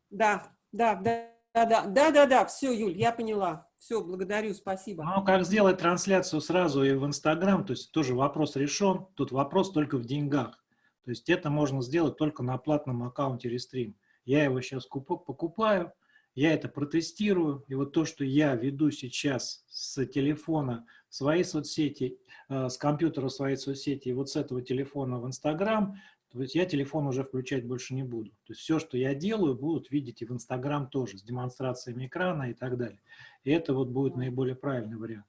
[SPEAKER 5] Да, да, да. Да-да, да-да-да, все, Юль, я поняла. Все, благодарю, спасибо.
[SPEAKER 1] Ну, как сделать трансляцию сразу и в Инстаграм, то есть тоже вопрос решен, тут вопрос только в деньгах. То есть это можно сделать только на платном аккаунте Restream. Я его сейчас покупаю, я это протестирую, и вот то, что я веду сейчас с телефона свои соцсети, э, с компьютера свои соцсети, и вот с этого телефона в Инстаграм, то есть я телефон уже включать больше не буду. То есть все, что я делаю, будут видеть и в Инстаграм тоже, с демонстрациями экрана и так далее. И это вот будет наиболее правильный вариант.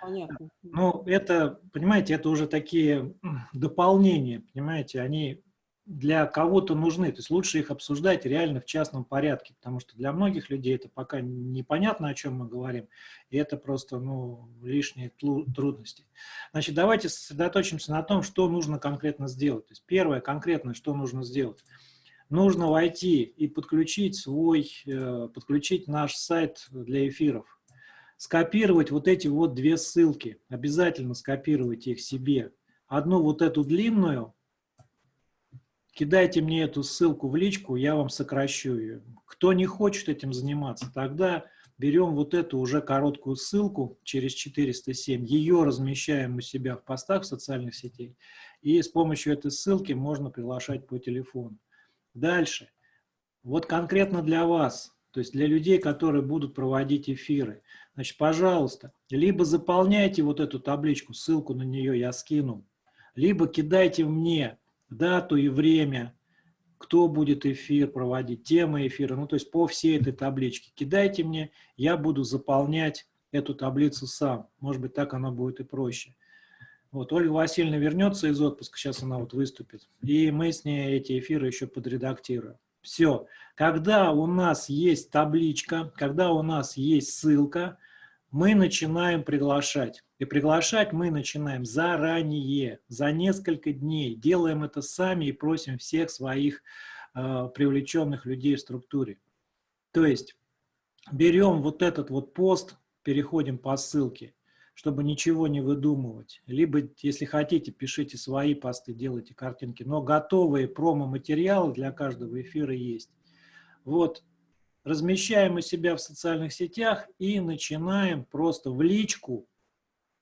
[SPEAKER 1] Понятно. Ну, это, понимаете, это уже такие дополнения, понимаете, они для кого-то нужны. То есть лучше их обсуждать реально в частном порядке, потому что для многих людей это пока непонятно, о чем мы говорим, и это просто ну, лишние трудности. Значит, давайте сосредоточимся на том, что нужно конкретно сделать. То есть первое конкретно, что нужно сделать. Нужно войти и подключить свой, э, подключить наш сайт для эфиров. Скопировать вот эти вот две ссылки, обязательно скопировать их себе. Одну вот эту длинную, кидайте мне эту ссылку в личку, я вам сокращу ее. Кто не хочет этим заниматься, тогда берем вот эту уже короткую ссылку через 407, ее размещаем у себя в постах в социальных сетей, и с помощью этой ссылки можно приглашать по телефону. Дальше. Вот конкретно для вас то есть для людей, которые будут проводить эфиры. Значит, пожалуйста, либо заполняйте вот эту табличку, ссылку на нее я скину, либо кидайте мне дату и время, кто будет эфир проводить, тема эфира, ну то есть по всей этой табличке. Кидайте мне, я буду заполнять эту таблицу сам. Может быть, так она будет и проще. Вот, Ольга Васильевна вернется из отпуска, сейчас она вот выступит, и мы с ней эти эфиры еще подредактируем. Все. Когда у нас есть табличка, когда у нас есть ссылка, мы начинаем приглашать. И приглашать мы начинаем заранее, за несколько дней. Делаем это сами и просим всех своих э, привлеченных людей в структуре. То есть берем вот этот вот пост, переходим по ссылке, чтобы ничего не выдумывать. Либо, если хотите, пишите свои посты, делайте картинки. Но готовые промо-материалы для каждого эфира есть. Вот, размещаем у себя в социальных сетях и начинаем просто в личку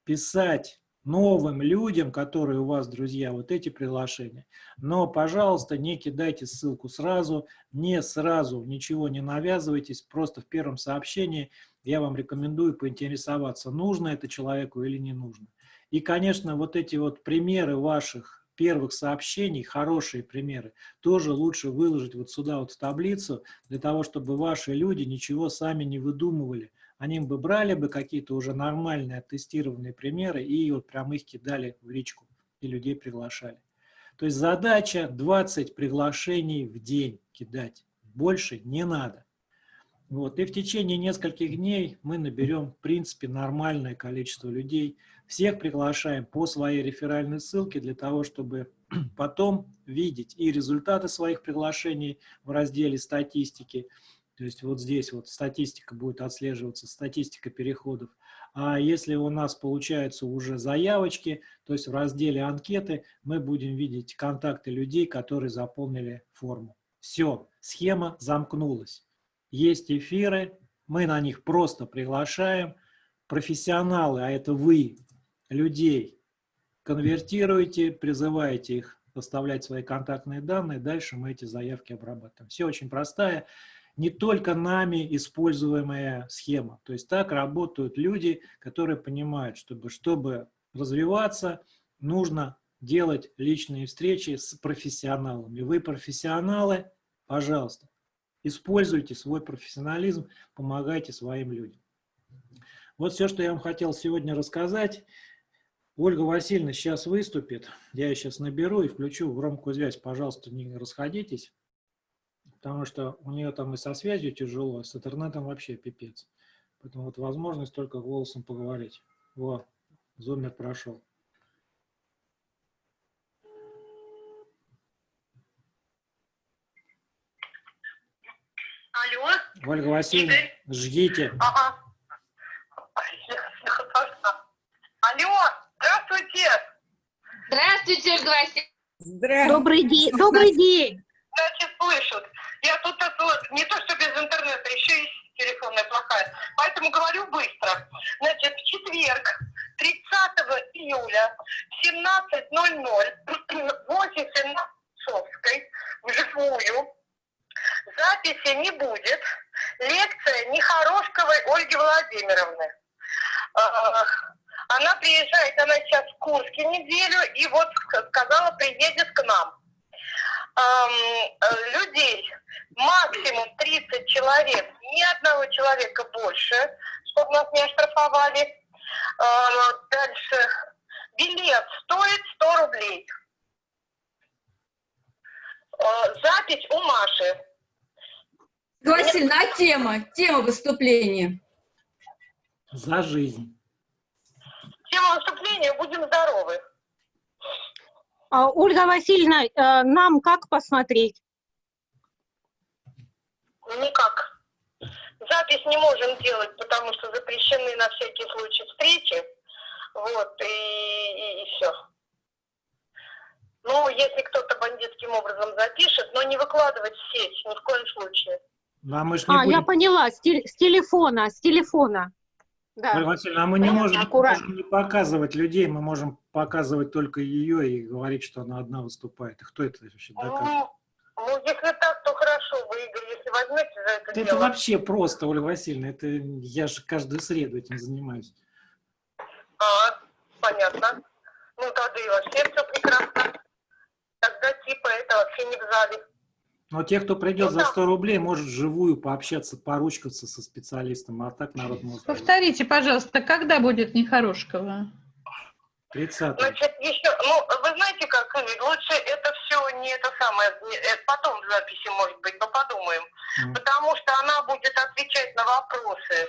[SPEAKER 1] писать новым людям, которые у вас, друзья, вот эти приглашения. Но, пожалуйста, не кидайте ссылку сразу, не сразу, ничего не навязывайтесь, просто в первом сообщении я вам рекомендую поинтересоваться, нужно это человеку или не нужно. И, конечно, вот эти вот примеры ваших первых сообщений, хорошие примеры, тоже лучше выложить вот сюда вот в таблицу, для того, чтобы ваши люди ничего сами не выдумывали. Они бы брали бы какие-то уже нормальные тестированные примеры и вот прям их кидали в личку и людей приглашали. То есть задача 20 приглашений в день кидать. Больше не надо. Вот. И в течение нескольких дней мы наберем, в принципе, нормальное количество людей. Всех приглашаем по своей реферальной ссылке для того, чтобы потом видеть и результаты своих приглашений в разделе статистики. То есть вот здесь вот статистика будет отслеживаться, статистика переходов. А если у нас получаются уже заявочки, то есть в разделе анкеты мы будем видеть контакты людей, которые заполнили форму. Все, схема замкнулась. Есть эфиры, мы на них просто приглашаем. Профессионалы, а это вы, людей, конвертируете, призываете их оставлять свои контактные данные, дальше мы эти заявки обрабатываем. Все очень простая, не только нами используемая схема. То есть так работают люди, которые понимают, чтобы, чтобы развиваться, нужно делать личные встречи с профессионалами. Вы профессионалы, пожалуйста, Используйте свой профессионализм, помогайте своим людям. Вот все, что я вам хотел сегодня рассказать. Ольга Васильевна сейчас выступит. Я ее сейчас наберу и включу громкую связь. Пожалуйста, не расходитесь, потому что у нее там и со связью тяжело, с интернетом вообще пипец. Поэтому вот возможность только голосом поговорить. Вот, зумер прошел.
[SPEAKER 8] Алло.
[SPEAKER 1] Ольга Васильевна, Игорь. ждите.
[SPEAKER 8] Ага. Алло. Здравствуйте,
[SPEAKER 9] Ольга Васильевна.
[SPEAKER 2] Здравствуйте. Добрый день. Добрый день.
[SPEAKER 8] Значит, слышат. Я тут вот, не то что без интернета, еще и телефонная плохая. Поэтому говорю быстро. Значит, в четверг, 30 июля, в 17.00, 8 Совской, вживую, Записи не будет. Лекция Нехорошковой Ольги Владимировны. Она приезжает, она сейчас в Курске неделю, и вот сказала, приедет к нам. Людей максимум 30 человек, ни одного человека больше, чтобы нас не оштрафовали. Дальше. Билет стоит 100 рублей. Запись у Маши.
[SPEAKER 7] Васильевна, а тема? Тема выступления?
[SPEAKER 1] За жизнь.
[SPEAKER 8] Тема выступления «Будем здоровы».
[SPEAKER 2] А, Ольга Васильевна, э, нам как посмотреть?
[SPEAKER 8] Никак. Запись не можем делать, потому что запрещены на всякий случай встречи. Вот, и, и, и все. Ну, если кто-то бандитским образом запишет, но не выкладывать в сеть ни в коем случае.
[SPEAKER 2] А, мы а будем... я поняла, с, теле, с телефона, с телефона.
[SPEAKER 1] Да. Ольга Васильевна, а мы не можем, можем не показывать людей, мы можем показывать только ее и говорить, что она одна выступает. Кто это вообще
[SPEAKER 8] доказывает? Ну, ну, если так, то хорошо. Вы Игорь, если возьмете за это,
[SPEAKER 1] это
[SPEAKER 8] дело.
[SPEAKER 1] вообще просто, Ольга Васильевна. Это я же каждую среду этим занимаюсь.
[SPEAKER 8] А, понятно. Ну, тогда и вообще все прекрасно. Тогда типа это вообще не в зале.
[SPEAKER 1] Но те, кто придет за 100 рублей, может вживую пообщаться, поручкаться со специалистом, а так народ может...
[SPEAKER 6] Повторите, пожалуйста, когда будет Нехорошкова?
[SPEAKER 1] 30
[SPEAKER 8] Значит, еще, ну, вы знаете как, лучше это все не это самое, это потом в записи, может быть, но подумаем. Mm. Потому что она будет отвечать на вопросы,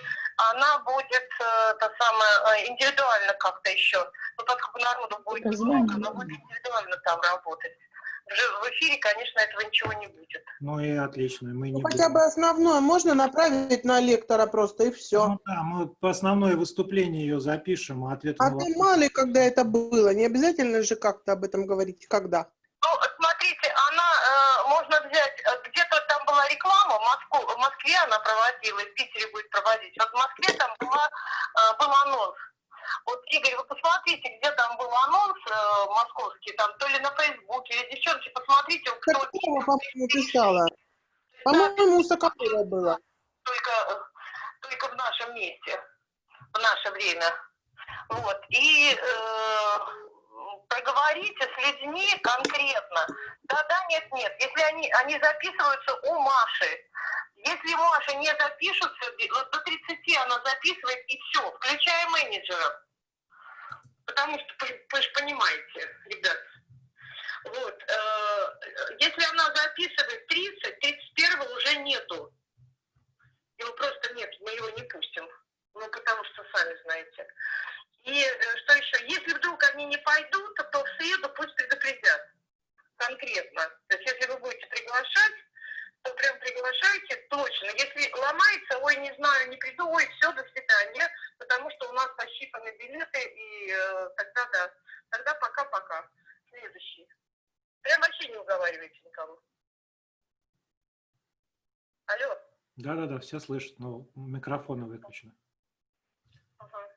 [SPEAKER 8] она будет, э, то самое, э, индивидуально как-то еще, ну, поскольку народу будет много, она будет индивидуально там работать в эфире, конечно, этого ничего не будет.
[SPEAKER 1] Ну и отлично, мы не
[SPEAKER 4] ну, Хотя бы основное можно направить на лектора просто, и все.
[SPEAKER 1] Ну да, мы по основное выступление ее запишем, а ответ
[SPEAKER 4] А ты мало ли, когда это было, не обязательно же как-то об этом говорить, когда?
[SPEAKER 8] Ну, смотрите, она, э, можно взять, э, где-то там была реклама, в, Москву, в Москве она проводила, в Питере будет проводить. Вот в Москве там была, э, был анонс вот, Игорь, вы посмотрите, где там был анонс э, московский, там то ли на Фейсбуке, или девчонки, посмотрите, кто...
[SPEAKER 4] Какого, по-моему, писала? По-моему, у Соколова было.
[SPEAKER 8] Только, только в нашем месте, в наше время. Вот, и э, проговорите с людьми конкретно. Да-да, нет-нет. Если они, они записываются у Маши, если Маша не запишется, вот до 30 она записывает и все, включая менеджера. Потому что, вы же понимаете, ребят, вот, э, если она записывает 30, 31 уже нету. Его просто нет, мы его не пустим. Ну, потому что сами знаете. И э, что еще? Если вдруг они не пойдут, то в среду пусть предупредят. Конкретно. То есть, если вы будете приглашать, то прям приглашайте точно. Если ломается, ой, не знаю, не приду, ой, все, до свидания, потому что у нас пощипаны билеты, и э, тогда да. Тогда пока-пока. Следующий. Прям вообще не уговаривайте никого. Алло.
[SPEAKER 1] Да-да-да, все слышат, но микрофоны выключены.
[SPEAKER 8] Ага.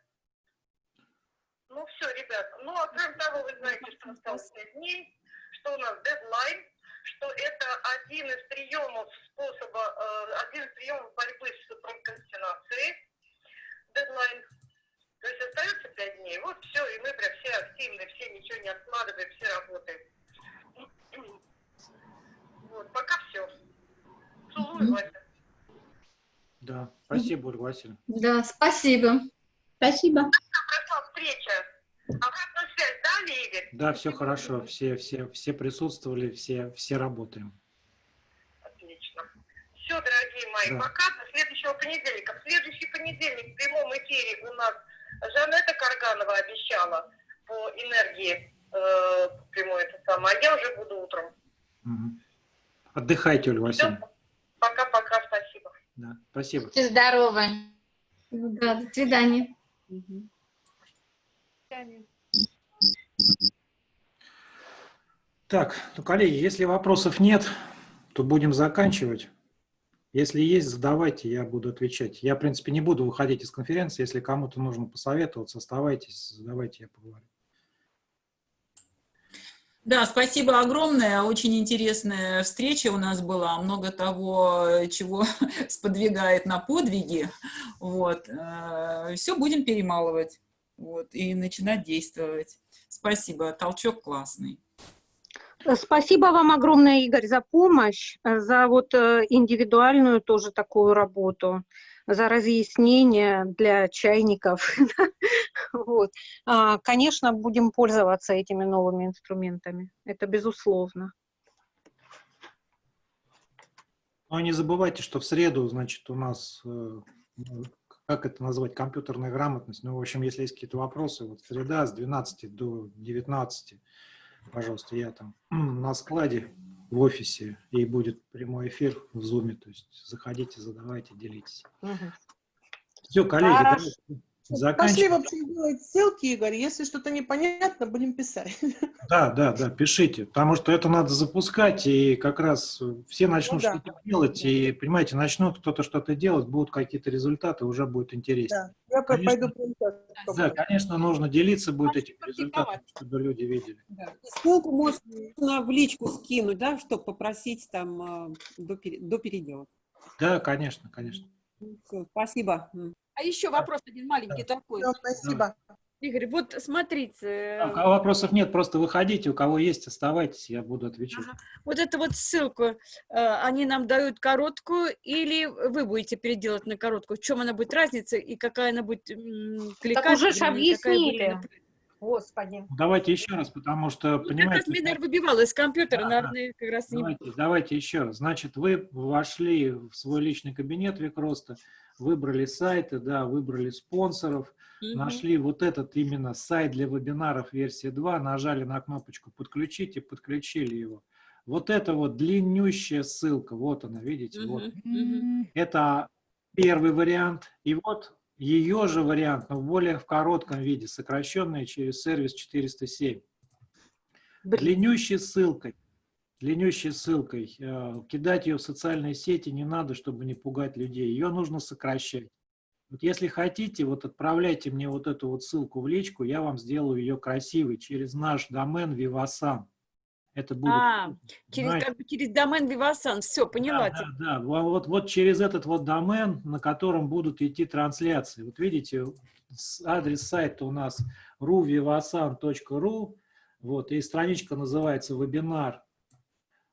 [SPEAKER 8] Ну все, ребят. Ну, а кроме того, вы знаете, что осталось 5 дней, что у нас дедлайн, что это один из приемов способа, э, один из приемов борьбы с прокрастинацией, дедлайн. То есть остается пять дней. Вот все, и мы прям все активны, все ничего не откладываем, все работаем. Вот, пока все. Целую, Вася.
[SPEAKER 1] Да, спасибо, Ольга Васильевна.
[SPEAKER 7] Да, спасибо. Спасибо.
[SPEAKER 8] Прошла встреча. Дали, Игорь?
[SPEAKER 1] Да, все хорошо, все, все, все присутствовали, все, все работаем.
[SPEAKER 8] Отлично. Все, дорогие мои, да. пока до следующего понедельника. В следующий понедельник в прямом эфире у нас Жанетта Карганова обещала по энергии э, прямой это самое, а я уже буду утром.
[SPEAKER 1] Угу. Отдыхайте, Ольга Васильевна.
[SPEAKER 8] Пока-пока, спасибо.
[SPEAKER 1] Да, спасибо.
[SPEAKER 9] Будьте здоровы.
[SPEAKER 7] Да, до свидания.
[SPEAKER 3] Угу.
[SPEAKER 1] Так, ну, коллеги, если вопросов нет, то будем заканчивать. Если есть, задавайте, я буду отвечать. Я, в принципе, не буду выходить из конференции. Если кому-то нужно посоветоваться, оставайтесь, задавайте, я поговорю.
[SPEAKER 10] Да, спасибо огромное. Очень интересная встреча у нас была. Много того, чего сподвигает на подвиги. Вот. Э, Все будем перемалывать вот, и начинать действовать. Спасибо, толчок классный.
[SPEAKER 2] Спасибо вам огромное, Игорь, за помощь, за вот э, индивидуальную тоже такую работу, за разъяснение для чайников. вот. А, конечно, будем пользоваться этими новыми инструментами, это безусловно.
[SPEAKER 1] Но не забывайте, что в среду, значит, у нас э, как это назвать, компьютерная грамотность. Ну, в общем, если есть какие-то вопросы, вот среда с 12 до 19, пожалуйста, я там на складе в офисе, и будет прямой эфир в зуме, то есть заходите, задавайте, делитесь. Угу. Все, коллеги,
[SPEAKER 4] Пошли вообще делать ссылки, Игорь. Если что-то непонятно, будем писать.
[SPEAKER 1] Да, да, да, пишите, потому что это надо запускать, и как раз все начнут ну, да. что-то делать, и, понимаете, начнут кто-то что-то делать, будут какие-то результаты, уже будет интересно.
[SPEAKER 4] Да, я конечно,
[SPEAKER 1] пойду. Да, конечно, нужно делиться будет этими результатами, чтобы люди видели. Да.
[SPEAKER 5] Ссылку можно в личку скинуть, да, чтобы попросить там а, до, до передела.
[SPEAKER 1] Да, конечно, конечно.
[SPEAKER 5] Все, спасибо.
[SPEAKER 3] А еще вопрос один маленький да. такой.
[SPEAKER 4] Спасибо.
[SPEAKER 3] Игорь, вот смотрите.
[SPEAKER 1] А, у кого вопросов нет, просто выходите, у кого есть, оставайтесь, я буду отвечать. Ага.
[SPEAKER 3] Вот эту вот ссылку, э, они нам дают короткую или вы будете переделать на короткую? В чем она будет разница и какая она будет кликать?
[SPEAKER 2] Так уже же объяснили. Господи.
[SPEAKER 1] Давайте еще раз, потому что, ну, понимаете... Как раз
[SPEAKER 3] меня, наверное, выбивало из компьютера, да, наверное, как раз
[SPEAKER 1] давайте, не... Давайте еще раз. Значит, вы вошли в свой личный кабинет Викроста, выбрали сайты, да, выбрали спонсоров, угу. нашли вот этот именно сайт для вебинаров версии 2, нажали на кнопочку «Подключить» и подключили его. Вот это вот длиннющая ссылка, вот она, видите, угу. вот. Угу. Это первый вариант. И вот ее же вариант, но в более в коротком виде, сокращенный через сервис 407. Длиннющей ссылкой длиннющей ссылкой. Э, кидать ее в социальные сети не надо, чтобы не пугать людей. Ее нужно сокращать. Вот если хотите, вот отправляйте мне вот эту вот ссылку в личку, я вам сделаю ее красивой через наш домен Vivasan. Это будет.
[SPEAKER 3] А, через, как бы через домен Vivasan, все, поняла.
[SPEAKER 1] Да, да, да. Вот, вот через этот вот домен, на котором будут идти трансляции. Вот видите, адрес сайта у нас ruvivasan.ru, вот, и страничка называется вебинар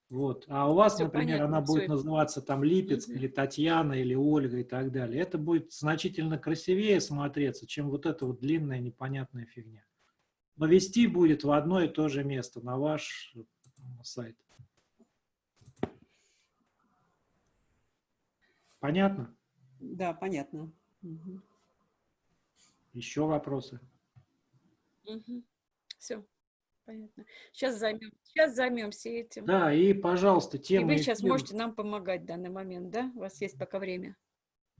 [SPEAKER 1] вот. А у вас, Все например, понятно, она будет называться там Липец, угу. или Татьяна, или Ольга и так далее. Это будет значительно красивее смотреться, чем вот эта вот длинная непонятная фигня. Но вести будет в одно и то же место, на ваш сайт. Понятно?
[SPEAKER 5] Да, понятно.
[SPEAKER 1] Угу. Еще вопросы?
[SPEAKER 3] Угу. Все. Понятно. Сейчас, займем, сейчас займемся этим.
[SPEAKER 1] Да, и, пожалуйста, тема...
[SPEAKER 3] И вы сейчас можете нам помогать в данный момент, да? У вас есть пока время.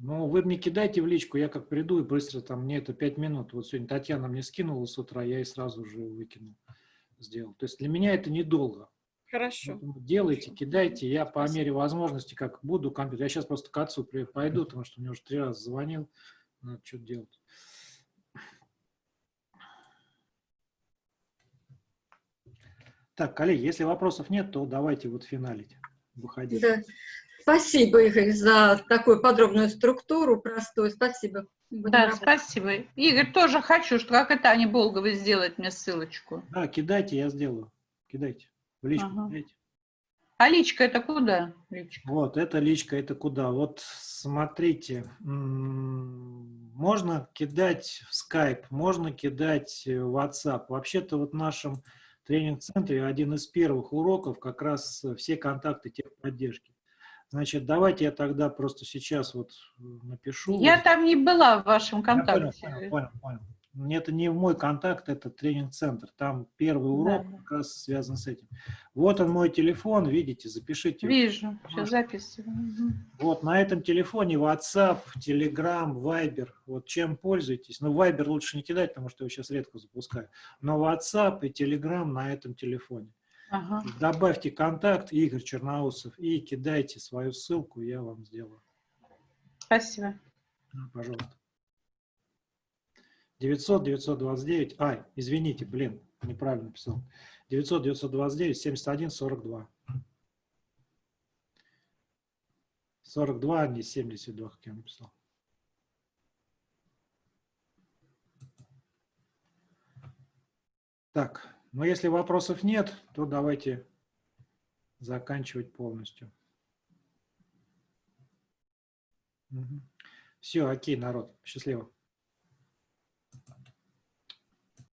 [SPEAKER 1] Ну, вы мне кидайте в личку, я как приду и быстро там, мне это пять минут. Вот сегодня Татьяна мне скинула с утра, я и сразу же выкинул, сделал. То есть для меня это недолго.
[SPEAKER 3] Хорошо.
[SPEAKER 1] Делайте, Хорошо. кидайте, я по мере возможности, как буду компьютер. Я сейчас просто к отцу пойду, потому что мне уже три раза звонил, надо что-то делать. Так, коллеги, если вопросов нет, то давайте вот финалить. Выходить. Да.
[SPEAKER 7] Спасибо, Игорь, за такую подробную структуру, простую. Спасибо.
[SPEAKER 6] Будем да, работать. спасибо. Игорь, тоже хочу, что как это Аня Болгова сделать мне ссылочку.
[SPEAKER 1] Да, кидайте, я сделаю. Кидайте. В личку ага. кидайте.
[SPEAKER 6] А личка это куда? Личка?
[SPEAKER 1] Вот, это личка, это куда? Вот смотрите, можно кидать в Skype, можно кидать в WhatsApp. Вообще-то вот нашим тренинг-центре один из первых уроков как раз все контакты техподдержки. Значит, давайте я тогда просто сейчас вот э, напишу.
[SPEAKER 6] Я там не была в вашем контакте.
[SPEAKER 1] Я понял, понял, понял, понял это не в мой контакт, это тренинг-центр. Там первый урок да. как раз связан с этим. Вот он мой телефон, видите, запишите.
[SPEAKER 6] Вижу, сейчас записываю.
[SPEAKER 1] Вот на этом телефоне WhatsApp, Telegram, Viber. Вот чем пользуетесь. Ну, Viber лучше не кидать, потому что я сейчас редко запускаю. Но WhatsApp и Telegram на этом телефоне. Ага. Добавьте контакт Игорь Черноусов и кидайте свою ссылку, я вам сделаю.
[SPEAKER 6] Спасибо.
[SPEAKER 1] Ну, пожалуйста. 900, 929, ай, извините, блин, неправильно писал. 900, 929, 71, 42. 42, а не 72, как я написал. Так, но если вопросов нет, то давайте заканчивать полностью. Все, окей, народ, счастливо.